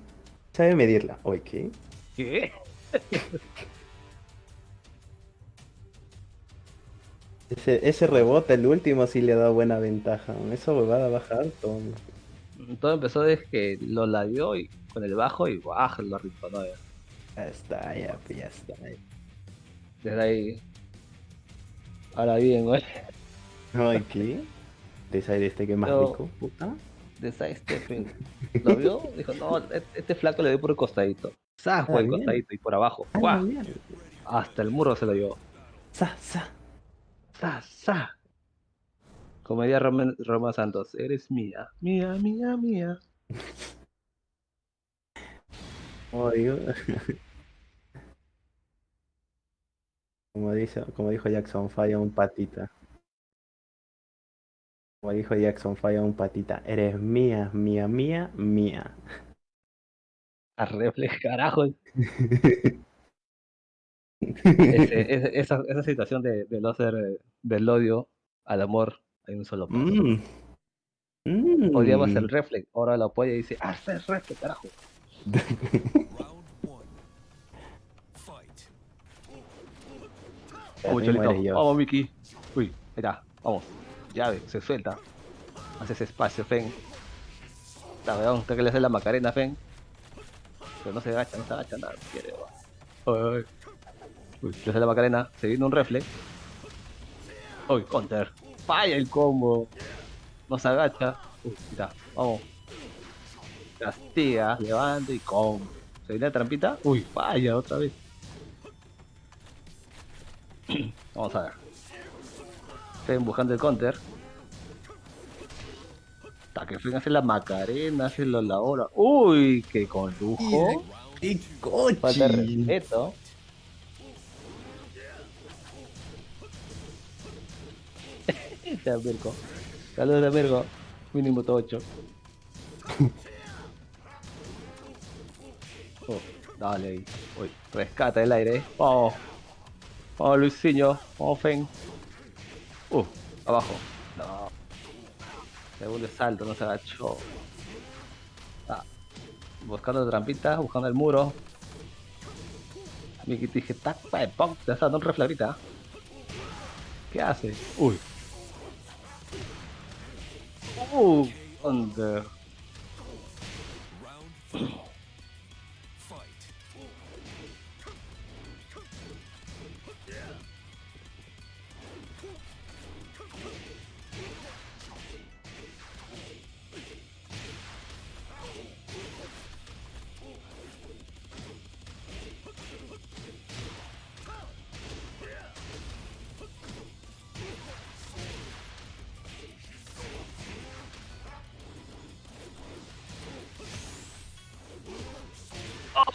Sabe medirla. Oye, ¿qué? ¿Qué? Ese, ese rebote, el último, sí le da buena ventaja. Esa huevada baja alto. Todo empezó desde que lo labió y con el bajo y baja lo rinconó ya. Ya está, ya, pues, ya está. Desde ahí. Ahora bien, güey. Ay, ¿qué? Desire este que es más rico, puta. De Side Stepping. ¿Lo vio? Dijo, no, e- este flaco le dio por el costadito. Por Ah, el bien. costadito y por abajo. Ah. Hasta el muro se lo llevó. Sa, sa. ¡Zas! Comedia Roma, Roma Santos. Eres mía. Mía, mía, mía. Como digo. Como, dice, como dijo Jackson, falla un patita. Como dijo Jackson, falla un patita. Eres mía, mía, mía, mía. A reflex, carajo. Ese- ese- esa, esa situación de, de no ser eh, del odio al amor hay un solo paso. Mm. Mm. Odiabas el reflex, ahora lo apoya y dice, haz el reflex, carajo. Round one. Fight. Vamos, Cholito. Vamos, Miki. Uy, ahí está. Vamos. Llave, se suelta. Haces espacio, Fen. Está que le hace la macarena, Fen. Pero no se agacha, no se agacha nada. Quiere, weón. Ay, ay. Uy, le la macarena. Se viene un reflex. Uy, counter. Falla el combo. No se agacha. Uy, está. Vamos. Castiga, levanta y combo. Se viene la trampita. Uy, falla otra vez. Vamos a ver. Fen buscando el counter. Hasta que Fen hace la macarena, hace la hora. Uy, que con lujo. ¡Qué Falta de respeto. Ya, Mirko. Saludos, Mirko. Mínimo 8. Oh, dale ahí. Uy, rescata el aire. Vamos. Vamos, Luisinho. Vamos, Fen. Uh, abajo. No. Segundo salto, no se agachó. Ah, buscando trampita, buscando el muro. Miki te dije, tac, pa, pum, te está dando un refle ahorita. ¿Qué hace? Uy. Uh, under.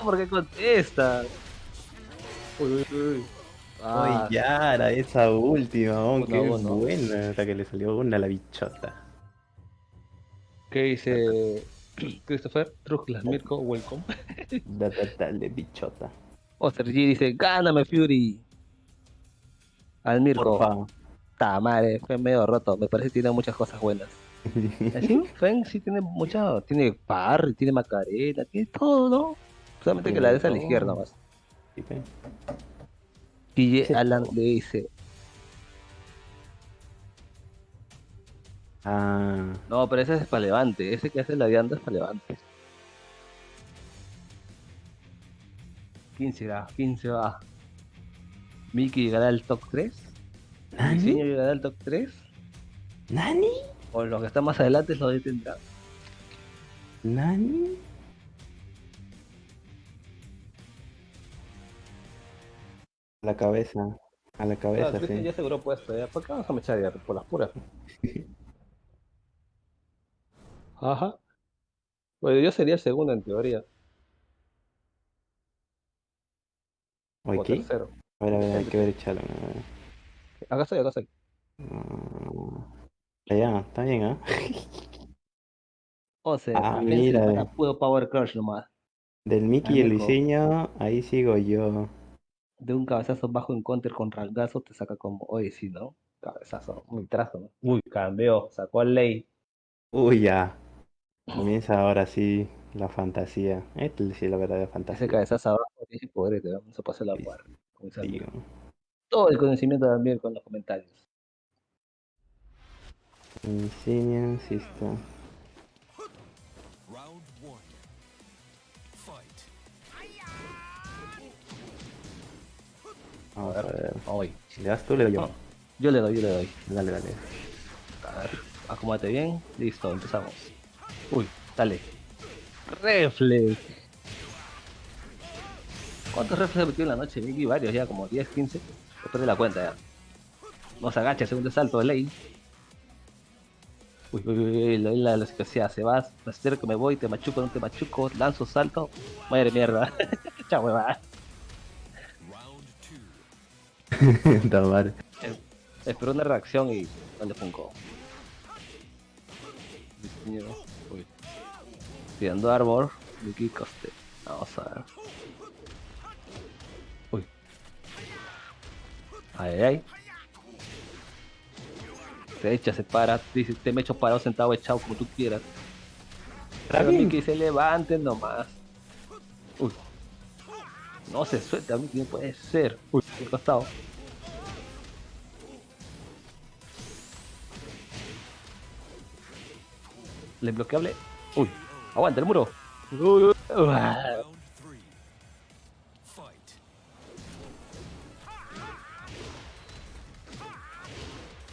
¿Por qué contesta? Uy, uy, uy. Ah, Ay, Yara, esa última, oh, qué a uno. buena. La que le salió una a la bichota. ¿Qué dice Christopher? Trujlas Mirko, welcome. Da, da, dale, bichota. Oster G dice, gáname Fury. Al Mirko, Porfa. ta madre, fue medio roto, me parece que tiene muchas cosas buenas. Así, Fen sí tiene mucha, tiene parry, tiene macarena, tiene todo, ¿no? Solamente que la des a la izquierda más. Guille Sí. Alan le dice, Ah, no, pero ese es para levante, ese que hace la vianda es para levante. 15 va, 15 va. Mickey llegará al top 3. Diseño ¿Nani? llegará al top 3. ¿Nani? O los que están más adelante lo detendrán. ¿Nani? La cabeza. A la cabeza, Ah, sí. ya aseguró puesto, ¿ya? ¿Por qué vamos a mechar ya? Por las puras. Ajá. Bueno, yo sería el segundo en teoría. O ¿qué? tercero. A ver, a ver, hay que ver echarlo. Acá estoy, acá estoy. Ah, Ya, está bien, ¿ah? O sea, Ah, mira. para puro Power Crush nomás. Del Mickey y el. Luisinho, ahí sigo yo. De un cabezazo bajo en counter con rangazo te saca como, oye, sí, ¿no? Cabezazo, muy trazo, ¿no? Uy, cambió, sacó al ley. Uy, ya. Comienza ahora sí la fantasía. Esta es sí la verdadera Ese fantasía. cabezazo abajo, dije, pobre, te vamos a pasar la amigo. Todo el conocimiento también con los comentarios. Luisinho, sí está. Vamos a ver. Hoy. ¿Le das tú le doy yo? No. Yo le doy, yo le doy. Dale, dale. A ver, acomódate bien. Listo, empezamos. Uy, dale. Reflex. ¿Cuántos reflex he metido en la noche, Miki? Varios ya, como 10, 15. Después de la cuenta ya. No se agacha, segundo salto de ley. Uy, uy, uy, uy, la, la, la situación. Se va, me acerco, me voy, te machuco, no te machuco, lanzo, salto. Madre mierda. Chao, huevada. Espero una reacción y no le pongo. Uy. Tirando Arbor, Vicky Coste. Vamos a ver. Uy. Ay, ay, ay. Se echa, se para, dice, te me echo parado, sentado, echado, como tú quieras. Pero bien. Mickey se levante nomás. Uy. No se suelta, no puede ser. Uy, qué costado. Le bloqueable. Uy, aguanta el muro. Uy, uy.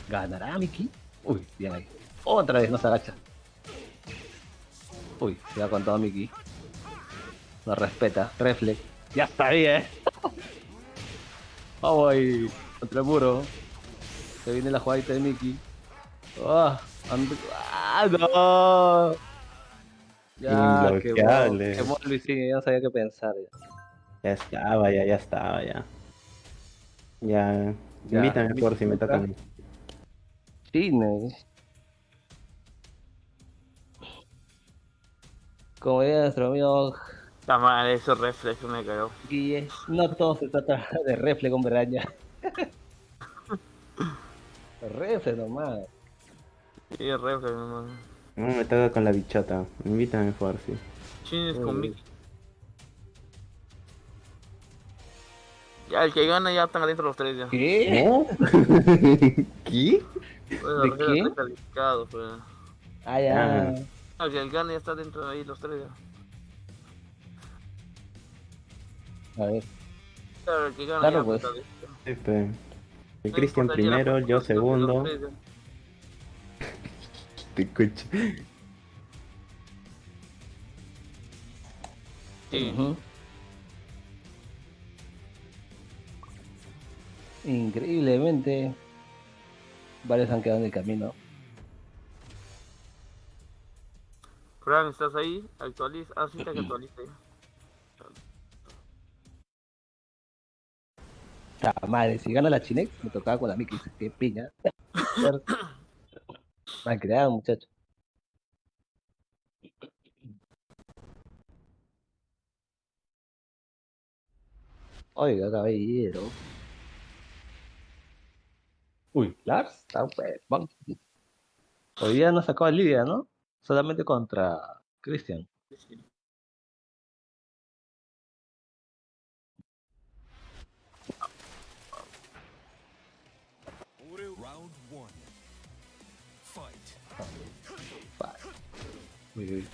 ¿Ganará Mickey? Uy, bien ahí. Otra vez no se agacha. Uy, se ha contado Mickey. No respeta. Reflex. Ya está bien. Vamos ahí. Contra el muro. Se viene la jugadita de Mickey. And- ¡Ah, no! Ya, Imbloqueable. quemó, quemó a Luisín, ya no sabía qué pensar. Ya. Ya estaba, ya, ya estaba, ya. Ya. Ya, Invítame por si me tocan. Cine. Como diría nuestro amigo Está mal, esos reflex me cagó. Guille, no todo se trata de refle con braña. refle nomás. Sí, reflex nomás. No me toca con la bichota. Invítame por si. Chines Uy. con Mickey. Ya, el que gana ya están adentro los tres ya. ¿Qué? ¿No? ¿Qué? Bueno, ¿De los tres qué? están calificados, pues. Ah, ya. Ah. Ah, que el gana ya está dentro de ahí los tres ya. A ver. Claro, que gana Claro, ya pues. Pepe. El No Cristian primero, yo segundo. Te escucho. Sí. Increíblemente, varios han quedado en el camino. Fran, ¿estás ahí? Actualiza. Ah, sí, te que actualiza Ah, madre, si gana la Chinex, me tocaba con la Mickey. Qué piña. Mal creado, muchacho. Oiga, caballero. Uy, Lars, está huevón. Hoy día no sacó a Lidia, ¿no? Solamente contra Christian. Uy, uy.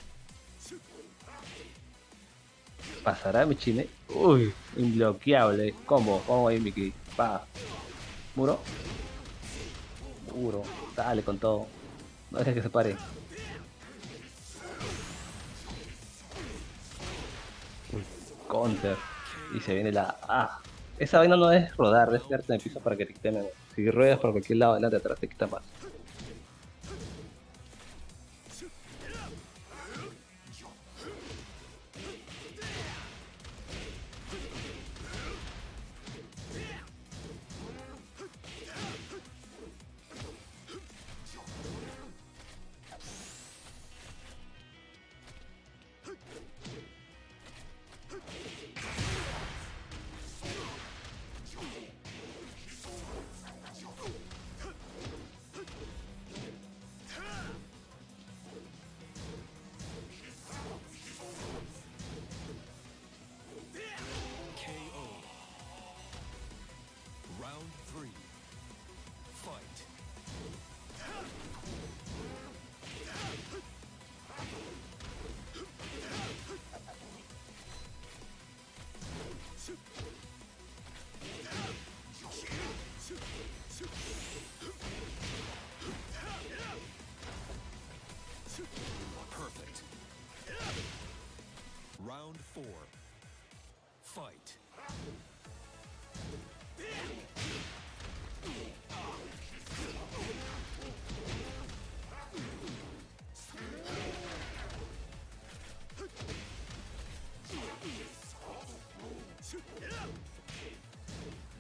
Pasará mi chine. Uy, imbloqueable. Combo, combo ahí, Mickey. Pa. Muro. Muro. Dale con todo. No dejes que se pare. Uy, Counter. Y se viene la. Ah. Esa vaina no es rodar, es quedarte en el piso para que te quiten. Si ruedas por cualquier lado, adelante atrás, te quita más.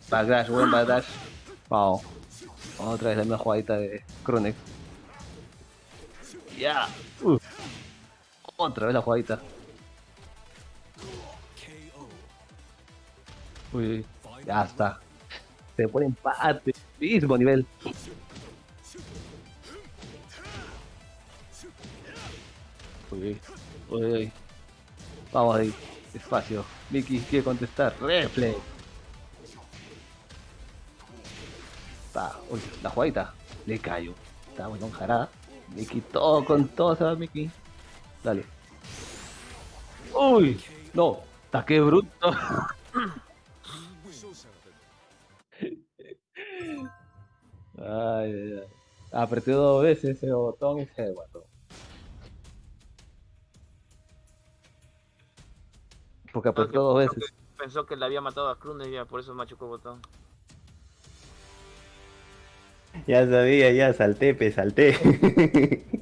Backdash, buen backdash. Wow. Otra vez la misma jugadita de Kronex. Ya. Uh. Otra vez la jugadita. Uy, uy. Ya está. Se pone empate. Mismo nivel. Uy, uy, uy, uy. Vamos ahí. Espacio. Mickey quiere contestar. Reflex. La jugadita. Le cayó. Está bueno, jarada. Mickey todo con todo se va Mickey. Dale. Uy, no. Está que bruto. Ay, ay, ay. Apreté dos veces ese botón y se mató. Porque apretó dos veces. Pensó que le había matado a y ya por eso machucó el botón. Ya sabía, ya salté, pe, salté.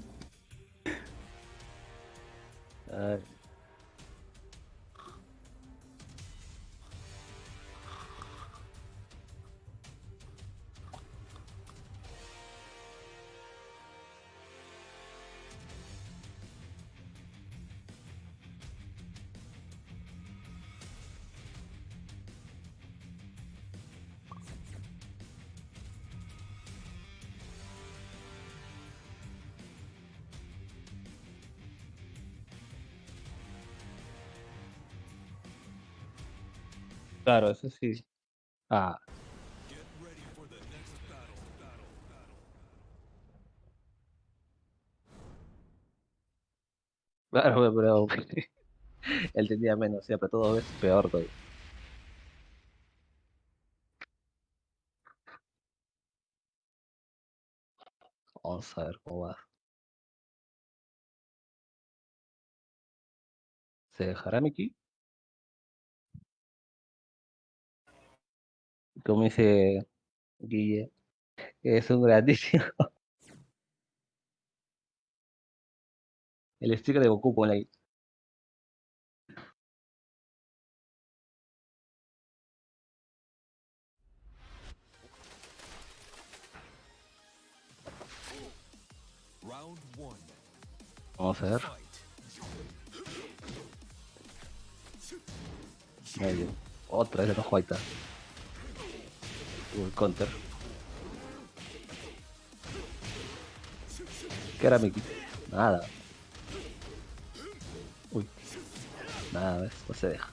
Claro, eso sí. Ah, claro, pero él tenía menos, sí, apretó dos veces, peor todavía. Vamos a ver cómo va. ¿Se dejará Mickey? como dice Guille, es un grandísimo. El sticker de Goku por ahí. Vamos a ver. Medio. Otra vez de los white el counter. ¿Qué era Mickey? Nada. Uy. Nada. No se deja.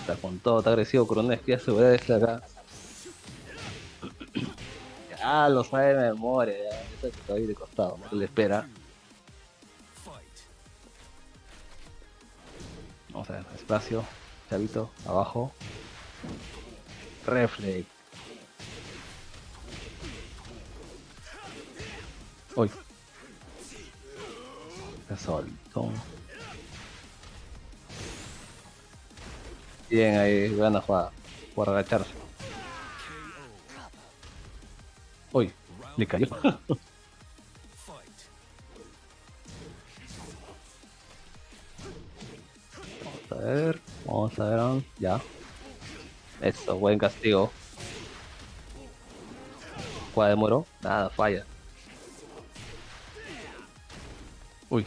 Está con todo, está agresivo Coronel, que ya se voy a decir acá. Ya lo sabe de memoria, ya. Está ahí de costado, ¿no? Le espera. Vamos a ver, espacio, chavito, abajo. Reflex. Uy. Se soltó. Bien ahí, buena jugada. Por agacharse. Uy, le cayó. Vamos a ver, vamos a ver, ya. Eso, buen castigo. Jugada de muro, nada, falla. Uy.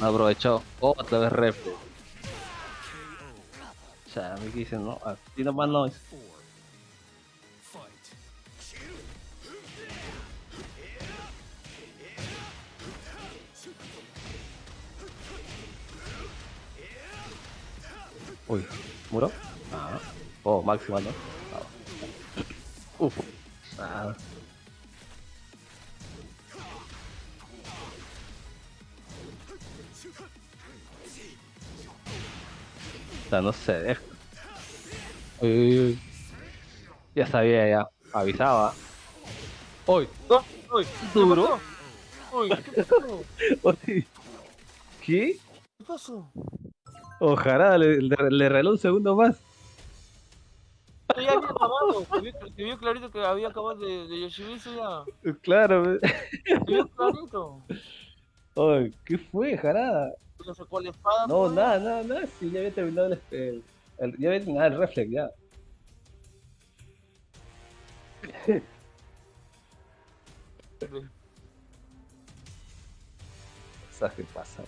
No aprovechó. Otra vez refle. Ya, me dicen, no, así nomás no es. Uy, muro. Ah. Oh, máxima, ¿no? Ah. Uf. Ah. Sea, no deja. Uy, uy, uy. Ya sabía, ya. Avisaba. Uy. ¡Uy! ¿Qué Duro. ¡Uy! ¿Qué pasó? ¿Qué? ¿Qué pasó? Ojalá le, le, le regaló un segundo más. Ya había acabado. Se vio, se vio clarito que había acabado de, de Yoshimitsu ya. Claro. Se vio clarito. Uy, ¿qué fue, jarada? La espada. No, nada, nada, nada. Sí, ya había terminado el, el, el- ya había terminado el reflex, ya. ¿Sabes qué pasa?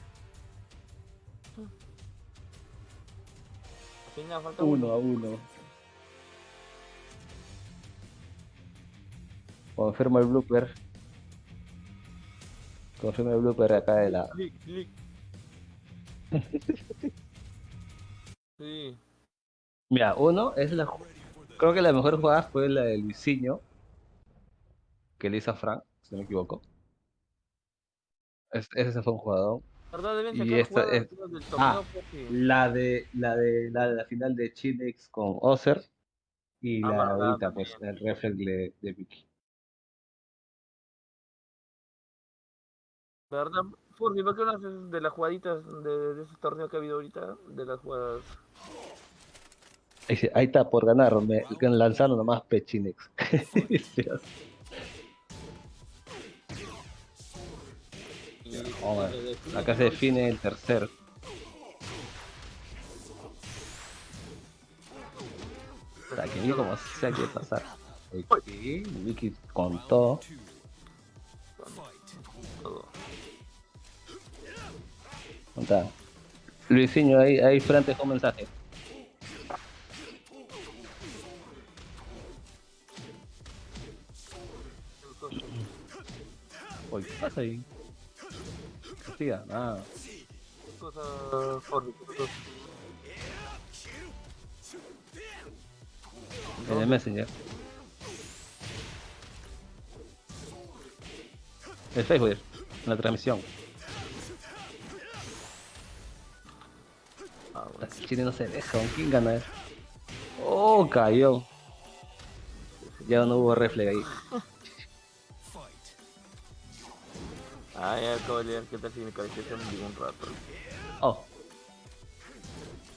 Nada, falta Uno a uno. Confirma el blooper. Confirma el blooper acá de la. Clic, clic. Sí. Mira, uno es la. Creo que la mejor jugada fue la de Luisinho. Que le hizo a Frank, si no me equivoco. Es- ese fue un jugador. Y esta es- del Ah. porque... La de la de la, de la final de Chinex con Ozer. Y Ah, la ahorita, pues, el reflex de, de Vicky. Verdad, Furby, ¿por qué no haces de las jugaditas de, de ese torneo que ha habido ahorita? De las jugadas. Ahí, está, por ganar, me lanzaron nomás Pechinex. De- Acá se define el tercer. Para que vi como sea que pasar. Ok, Vicky con ¿Dónde está? Luisinho, ahí, ahí frente dejó un mensaje. Uy, ¿qué pasa ahí? Hostia, nada. ¿Qué cosa, Furby? ¿Qué cosa? En el Messenger. El Facebook, en la transmisión. Ah, bueno. Chile no se deja, ¿con quién gana? Oh, cayó. Ya no hubo reflex ahí. Ah, ya acabo de leer qué tal si me cabeceas en ningún rato. Oh,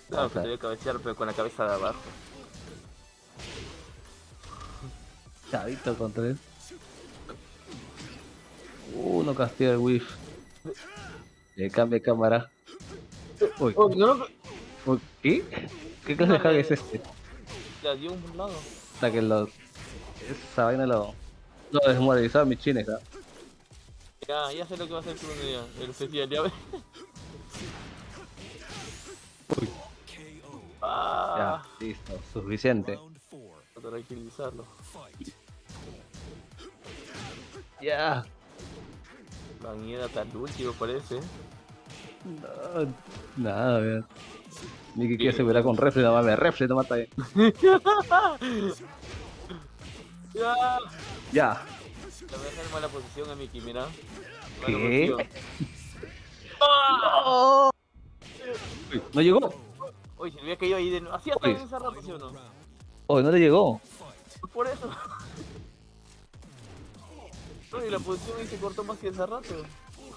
Claro, Vamos que te voy a cabecear, pero con la cabeza de abajo. chavito contra él. Uh, no castiga el whiff. Le cambia cámara. Uy, Oh, no, no, uy, ¿qué? ¿Qué clase de hack es este? la dio un lado. Hasta que lo. Esa vaina lo. Lo desmoralizaba mi chines, ¿ah? Ya, ya sé lo que va a hacer Bruno ya. El especial, ya ves. Ah, Ya, listo, suficiente. Para tranquilizarlo. Ya. Van a ir hasta el último, parece. No, nada, vean. Miki quiere asegurar con refle, no mames, refle no mata bien. Ya. Ya. Le voy a dejar en mala posición a Mickey, mira. Mala ¿Qué? posición. ¡Ah! Uy, no llegó. Oye, se me había caído ahí de nuevo. Hacía Uy. todo ese rato, ¿sí o no? Uy, no le llegó. Por eso. Oye, la posición ahí se cortó más que hace rato.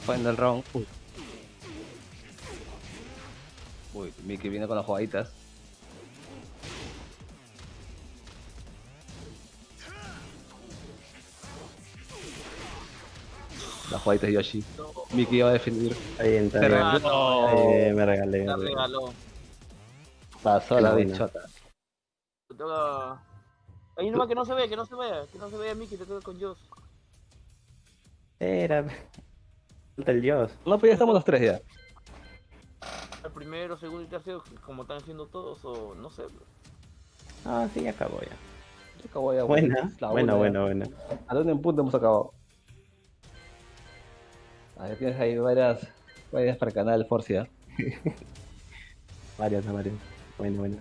Final round. Uy. Uy, Miki viene con las jugaditas. Las jugaditas de Yoshi. Miki va a está Se bien. regaló. Eh, me regalé. La me regalé. regaló. Pasó la bichota. Te toca. Ahí nomás que no se vea, que no se vea, que no se vea Mickey, te toca con Joss. Era. Falta el dios. No, pues ya estamos los tres ya. Primero, segundo y tercero, como están haciendo todos, o no sé. Ah, sí, acabó ya. Ya acabó ya, Buena, buena, ya. buena, buena. ¿A dónde en punto hemos acabado? A ver, tienes ahí varias, varias para el canal Forcia. Varias, varias. Bueno, bueno.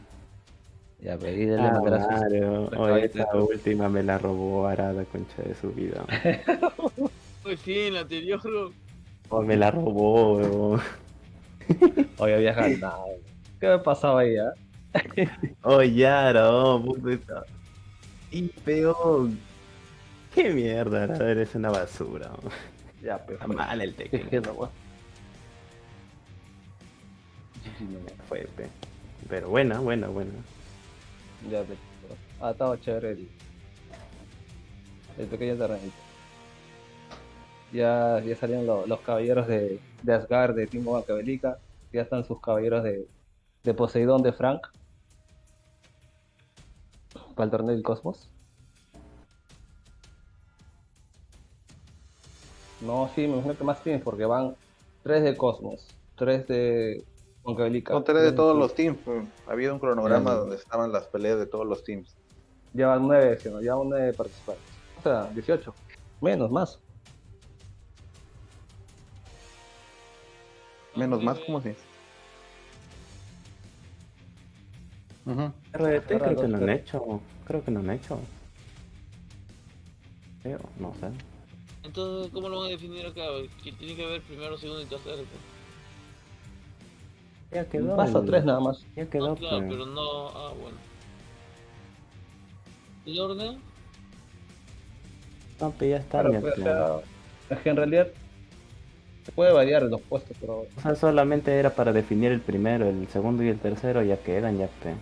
Ya, pedí Ah, sus Oye, caballitos. esta última me la robó Arada, concha de su vida. Pues sí, en la anterior. Oh, me la robó, weón. Oye, había ganado. ¿Qué me pasaba ahí, ah? Oh, Yara, oh, puta. Y peor. Qué mierda, Arada, eres una basura. oh. Ya, pero. Está mal el ¿Qué Tekken. es no, weón? Fue, pe. Pero buena, buena, buena. Ya, pero. Ah, estaba chévere el. El pequeño terrenito. Ya, ya salieron lo- los caballeros de, de Asgard, de Timo Maquiavélica. Ya están sus caballeros de, de Poseidón, de Frank. Para el torneo del Cosmos. No, sí, me imagino que más tienes porque van tres de Cosmos, tres de Maquiavélica. Son tres de todos los teams. pues. Había un cronograma donde estaban las peleas de todos los teams. Ya van nueve, ¿sí, no? ya van nueve participantes. O sea, 18. Menos, más. Menos más, ¿cómo así? Ujú. RDT creo que no los han hecho. Creo que no han hecho. Creo, no sé. Entonces, ¿cómo lo van a definir acá? Que tiene que haber primero, segundo y tercero. pues. Ya quedó. Paso el- tres nada más. Ya Ah, quedó, claro, pues. pero no. Ah, bueno. ¿El orden? No, pues ya está. Pues. o sea, es que en realidad se puede variar los puestos, pero O sea, solamente era para definir el primero, el segundo y el tercero, ya quedan, ya pe.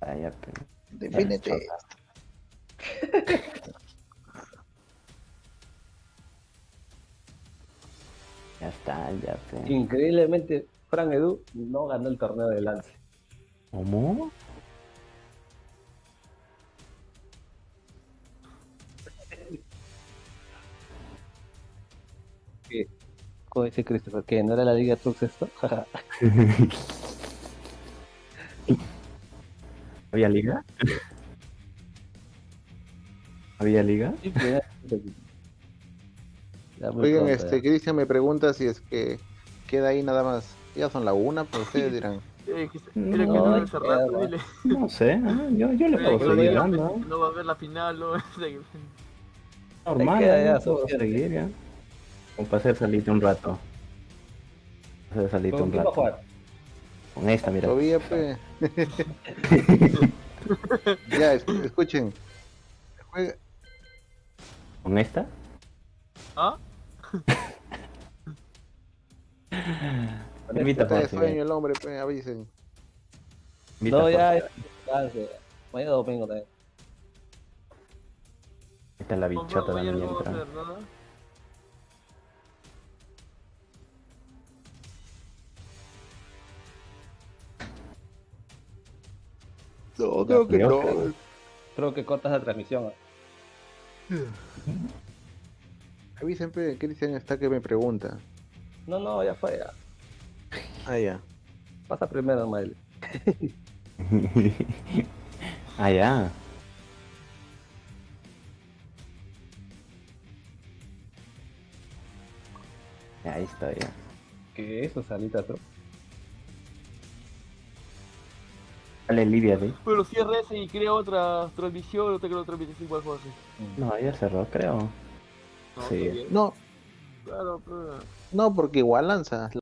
Ah, ya pe. Defínete. Ya está, ya pe. increíblemente Fran Edu no ganó el torneo de lance. ¿Cómo? Como dice Christopher, que no era la Liga Trux esto. ¿Había liga? ¿Había liga? Sí, ya- ya muy Oigan, este, ya. Cristian me pregunta si es que queda ahí nada más. Ya son la una, pues ustedes dirán. Eh, que- No, que no hace ya rato, dile. No sé, ah, yo, yo le Eh, puedo seguir va a ver- dando. no va a ver la final, ¿no? Normal, queda ¿no? ya, suficiente. seguir ya. Como para hacer salite un rato. Hacer salite ¿Con un quién va a rato. jugar? Con esta, mira. Todavía, pues. ya, es- escuchen. Juega- ¿Con esta? ¿Ah? Invita de sueño eh. el hombre, pues, avisen. Invita No, ya, ya. Mañana domingo también. Esta es la No, bichota no, también no creo que no. Creo que cortas la transmisión. A mí siempre Cristian está que me pregunta. No, no, ya fue. ya. Ah, ya. Pasa primero, Mael. ah, ya. Ya, Ahí está, ya. ¿Qué es eso, Dale, Lidia, ¿sí? Pero cierra ese y crea otra transmisión, no te creo transmisión igual José. No, ya cerró, creo. No, Sí. No, Claro, pero... no, porque igual lanza.